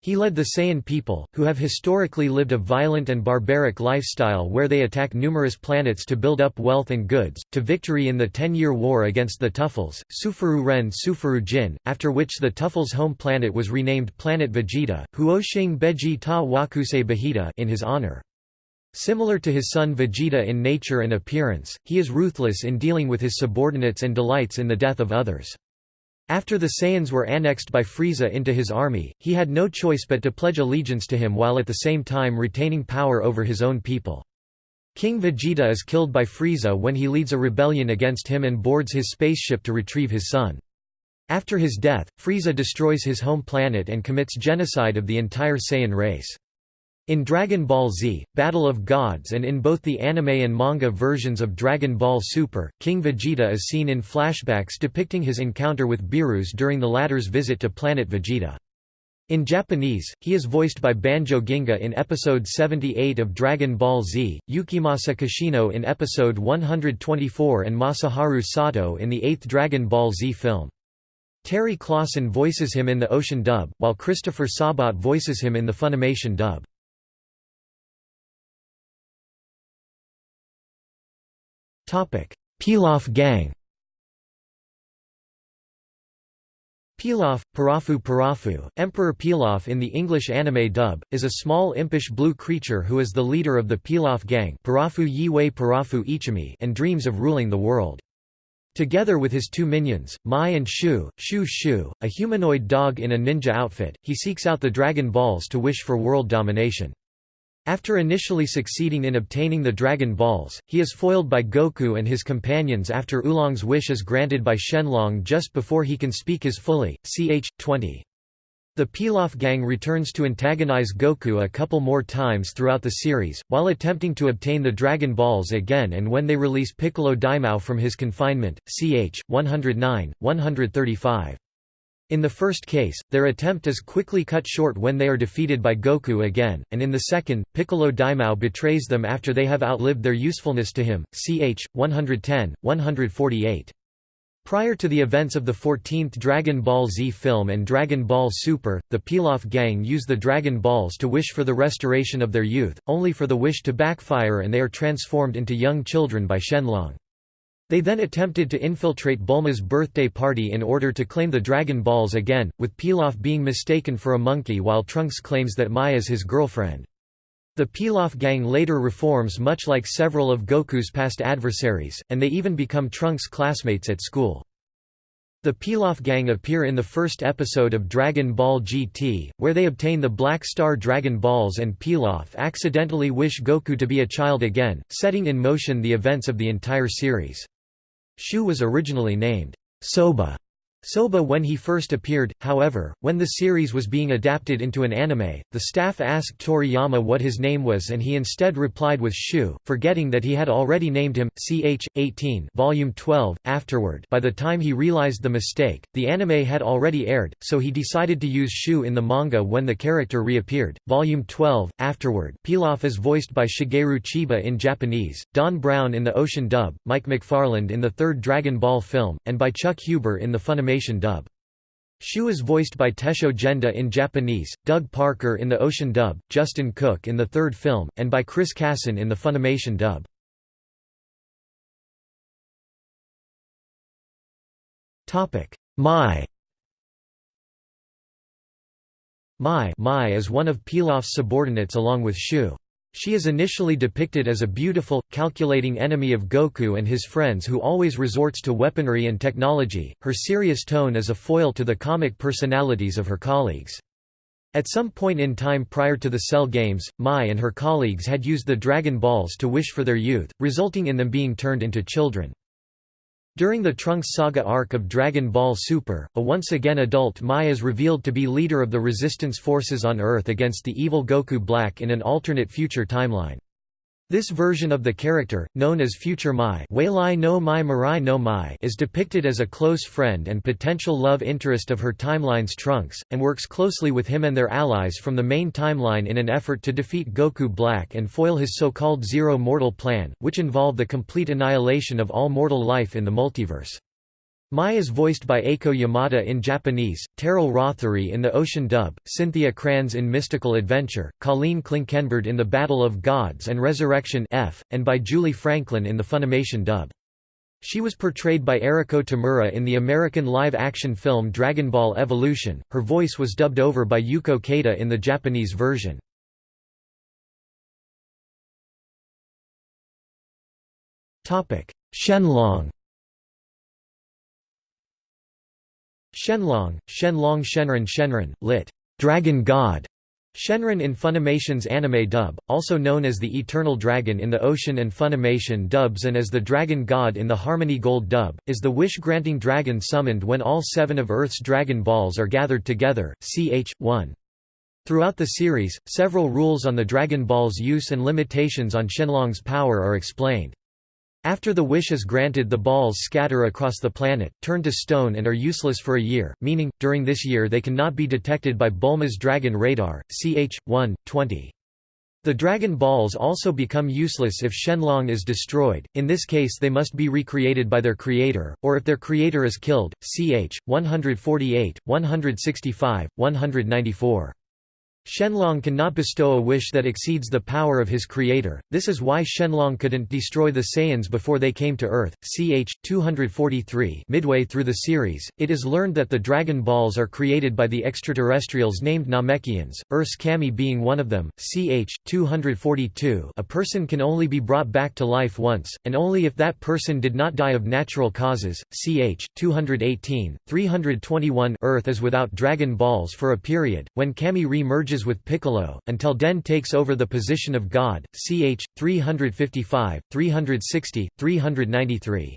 He led the Saiyan people, who have historically lived a violent and barbaric lifestyle where they attack numerous planets to build up wealth and goods, to victory in the Ten-Year War against the Tuffles, Sufuru Ren Sufuru Jin, after which the Tuffles' home planet was renamed Planet Vegeta, Huoshing Beji Ta Wakuse Bahita in his honor. Similar to his son Vegeta in nature and appearance, he is ruthless in dealing with his subordinates and delights in the death of others. After the Saiyans were annexed by Frieza into his army, he had no choice but to pledge allegiance to him while at the same time retaining power over his own people. King Vegeta is killed by Frieza when he leads a rebellion against him and boards his spaceship to retrieve his son. After his death, Frieza destroys his home planet and commits genocide of the entire Saiyan race. In Dragon Ball Z, Battle of Gods and in both the anime and manga versions of Dragon Ball Super, King Vegeta is seen in flashbacks depicting his encounter with Beerus during the latter's visit to planet Vegeta. In Japanese, he is voiced by Banjo Ginga in episode 78 of Dragon Ball Z, Yukimasa Kishino in episode 124 and Masaharu Sato in the eighth Dragon Ball Z film. Terry Klassen voices him in the Ocean dub, while Christopher Sabat voices him in the Funimation dub. Pilaf gang Pilaf, Parafu Parafu, Emperor Pilaf in the English anime dub, is a small impish blue creature who is the leader of the Pilaf gang Parafu Yiwei Parafu Ichimi and dreams of ruling the world. Together with his two minions, Mai and Shu, Shu Shu, a humanoid dog in a ninja outfit, he seeks out the Dragon Balls to wish for world domination. After initially succeeding in obtaining the Dragon Balls, he is foiled by Goku and his companions after Oolong's wish is granted by Shenlong just before he can speak his fully, ch. 20. The Pilaf gang returns to antagonize Goku a couple more times throughout the series, while attempting to obtain the Dragon Balls again and when they release Piccolo Daimao from his confinement, ch. 109, 135. In the first case, their attempt is quickly cut short when they are defeated by Goku again, and in the second, Piccolo Daimao betrays them after they have outlived their usefulness to him. Ch. 110, 148. Prior to the events of the 14th Dragon Ball Z film and Dragon Ball Super, the Pilaf gang use the Dragon Balls to wish for the restoration of their youth, only for the wish to backfire and they are transformed into young children by Shenlong. They then attempted to infiltrate Bulma's birthday party in order to claim the Dragon Balls again, with Pilaf being mistaken for a monkey while Trunks claims that Mai is his girlfriend. The Pilaf gang later reforms much like several of Goku's past adversaries, and they even become Trunks' classmates at school. The Pilaf gang appear in the first episode of Dragon Ball GT, where they obtain the Black Star Dragon Balls and Pilaf accidentally wish Goku to be a child again, setting in motion the events of the entire series. Shu was originally named Soba Soba when he first appeared, however, when the series was being adapted into an anime, the staff asked Toriyama what his name was and he instead replied with Shu, forgetting that he had already named him, ch. 18 volume 12. Afterward by the time he realized the mistake, the anime had already aired, so he decided to use Shu in the manga when the character reappeared. Volume 12. Afterward Pilaf is voiced by Shigeru Chiba in Japanese, Don Brown in the Ocean dub, Mike McFarland in the third Dragon Ball film, and by Chuck Huber in the Funimation Funimation dub. Shu is voiced by Tessho Genda in Japanese, Doug Parker in the Ocean dub, Justin Cook in the third film, and by Chris Cason in the Funimation dub. Mai Mai, Mai is one of Pilaf's subordinates along with Shu. She is initially depicted as a beautiful, calculating enemy of Goku and his friends who always resorts to weaponry and technology. Her serious tone is a foil to the comic personalities of her colleagues. At some point in time prior to the Cell games, Mai and her colleagues had used the Dragon Balls to wish for their youth, resulting in them being turned into children. During the Trunks Saga arc of Dragon Ball Super, a once again adult Mai is revealed to be leader of the resistance forces on Earth against the evil Goku Black in an alternate future timeline. This version of the character, known as Future Mai, no Mai Mirai no Mai is depicted as a close friend and potential love interest of her timeline's Trunks, and works closely with him and their allies from the main timeline in an effort to defeat Goku Black and foil his so-called Zero Mortal plan, which involved the complete annihilation of all mortal life in the multiverse. Mai is voiced by Eiko Yamada in Japanese, Teryl Rothery in the Ocean dub, Cynthia Cranz in Mystical Adventure, Colleen Klinkenberg in The Battle of Gods and Resurrection F, and by Julie Franklin in the Funimation dub. She was portrayed by Eriko Tamura in the American live-action film Dragon Ball Evolution, her voice was dubbed over by Yuko Keita in the Japanese version. Shenlong Shenlong, Shenlong Shenron Shenron, lit. Dragon God. Shenron in Funimation's anime dub, also known as the Eternal Dragon in the Ocean and Funimation dubs and as the Dragon God in the Harmony Gold dub, is the wish-granting dragon summoned when all seven of Earth's Dragon Balls are gathered together, ch. 1. Throughout the series, several rules on the Dragon Ball's use and limitations on Shenlong's power are explained. After the wish is granted the balls scatter across the planet, turn to stone and are useless for a year, meaning, during this year they cannot be detected by Bulma's Dragon Radar, ch. 1, 20. The Dragon Balls also become useless if Shenlong is destroyed, in this case they must be recreated by their creator, or if their creator is killed, ch. 148, 165, 194. Shenlong cannot bestow a wish that exceeds the power of his creator, this is why Shenlong couldn't destroy the Saiyans before they came to Earth. Ch. 243 midway through the series, it is learned that the Dragon Balls are created by the extraterrestrials named Namekians, Earth's Kami being one of them. Ch. 242 a person can only be brought back to life once, and only if that person did not die of natural causes. Ch. 218, 321 Earth is without Dragon Balls for a period, when Kami re-merges with Piccolo, until Den takes over the position of God, ch. 355, 360, 393.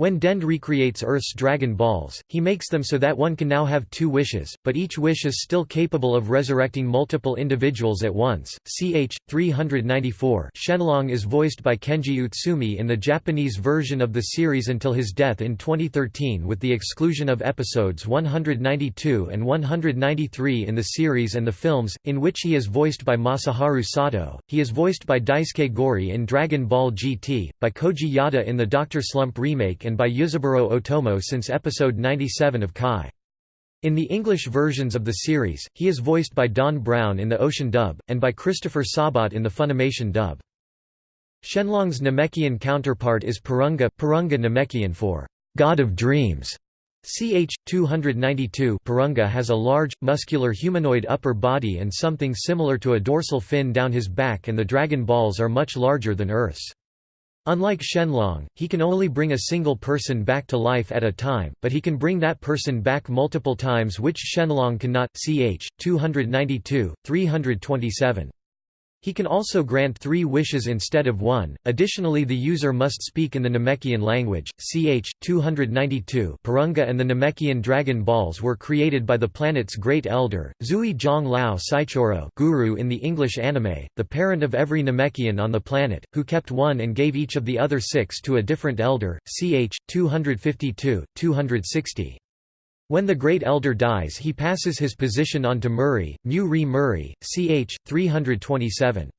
When Dend recreates Earth's Dragon Balls, he makes them so that one can now have two wishes, but each wish is still capable of resurrecting multiple individuals at once. Ch. 394 Shenlong is voiced by Kenji Utsumi in the Japanese version of the series until his death in 2013 with the exclusion of episodes 192 and 193 in the series and the films, in which he is voiced by Masaharu Sato. He is voiced by Daisuke Gori in Dragon Ball GT, by Koji Yada in the Dr. Slump remake and by Ryuzaburo Otomo since episode 97 of Kai. In the English versions of the series, he is voiced by Don Brown in the Ocean dub, and by Christopher Sabat in the Funimation dub. Shenlong's Namekian counterpart is Porunga, Porunga Namekian for God of Dreams. Ch. 292 Porunga has a large, muscular humanoid upper body and something similar to a dorsal fin down his back and the Dragon Balls are much larger than Earth's. Unlike Shenlong, he can only bring a single person back to life at a time, but he can bring that person back multiple times which Shenlong cannot ch. 292, 327. He can also grant three wishes instead of one. Additionally, the user must speak in the Namekian language. Ch. 292. Porunga and the Namekian Dragon Balls were created by the planet's great elder, Zui Zhang Lao Saichoro, Guru in the English anime, the parent of every Namekian on the planet, who kept one and gave each of the other six to a different elder. Ch. 252, 260. When the Great Elder dies he passes his position on to Murray, Mu Re Murray, ch. 327.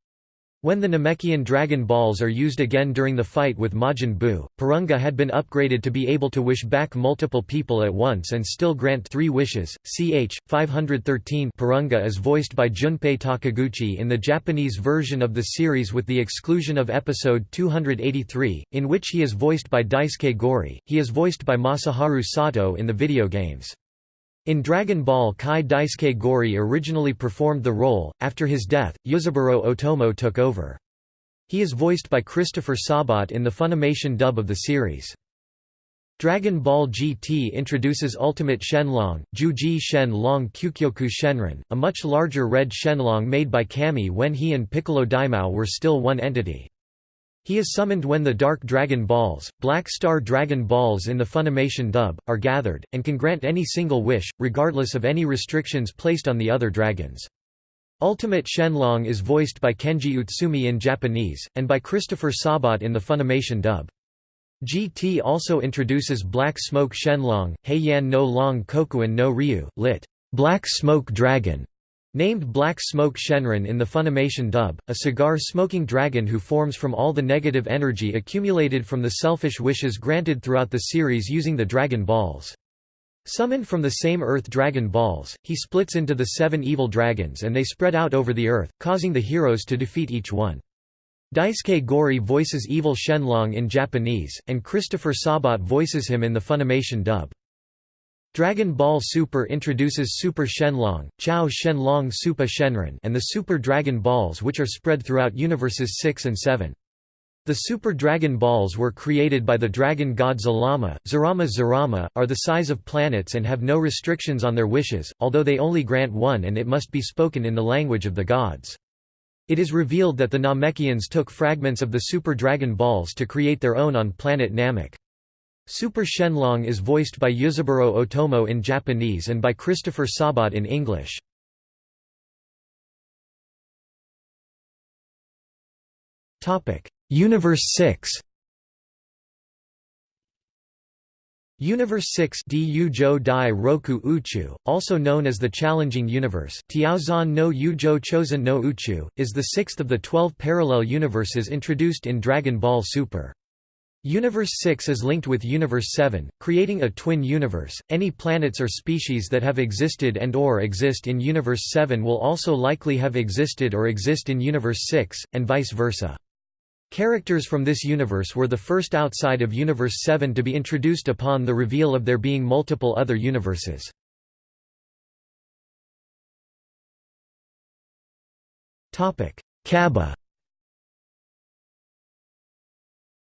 When the Namekian Dragon Balls are used again during the fight with Majin Buu, Porunga had been upgraded to be able to wish back multiple people at once and still grant three wishes. Ch. 513 Porunga is voiced by Junpei Takiguchi in the Japanese version of the series with the exclusion of episode 283, in which he is voiced by Daisuke Gori. He is voiced by Masaharu Sato in the video games. In Dragon Ball Kai Daisuke Gori originally performed the role, after his death, Ryuzaburo Otomo took over. He is voiced by Christopher Sabat in the Funimation dub of the series. Dragon Ball GT introduces Ultimate Shenlong, Juji Shen Long Kyukyoku Shenron, a much larger red Shenlong made by Kami when he and Piccolo Daimao were still one entity. He is summoned when the Dark Dragon Balls, Black Star Dragon Balls in the Funimation dub, are gathered, and can grant any single wish, regardless of any restrictions placed on the other dragons. Ultimate Shenlong is voiced by Kenji Utsumi in Japanese, and by Christopher Sabat in the Funimation dub. GT also introduces Black Smoke Shenlong, Heian no Long Kokuin no Ryu, lit. Black Smoke Dragon, Named Black Smoke Shenron in the Funimation dub, a cigar-smoking dragon who forms from all the negative energy accumulated from the selfish wishes granted throughout the series using the Dragon Balls. Summoned from the same Earth Dragon Balls, he splits into the seven evil dragons and they spread out over the Earth, causing the heroes to defeat each one. Daisuke Gori voices Evil Shenlong in Japanese, and Christopher Sabat voices him in the Funimation dub. Dragon Ball Super introduces Super Shenlong, Chao Shenlong Super Shenron and the Super Dragon Balls which are spread throughout Universes 6 and 7. The Super Dragon Balls were created by the dragon god Zalama, Zarama Zarama, are the size of planets and have no restrictions on their wishes, although they only grant one and it must be spoken in the language of the gods. It is revealed that the Namekians took fragments of the Super Dragon Balls to create their own on planet Namek. Super Shenlong is voiced by Ryuzaburo Otomo in Japanese and by Christopher Sabat in English. Universe 6 Universe 6 Du Dai Roku Uchu, also known as the Challenging Universe Tiaozan no Yujo Chosen no Uchu, is the sixth of the twelve parallel universes introduced in Dragon Ball Super. Universe 6 is linked with Universe 7, creating a twin universe. Any planets or species that have existed and or exist in Universe 7 will also likely have existed or exist in Universe 6, and vice versa. Characters from this universe were the first outside of Universe 7 to be introduced upon the reveal of there being multiple other universes. Cabba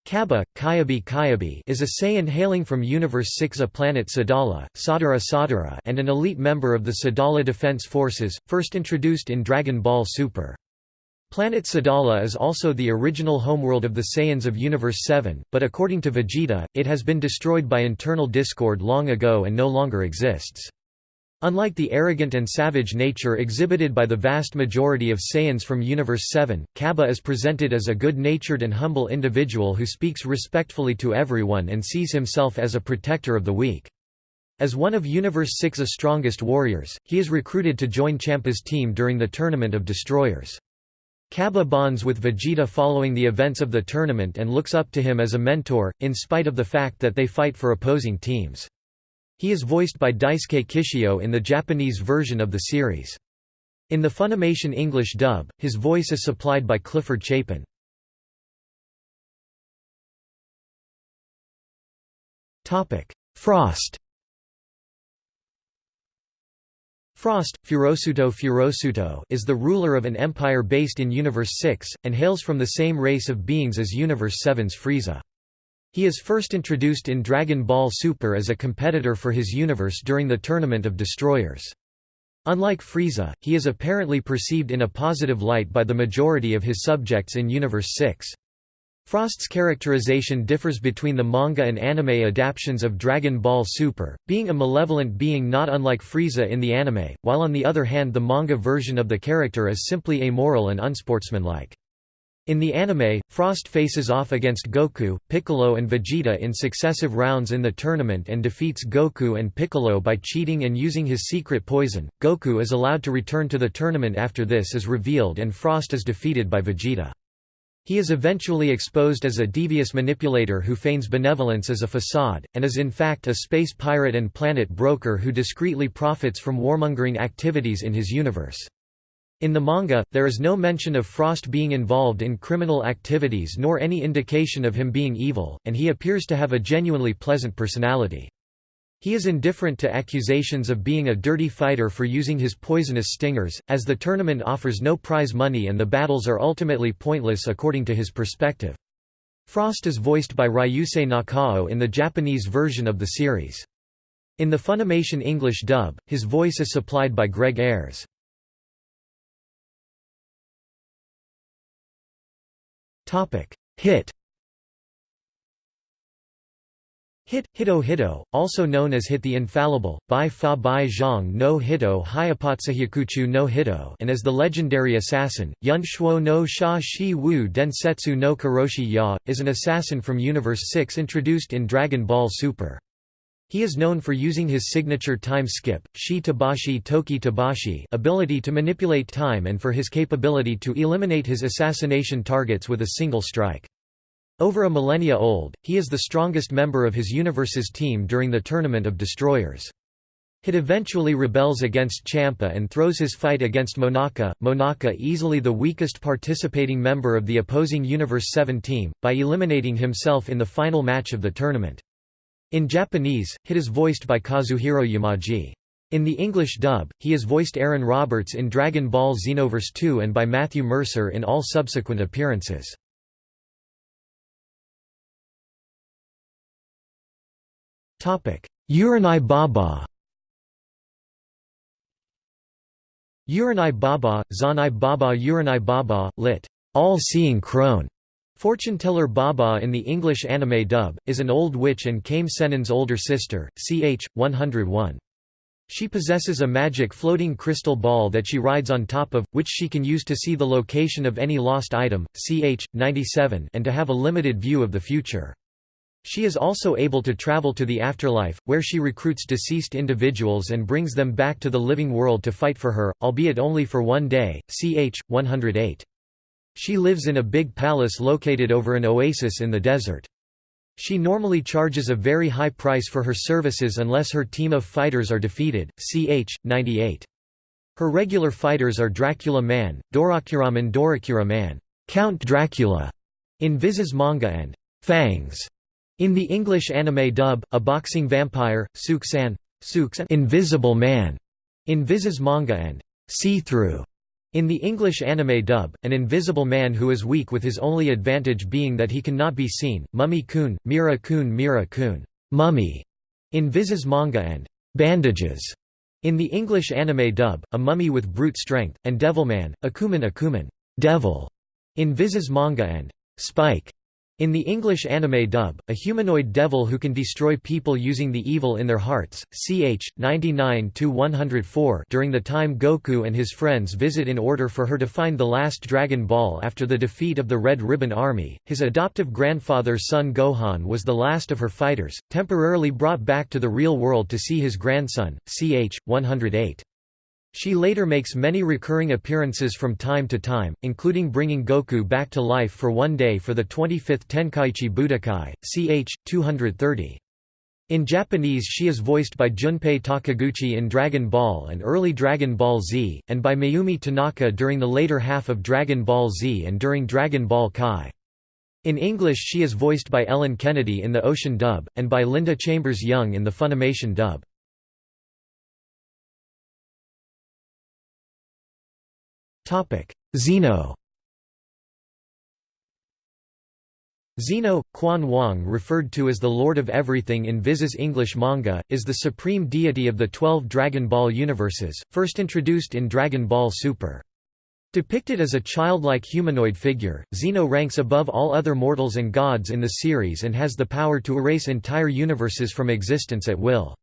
Cabba, Kyabi Kyabi is a Saiyan hailing from Universe 6 a planet Sadala, Sadara Sadara and an elite member of the Sadala Defense Forces, first introduced in Dragon Ball Super. Planet Sadala is also the original homeworld of the Saiyans of Universe 7, but according to Vegeta, it has been destroyed by internal discord long ago and no longer exists. Unlike the arrogant and savage nature exhibited by the vast majority of Saiyans from Universe 7, Cabba is presented as a good-natured and humble individual who speaks respectfully to everyone and sees himself as a protector of the weak. As one of Universe 6's strongest warriors, he is recruited to join Champa's team during the Tournament of Destroyers. Cabba bonds with Vegeta following the events of the tournament and looks up to him as a mentor, in spite of the fact that they fight for opposing teams. He is voiced by Daisuke Kishio in the Japanese version of the series. In the Funimation English dub, his voice is supplied by Clifford Chapin. Frost Frost, Furosuto Furosuto is the ruler of an empire based in Universe 6, and hails from the same race of beings as Universe 7's Frieza. He is first introduced in Dragon Ball Super as a competitor for his universe during the Tournament of Destroyers. Unlike Frieza, he is apparently perceived in a positive light by the majority of his subjects in Universe 6. Frost's characterization differs between the manga and anime adaptations of Dragon Ball Super, being a malevolent being not unlike Frieza in the anime, while on the other hand the manga version of the character is simply amoral and unsportsmanlike. In the anime, Frost faces off against Goku, Piccolo and Vegeta in successive rounds in the tournament and defeats Goku and Piccolo by cheating and using his secret poison. Goku is allowed to return to the tournament after this is revealed and Frost is defeated by Vegeta. He is eventually exposed as a devious manipulator who feigns benevolence as a facade, and is in fact a space pirate and planet broker who discreetly profits from warmongering activities in his universe. In the manga, there is no mention of Frost being involved in criminal activities nor any indication of him being evil, and he appears to have a genuinely pleasant personality. He is indifferent to accusations of being a dirty fighter for using his poisonous stingers, as the tournament offers no prize money and the battles are ultimately pointless according to his perspective. Frost is voiced by Ryusei Nakao in the Japanese version of the series. In the Funimation English dub, his voice is supplied by Greg Ayres. Hit Hit, Hito Hito, also known as Hit the Infallible, Bai Fa Bai Zhang no Hito Hyapatsuhyakuchu no Hito and as the legendary assassin, Yun Shuo no Sha Shi Wu Densetsu no Karoshi Ya, is an assassin from Universe 6 introduced in Dragon Ball Super. He is known for using his signature time skip, Shi Tabashi Toki Tabashi ability to manipulate time and for his capability to eliminate his assassination targets with a single strike. Over a millennia old, he is the strongest member of his universe's team during the Tournament of Destroyers. Hit eventually rebels against Champa and throws his fight against Monaka, Monaka easily the weakest participating member of the opposing Universe 7 team, by eliminating himself in the final match of the tournament. In Japanese, Hit is voiced by Kazuhiro Yamaji. In the English dub, he is voiced Aaron Roberts in Dragon Ball Xenoverse 2 and by Matthew Mercer in all subsequent appearances. Uranai Baba Uranai Baba, Zanai Baba Uranai Baba, lit. All-Seeing Crone, Fortune Teller Baba in the English anime dub, is an old witch and Kame Sennin's older sister, ch. 101. She possesses a magic floating crystal ball that she rides on top of, which she can use to see the location of any lost item, ch. 97 and to have a limited view of the future. She is also able to travel to the afterlife, where she recruits deceased individuals and brings them back to the living world to fight for her, albeit only for one day, ch. 108. She lives in a big palace located over an oasis in the desert. She normally charges a very high price for her services unless her team of fighters are defeated, ch. 98. Her regular fighters are Dracula Man, Dorakuraman Dorakura Man, Count Dracula, in Viz's manga and Fangs in the English anime dub, a boxing vampire, Suksan, Suksan Invisible Man, in Viz's manga and See-Through. In the English anime dub, an invisible man who is weak with his only advantage being that he cannot be seen, Mummy-kun, Mira-kun Mira-kun, Mummy, in Viz's manga and Bandages. In the English anime dub, a mummy with brute strength, and Devilman, Akuman Akuman, devil in Viz's manga and Spike in the English anime dub, a humanoid devil who can destroy people using the evil in their hearts, ch. 99–104 during the time Goku and his friends visit in order for her to find the last Dragon Ball after the defeat of the Red Ribbon Army, his adoptive grandfather's son Gohan was the last of her fighters, temporarily brought back to the real world to see his grandson, ch. 108. She later makes many recurring appearances from time to time, including bringing Goku back to life for one day for the 25th Tenkaichi Budokai, ch. 230. In Japanese she is voiced by Junpei Takiguchi in Dragon Ball and early Dragon Ball Z, and by Mayumi Tanaka during the later half of Dragon Ball Z and during Dragon Ball Kai. In English she is voiced by Ellen Kennedy in the Ocean dub, and by Linda Chambers Young in the Funimation dub. Zeno Zeno, Quan Wang referred to as the Lord of Everything in Viz's English manga, is the supreme deity of the twelve Dragon Ball universes, first introduced in Dragon Ball Super. Depicted as a childlike humanoid figure, Zeno ranks above all other mortals and gods in the series and has the power to erase entire universes from existence at will.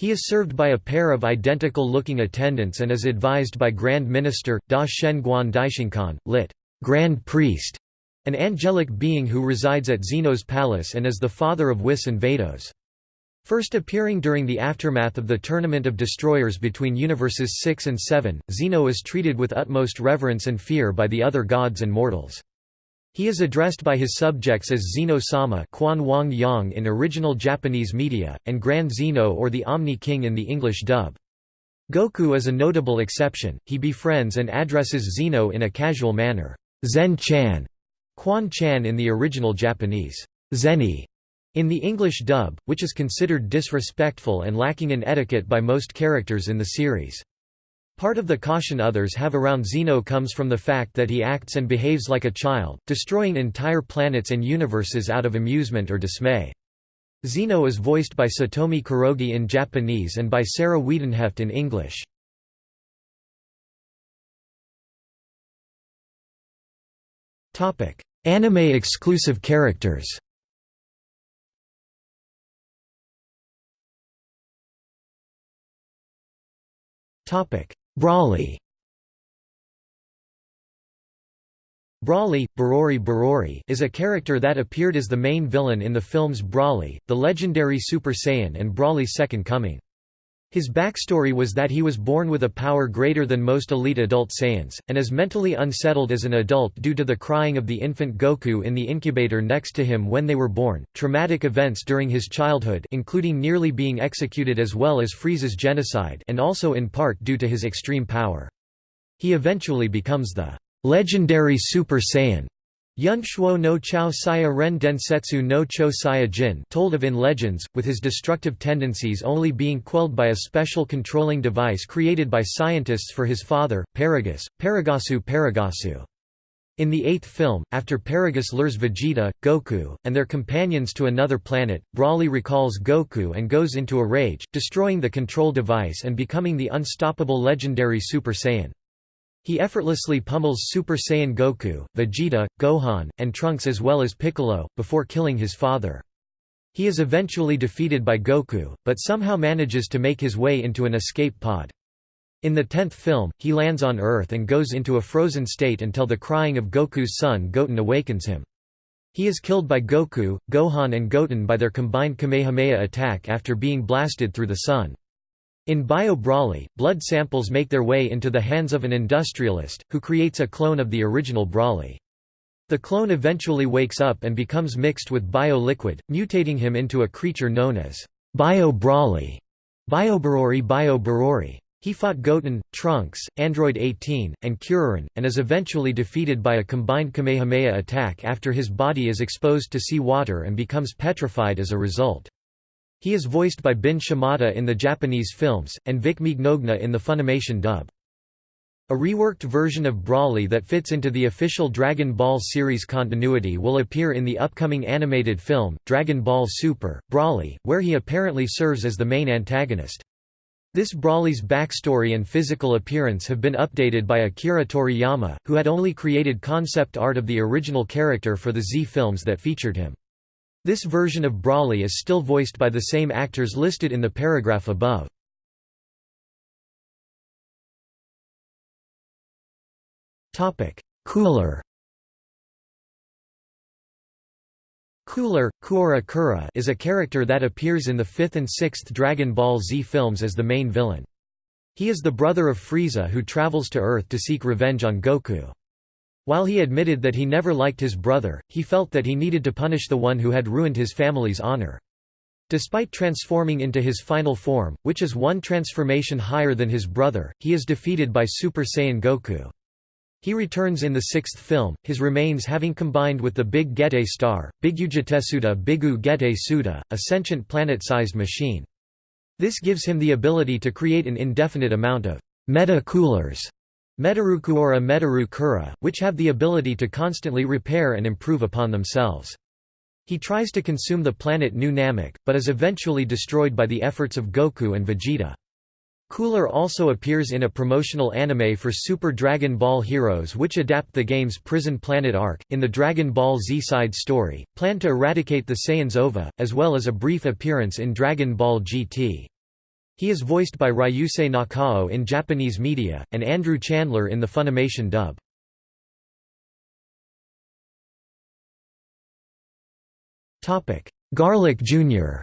He is served by a pair of identical-looking attendants and is advised by Grand Minister, Da Shen Guan Daishinkan, lit. Grand Priest, an angelic being who resides at Zeno's palace and is the father of Whis and Vados. First appearing during the aftermath of the Tournament of Destroyers between Universes 6 and 7, Zeno is treated with utmost reverence and fear by the other gods and mortals. He is addressed by his subjects as Zeno-sama Yang in original Japanese media, and Grand Zeno or the Omni King in the English dub. Goku is a notable exception, he befriends and addresses Zeno in a casual manner, Zen-chan, Quan-chan in the original Japanese, Zeni, in the English dub, which is considered disrespectful and lacking in etiquette by most characters in the series. Part of the caution others have around Zeno comes from the fact that he acts and behaves like a child, destroying entire planets and universes out of amusement or dismay. Zeno is voiced by Satomi Kurogi in Japanese and by Sarah Wiedenheft in English. Anime-exclusive characters Broly Broly, Barori Barori is a character that appeared as the main villain in the films Broly, The Legendary Super Saiyan and Broly's Second Coming. His backstory was that he was born with a power greater than most elite adult Saiyans, and is mentally unsettled as an adult due to the crying of the infant Goku in the incubator next to him when they were born, traumatic events during his childhood including nearly being executed as well as Frieza's genocide and also in part due to his extreme power. He eventually becomes the legendary Super Saiyan Yun Shuo no Chao Saya Ren Densetsu no Cho Saya Jin told of in Legends, with his destructive tendencies only being quelled by a special controlling device created by scientists for his father, Paragus, Paragasu Paragasu. In the eighth film, after Paragus lures Vegeta, Goku, and their companions to another planet, Broly recalls Goku and goes into a rage, destroying the control device and becoming the unstoppable legendary Super Saiyan. He effortlessly pummels Super Saiyan Goku, Vegeta, Gohan, and Trunks as well as Piccolo, before killing his father. He is eventually defeated by Goku, but somehow manages to make his way into an escape pod. In the tenth film, he lands on Earth and goes into a frozen state until the crying of Goku's son Goten awakens him. He is killed by Goku, Gohan and Goten by their combined Kamehameha attack after being blasted through the sun. In Bio Broly, blood samples make their way into the hands of an industrialist, who creates a clone of the original Broly. The clone eventually wakes up and becomes mixed with bio-liquid, mutating him into a creature known as Bio Broly, Biobarori Bio Barori. He fought Goten, Trunks, Android 18, and Kuririn, and is eventually defeated by a combined Kamehameha attack after his body is exposed to sea water and becomes petrified as a result. He is voiced by Bin Shimada in the Japanese films, and Vic Mignogna in the Funimation dub. A reworked version of Broly that fits into the official Dragon Ball series continuity will appear in the upcoming animated film, Dragon Ball Super, Broly, where he apparently serves as the main antagonist. This Broly's backstory and physical appearance have been updated by Akira Toriyama, who had only created concept art of the original character for the Z films that featured him. This version of Broly is still voiced by the same actors listed in the paragraph above. Cooler Cooler, Kuora Kura is a character that appears in the fifth and sixth Dragon Ball Z films as the main villain. He is the brother of Frieza who travels to Earth to seek revenge on Goku. While he admitted that he never liked his brother, he felt that he needed to punish the one who had ruined his family's honor. Despite transforming into his final form, which is one transformation higher than his brother, he is defeated by Super Saiyan Goku. He returns in the sixth film, his remains having combined with the Big Gete star, Bigujetesuda Bigu Gete Suda, a sentient planet-sized machine. This gives him the ability to create an indefinite amount of meta-coolers, Metarukuora Metaru Kura, which have the ability to constantly repair and improve upon themselves. He tries to consume the planet New Namek, but is eventually destroyed by the efforts of Goku and Vegeta. Cooler also appears in a promotional anime for Super Dragon Ball Heroes which adapt the game's Prison Planet arc, in the Dragon Ball Z side story, plan to eradicate the Saiyans OVA, as well as a brief appearance in Dragon Ball GT. He is voiced by Ryusei Nakao in Japanese media, and Andrew Chandler in the Funimation dub. Garlic Jr.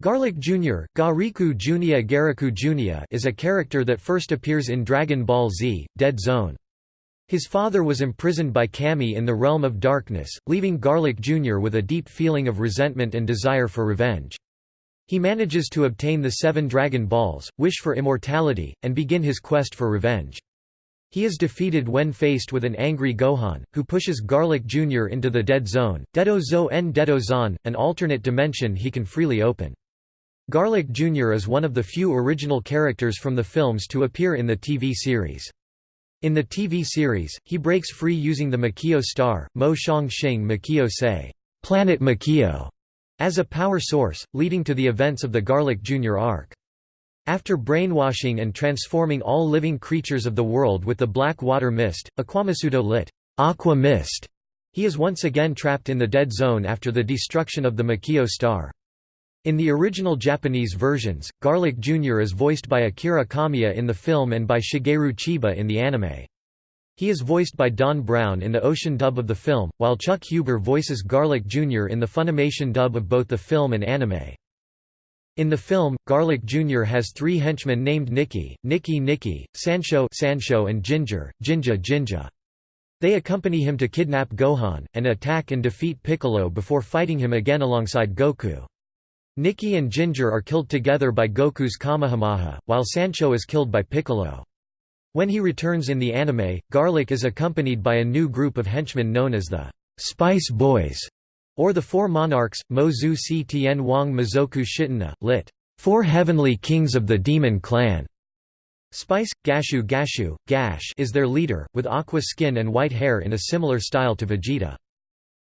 Garlic Jr. Gariku Junia Gariku Junia is a character that first appears in Dragon Ball Z, Dead Zone. His father was imprisoned by Kami in the Realm of Darkness, leaving Garlic Jr. with a deep feeling of resentment and desire for revenge. He manages to obtain the seven Dragon Balls, wish for immortality, and begin his quest for revenge. He is defeated when faced with an angry Gohan, who pushes Garlic Jr. into the Dead Zone, Dedo Zo en Dedo Zon, an alternate dimension he can freely open. Garlic Jr. is one of the few original characters from the films to appear in the TV series. In the TV series, he breaks free using the Makio star, Mo Shang Xing Makio Se, Planet Makio, as a power source, leading to the events of the Garlic Jr. arc. After brainwashing and transforming all living creatures of the world with the black water mist, Aquamasudo lit, Aqua Mist, he is once again trapped in the dead zone after the destruction of the Makio star. In the original Japanese versions, Garlic Jr. is voiced by Akira Kamiya in the film and by Shigeru Chiba in the anime. He is voiced by Don Brown in the Ocean dub of the film, while Chuck Huber voices Garlic Jr. in the Funimation dub of both the film and anime. In the film, Garlic Jr. has three henchmen named Nikki, Nikki Nikki, Sancho, Sancho and Ginger, Jinja Jinja. They accompany him to kidnap Gohan, and attack and defeat Piccolo before fighting him again alongside Goku. Nikki and Ginger are killed together by Goku's Kamehameha, while Sancho is killed by Piccolo. When he returns in the anime, Garlic is accompanied by a new group of henchmen known as the Spice Boys, or the Four Monarchs, Mozu Si Tien Wang Mizoku Shitana, lit. Four Heavenly Kings of the Demon Clan. Spice, Gashu Gashu, Gash is their leader, with aqua skin and white hair in a similar style to Vegeta.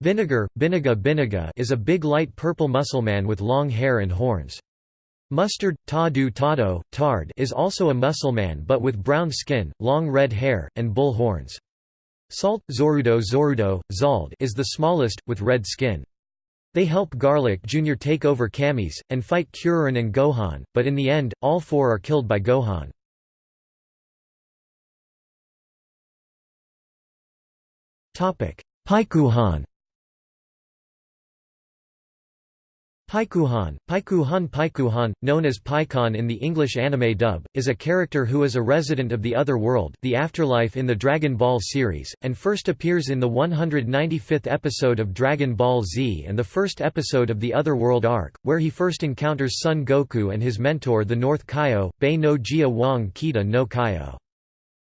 Vinegar, Binaga Binaga is a big light purple muscleman with long hair and horns. Mustard, Tadu Tado, Tard is also a muscleman but with brown skin, long red hair, and bull horns. Salt, Zorudo Zorudo, Zald is the smallest, with red skin. They help Garlic Jr. take over Kamis, and fight Kuririn and Gohan, but in the end, all four are killed by Gohan. Paikuhan Paikuhan, Paikuhan Paikuhan, known as Pikkon in the English anime dub, is a character who is a resident of the Other World the afterlife in the Dragon Ball series, and first appears in the 195th episode of Dragon Ball Z and the first episode of the Other World arc, where he first encounters Son Goku and his mentor the North Kaio, Bei no Jia Wang Kita no Kaio.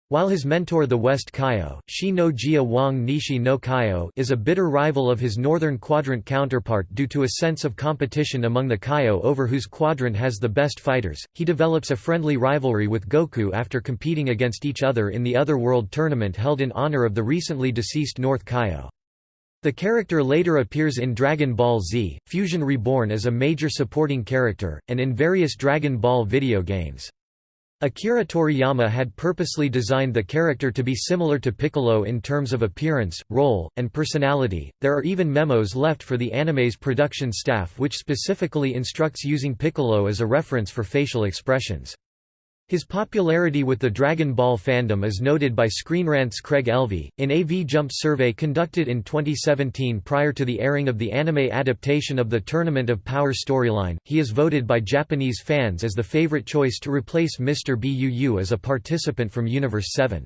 While his mentor the West Kaio, Shi no Jia Wang Nishi no Kaio is a bitter rival of his northern quadrant counterpart due to a sense of competition among the Kaio over whose quadrant has the best fighters, he develops a friendly rivalry with Goku after competing against each other in the Other World tournament held in honor of the recently deceased North Kaio. The character later appears in Dragon Ball Z, Fusion Reborn as a major supporting character, and in various Dragon Ball video games. Akira Toriyama had purposely designed the character to be similar to Piccolo in terms of appearance, role, and personality. There are even memos left for the anime's production staff which specifically instructs using Piccolo as a reference for facial expressions. His popularity with the Dragon Ball fandom is noted by Screen Rant's Craig Elvey. In a V-Jump survey conducted in 2017 prior to the airing of the anime adaptation of the Tournament of Power storyline, he is voted by Japanese fans as the favorite choice to replace Mr. Buu as a participant from Universe 7.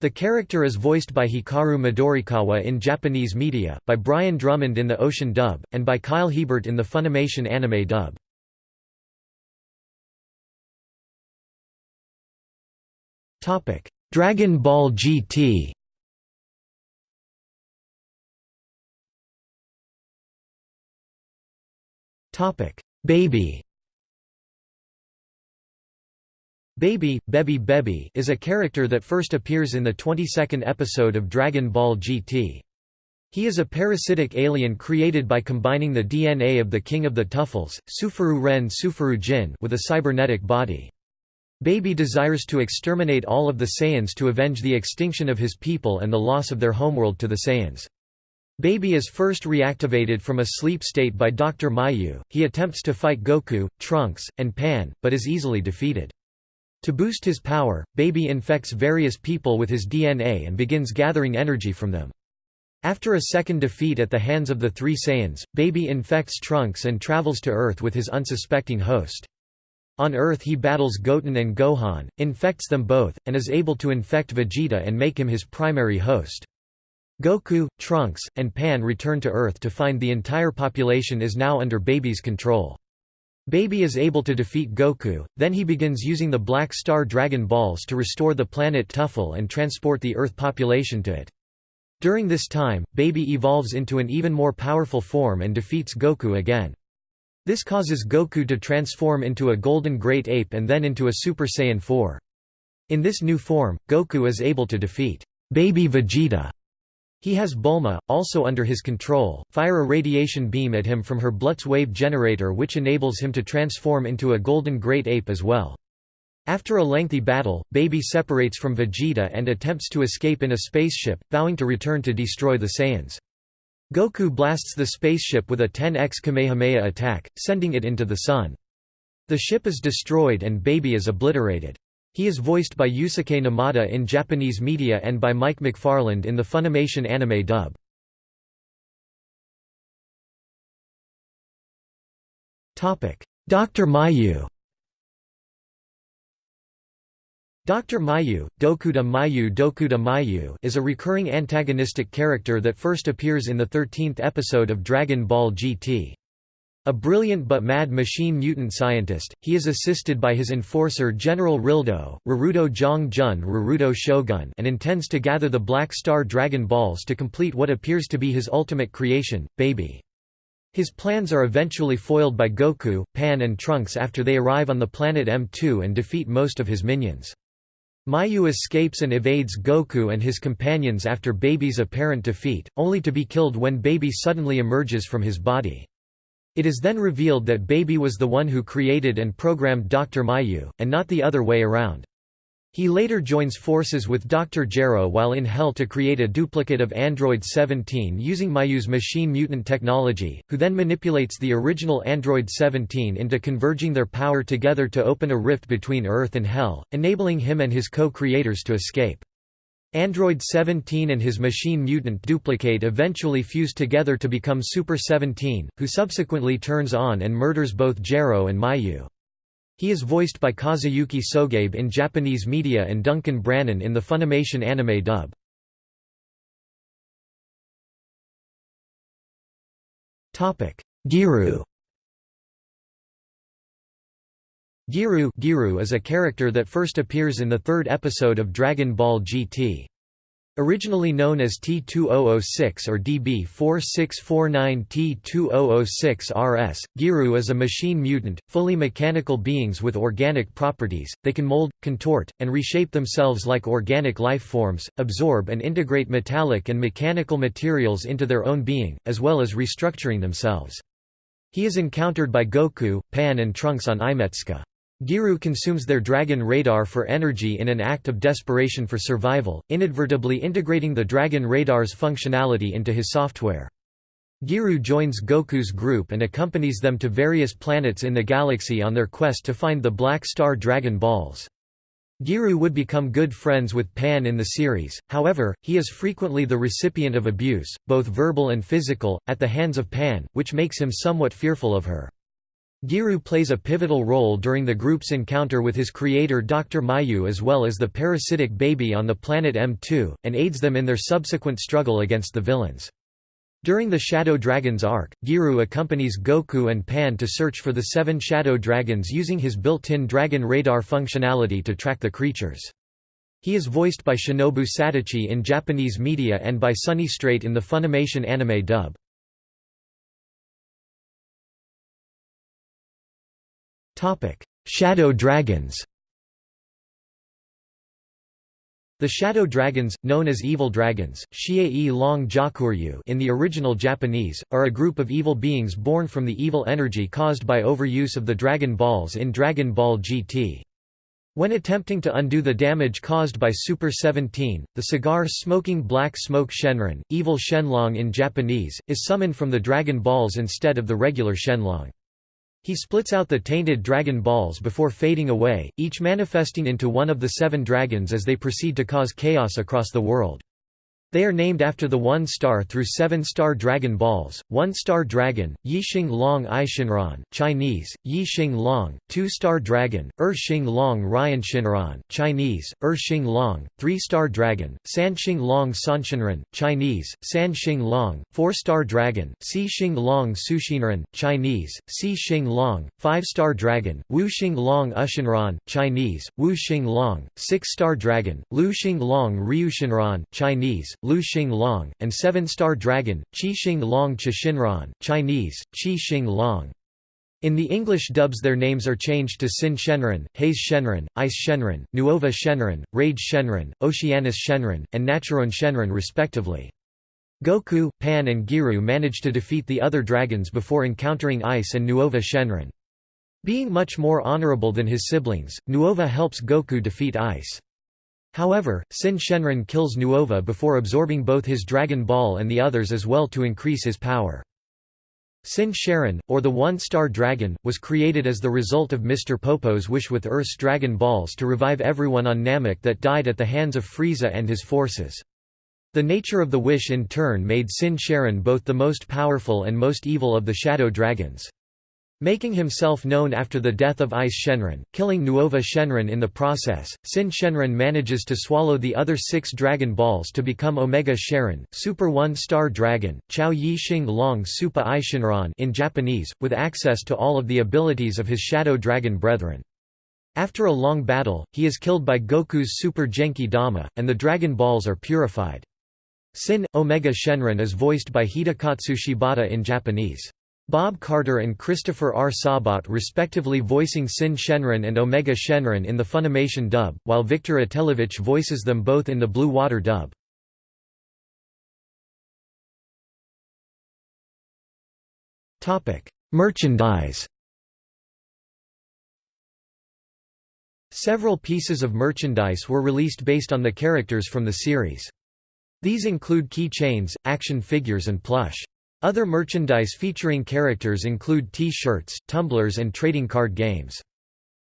The character is voiced by Hikaru Midorikawa in Japanese media, by Brian Drummond in the Ocean dub, and by Kyle Hebert in the Funimation anime dub. Dragon Ball GT. Topic: Baby. Baby, Bebby Bebby is a character that first appears in the 22nd episode of Dragon Ball GT. He is a parasitic alien created by combining the DNA of the King of the Tuffles, Sufuru Ren Sufuru Jin with a cybernetic body. Baby desires to exterminate all of the Saiyans to avenge the extinction of his people and the loss of their homeworld to the Saiyans. Baby is first reactivated from a sleep state by Dr. Mayu, he attempts to fight Goku, Trunks, and Pan, but is easily defeated. To boost his power, Baby infects various people with his DNA and begins gathering energy from them. After a second defeat at the hands of the three Saiyans, Baby infects Trunks and travels to Earth with his unsuspecting host. On Earth he battles Goten and Gohan, infects them both, and is able to infect Vegeta and make him his primary host. Goku, Trunks, and Pan return to Earth to find the entire population is now under Baby's control. Baby is able to defeat Goku, then he begins using the Black Star Dragon Balls to restore the planet Tuffle and transport the Earth population to it. During this time, Baby evolves into an even more powerful form and defeats Goku again. This causes Goku to transform into a golden great ape and then into a Super Saiyan 4. In this new form, Goku is able to defeat Baby Vegeta. He has Bulma, also under his control, fire a radiation beam at him from her Blutz wave generator which enables him to transform into a golden great ape as well. After a lengthy battle, Baby separates from Vegeta and attempts to escape in a spaceship, vowing to return to destroy the Saiyans. Goku blasts the spaceship with a 10x Kamehameha attack, sending it into the sun. The ship is destroyed and Baby is obliterated. He is voiced by Yusuke Numata in Japanese media and by Mike McFarland in the Funimation anime dub. Dr. Mayu Dr. Mayu, Dokuda Mayu Dokuda Mayu is a recurring antagonistic character that first appears in the 13th episode of Dragon Ball GT. A brilliant but mad machine mutant scientist, he is assisted by his enforcer General Rildo, Rarudo Jong Jun Rarudo Shogun and intends to gather the Black Star Dragon Balls to complete what appears to be his ultimate creation, Baby. His plans are eventually foiled by Goku, Pan and Trunks after they arrive on the planet M2 and defeat most of his minions. Mayu escapes and evades Goku and his companions after Baby's apparent defeat, only to be killed when Baby suddenly emerges from his body. It is then revealed that Baby was the one who created and programmed Dr. Mayu, and not the other way around. He later joins forces with Dr. Gero while in Hell to create a duplicate of Android 17 using Mayu's machine mutant technology, who then manipulates the original Android 17 into converging their power together to open a rift between Earth and Hell, enabling him and his co-creators to escape. Android 17 and his machine mutant duplicate eventually fuse together to become Super 17, who subsequently turns on and murders both Gero and Mayu. He is voiced by Kazuyuki Sogabe in Japanese media and Duncan Brannon in the Funimation anime dub. Giru Giru, Giru is a character that first appears in the third episode of Dragon Ball GT. Originally known as T2006 or DB4649T2006-RS, Giru is a machine mutant, fully mechanical beings with organic properties, they can mold, contort, and reshape themselves like organic life forms, absorb and integrate metallic and mechanical materials into their own being, as well as restructuring themselves. He is encountered by Goku, Pan and Trunks on Imetsuka. Giru consumes their Dragon radar for energy in an act of desperation for survival, inadvertently integrating the Dragon radar's functionality into his software. Giru joins Goku's group and accompanies them to various planets in the galaxy on their quest to find the Black Star Dragon Balls. Giru would become good friends with Pan in the series, however, he is frequently the recipient of abuse, both verbal and physical, at the hands of Pan, which makes him somewhat fearful of her. Giru plays a pivotal role during the group's encounter with his creator Dr. Mayu as well as the parasitic baby on the planet M2, and aids them in their subsequent struggle against the villains. During the Shadow Dragons arc, Giru accompanies Goku and Pan to search for the seven Shadow Dragons using his built-in Dragon Radar functionality to track the creatures. He is voiced by Shinobu Satouchi in Japanese media and by Sonny Strait in the Funimation anime dub. Shadow dragons The shadow dragons, known as evil dragons Shiei Long Jakuryu in the original Japanese, are a group of evil beings born from the evil energy caused by overuse of the Dragon Balls in Dragon Ball GT. When attempting to undo the damage caused by Super 17, the cigar-smoking Black Smoke Shenron, evil Shenlong in Japanese, is summoned from the Dragon Balls instead of the regular Shenlong. He splits out the tainted dragon balls before fading away, each manifesting into one of the seven dragons as they proceed to cause chaos across the world. They are named after the one-star through seven-star dragon balls, one-star dragon, Yixing Long Shinran, Chinese, Yixing Long, two-star dragon, Erxing Long Ryan Shinran, Chinese, Erxing Long, three-star dragon, Sanxing Long Sanshinran, Chinese, Sanxing Long, four-star dragon, Si Xing Long Sushinran, Chinese, Xing Long, five-star dragon, Wu Wuxing Long Ushinran, Chinese, Wuxing Long, six-star dragon, Luxing Long Ryushinran, Chinese, Lu Xing Long, and seven-star dragon, Qi Xing Long Chishinran, Chinese, Qi Xing Long. In the English dubs their names are changed to Sin Shenron, Haze Shenron, Ice Shenron, Nuova Shenron, Rage Shenron, Oceanus Shenron, and Naturon Shenron respectively. Goku, Pan and Giru manage to defeat the other dragons before encountering Ice and Nuova Shenron. Being much more honorable than his siblings, Nuova helps Goku defeat Ice. However, Sin Shenron kills Nuova before absorbing both his Dragon Ball and the others as well to increase his power. Sin Shenron, or the One-Star Dragon, was created as the result of Mr. Popo's wish with Earth's Dragon Balls to revive everyone on Namek that died at the hands of Frieza and his forces. The nature of the wish in turn made Sin Shenron both the most powerful and most evil of the Shadow Dragons. Making himself known after the death of Ice Shenron, killing Nuova Shenron in the process, Sin Shenron manages to swallow the other six Dragon Balls to become Omega Shenron, Super One-Star Dragon, Chao Yi Xing Long Supa I Shinran in Japanese, with access to all of the abilities of his Shadow Dragon brethren. After a long battle, he is killed by Goku's Super Genki Dama, and the Dragon Balls are purified. Sin, Omega Shenron is voiced by Hidekatsu Shibata in Japanese. Bob Carter and Christopher R. Sabat respectively voicing Sin Shenron and Omega Shenron in the Funimation dub, while Viktor Atelevich voices them both in the Blue Water dub. Merchandise Several pieces of merchandise were released based on the characters from the series. These include key chains, action figures and plush. Other merchandise featuring characters include T-shirts, tumblers and trading card games.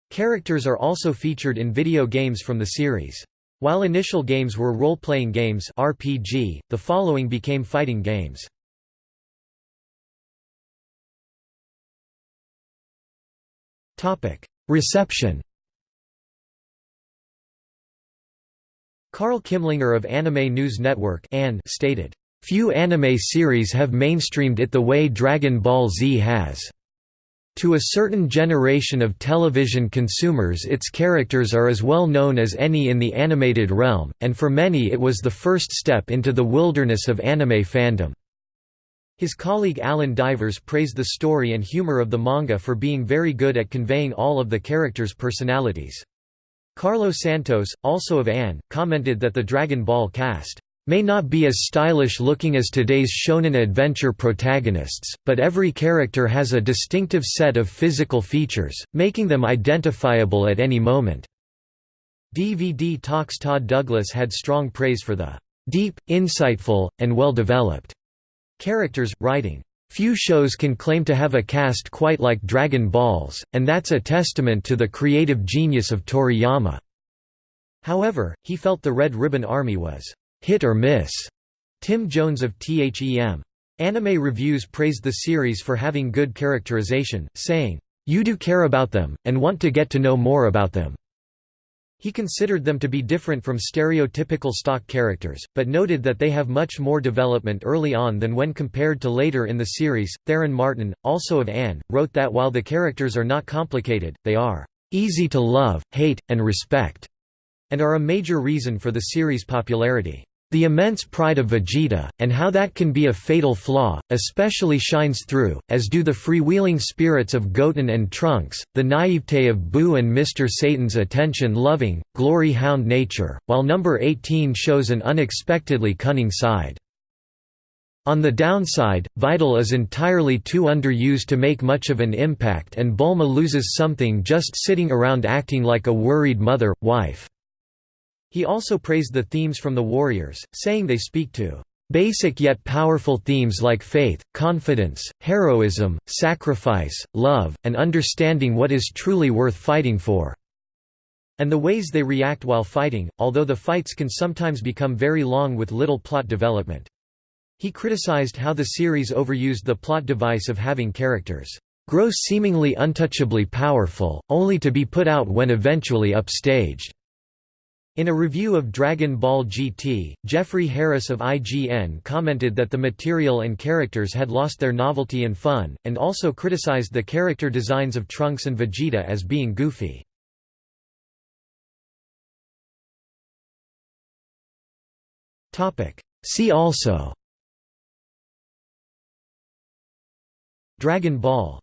Characters are also featured in video games from the series. While initial games were role-playing games RPG, the following became fighting games. Reception Karl Kimlinger of Anime News Network stated, Few anime series have mainstreamed it the way Dragon Ball Z has. To a certain generation of television consumers its characters are as well known as any in the animated realm, and for many it was the first step into the wilderness of anime fandom. His colleague Allen Divers praised the story and humor of the manga for being very good at conveying all of the characters' personalities. Carlos Santos, also of ANN, commented that the Dragon Ball cast may not be as stylish looking as today's shonen adventure protagonists, but every character has a distinctive set of physical features, making them identifiable at any moment. DVD Talks Todd Douglas had strong praise for the deep, insightful, and well-developed characters, writing, Few shows can claim to have a cast quite like Dragon Balls, and that's a testament to the creative genius of Toriyama." However, he felt the Red Ribbon Army was hit or miss. Tim Jones of THEM. Anime Reviews praised the series for having good characterization, saying, You do care about them, and want to get to know more about them. He considered them to be different from stereotypical stock characters, but noted that they have much more development early on than when compared to later in the series. Theron Martin, also of ANN, wrote that while the characters are not complicated, they are easy to love, hate, and respect, and are a major reason for the series' popularity. The immense pride of Vegeta, and how that can be a fatal flaw, especially shines through, as do the freewheeling spirits of Goten and Trunks, the naivete of Buu and Mr. Satan's attention-loving, glory-hound nature, while number 18 shows an unexpectedly cunning side. On the downside, Videl is entirely too underused to make much of an impact and Bulma loses something just sitting around acting like a worried mother, wife. He also praised the themes from the Warriors, saying they speak to basic yet powerful themes like faith, confidence, heroism, sacrifice, love, and understanding what is truly worth fighting for." And the ways they react while fighting, although the fights can sometimes become very long with little plot development. He criticized how the series overused the plot device of having characters grow seemingly untouchably powerful, only to be put out when eventually upstaged. In a review of Dragon Ball GT, Jeffrey Harris of IGN commented that the material and characters had lost their novelty and fun, and also criticized the character designs of Trunks and Vegeta as being goofy. See also Dragon Ball